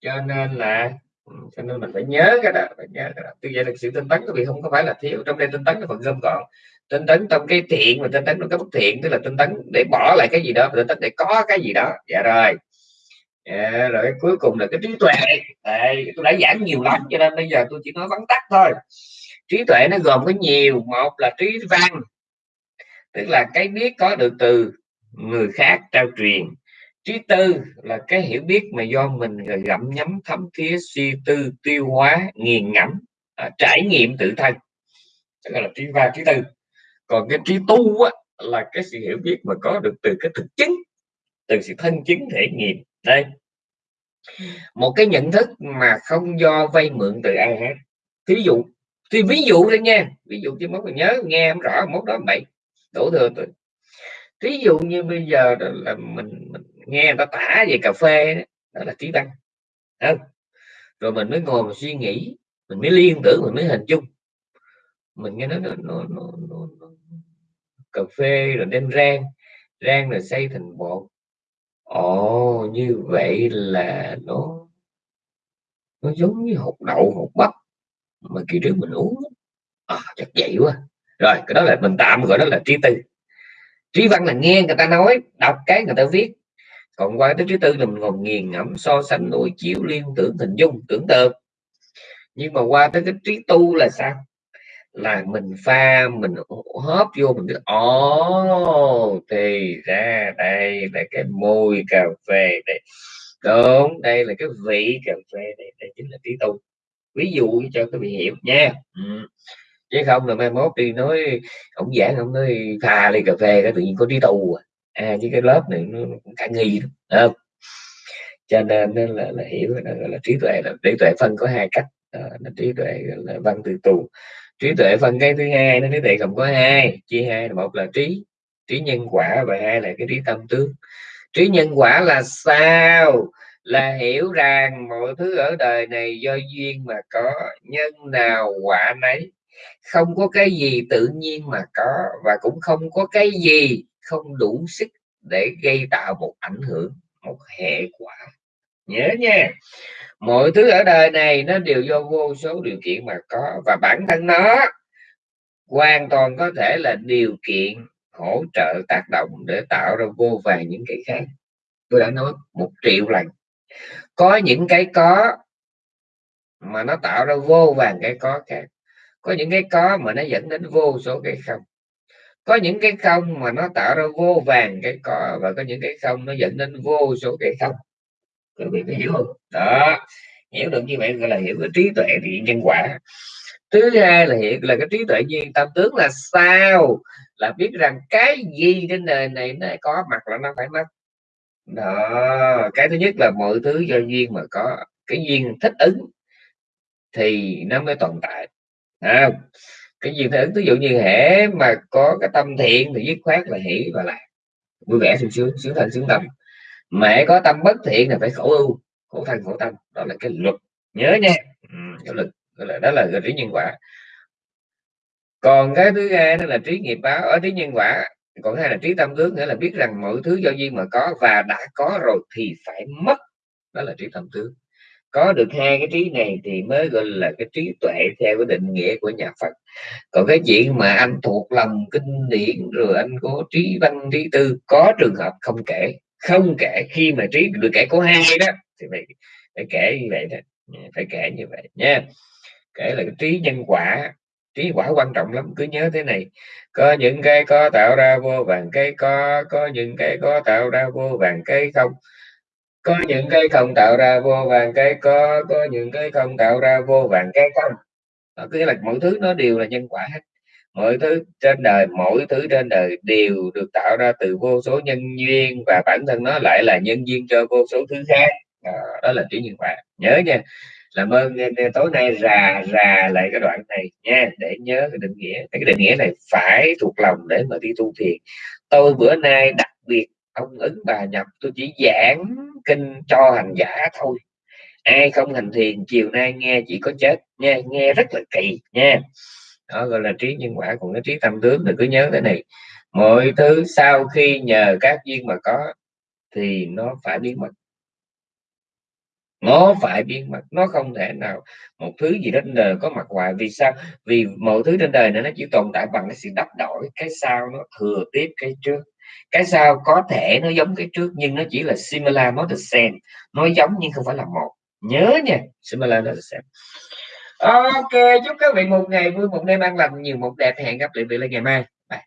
cho nên là ừ, cho nên mình phải nhớ cái đó phải nhớ cái đó. Tuy vậy là sự tinh tấn các vị không có phải là thiếu trong đây tinh tấn là phần gom gọn. Tinh tấn trong cái thiện và tinh tấn trong cái bất thiện tức là tinh tấn để bỏ lại cái gì đó tinh tấn để có cái gì đó. Dạ rồi. À, rồi cuối cùng là cái trí tuệ. Đây, tôi đã giảng nhiều lắm cho nên bây giờ tôi chỉ nói vắn tắt thôi. Trí tuệ nó gồm có nhiều. Một là trí văn tức là cái biết có được từ người khác trao truyền. Trí tư là cái hiểu biết mà do mình gặm nhấm thấm thía suy tư tiêu hóa nghiền ngẫm à, trải nghiệm tự thân. Tức là trí ba trí tư. Còn cái trí tu á, là cái sự hiểu biết mà có được từ cái thực chứng từ sự thân chứng thể nghiệm. Đây. Một cái nhận thức mà không do vay mượn từ ai hết. Ví dụ thì ví dụ đây nha. Ví dụ chứ mốt nhớ nghe không rõ mốt đó bậy đổ thừa tôi ví dụ như bây giờ là mình, mình nghe người ta tả về cà phê đó, đó là trí văn không? rồi mình mới ngồi mình suy nghĩ mình mới liên tưởng mình mới hình dung. Mình nghe nói nó, nó, nó, nó, nó cà phê rồi đem rang rang rồi xây thành bột. Ồ như vậy là nó nó giống như hột đậu hột bắp mà kỳ trước mình uống. À, chắc vậy quá rồi cái đó là mình tạm gọi đó là trí tư. Trí văn là nghe người ta nói đọc cái người ta viết. Còn qua tới trí tư là mình còn nghiền ngẫm so sánh đối chiếu liên tưởng hình dung tưởng tượng. Nhưng mà qua tới cái trí tu là sao? Là mình pha mình hớp vô mình cứ ồ thì ra đây là cái mùi cà phê đây đúng đây là cái vị cà phê đây, đây chính là trí tu. Ví dụ cho các vị hiểu nha. Ừ chứ không là mai mốt đi nói ông giảng ông nói pha ly cà phê cái tự nhiên có trí tu à. À chứ cái lớp này nó cả nghi không? Cho nên nên là, là hiểu là, là trí tuệ là trí tuệ phân có hai cách. Là trí tuệ là văn từ tù. Trí tuệ phân cái thứ hai nó trí tuệ gồm có hai chia hai là một là trí trí nhân quả và hai là cái trí tâm tướng. Trí nhân quả là sao? Là hiểu rằng mọi thứ ở đời này do duyên mà có nhân nào quả nấy không có cái gì tự nhiên mà có, và cũng không có cái gì không đủ sức để gây tạo một ảnh hưởng, một hệ quả. Nhớ nha, mọi thứ ở đời này nó đều do vô số điều kiện mà có, và bản thân nó hoàn toàn có thể là điều kiện hỗ trợ tác động để tạo ra vô vàng những cái khác. Tôi đã nói một triệu lần, có những cái có mà nó tạo ra vô vàng cái có khác có những cái có mà nó dẫn đến vô số cái không. Có những cái không mà nó tạo ra vô vàng cái có và có những cái không nó dẫn đến vô số cái không. Các vị có hiểu không? Đó, hiểu được như vậy gọi là hiểu cái trí tuệ thì nhân quả. Thứ hai là hiện là cái trí tuệ nhiên tâm tướng là sao? Là biết rằng cái gì trên đời này nó có mặt là nó phải mất. Đó, cái thứ nhất là mọi thứ do duyên mà có, cái duyên thích ứng thì nó mới tồn tại à, cái duyên thích ứng ví dụ như hệ mà có cái tâm thiện thì dứt khoát là hỷ và lạc. Vui vẻ sung sướng sướng thân sướng tâm mẹ có tâm bất thiện là phải khổ ưu khổ thân khổ tâm. Đó là cái luật. Nhớ nha. Ừ, cái luật đó là đó là trí nhân quả. Còn cái thứ hai đó là trí nghiệp báo. Ở trí nhân quả còn hai là trí tâm tướng nghĩa là biết rằng mọi thứ do duyên mà có và đã có rồi thì phải mất. Đó là trí tâm tướng có được hai cái trí này thì mới gọi là cái trí tuệ theo cái định nghĩa của nhà Phật. Còn cái chuyện mà anh thuộc lòng kinh điển rồi anh có trí văn, trí tư, có trường hợp không kể không kể. Khi mà trí được kể có hai đó, thì phải phải kể như vậy đó dạ, phải kể như vậy nha. Kể là cái trí nhân quả, trí quả quan trọng lắm, cứ nhớ thế này. Có những cái có tạo ra vô vàng, cái có có những cái có tạo ra vô vàng, cái không có những cái không tạo ra vô vàng cái có có những cái không tạo ra vô vàng cái không. Đó, nghĩa là mọi thứ nó đều là nhân quả hết. Mọi thứ trên đời mỗi thứ trên đời đều được tạo ra từ vô số nhân duyên và bản thân nó lại là nhân duyên cho vô số thứ khác. Đó, đó là chữ nhân quả. Nhớ nha làm ơn tối nay rà rà lại cái đoạn này nha để nhớ cái định nghĩa. Cái định nghĩa này phải thuộc lòng để mà đi tu thiền. Tôi bữa nay đặc biệt ông ứng bà nhập, tôi chỉ giảng kinh cho hành giả thôi. Ai không hành thiền, chiều nay nghe chỉ có chết nha nghe rất là kỳ nha. Đó, gọi là trí nhân quả, còn cái trí tâm tướng thì cứ nhớ cái này. Mọi thứ sau khi nhờ các duyên mà có thì nó phải biến mất. Nó phải biến mất, nó không thể nào một thứ gì đó trên đời có mặt hoài. Vì sao? Vì mọi thứ trên đời này nó chỉ tồn tại bằng cái sự đắp đổi, cái sau nó thừa tiếp, cái trước cái sau có thể nó giống cái trước nhưng nó chỉ là similar not the same nó giống nhưng không phải là một. Nhớ nha, similar not the same ok, chúc các vị một ngày vui, một đêm an lành, nhiều một đẹp, hẹn gặp lại vị lại ngày mai. Bye.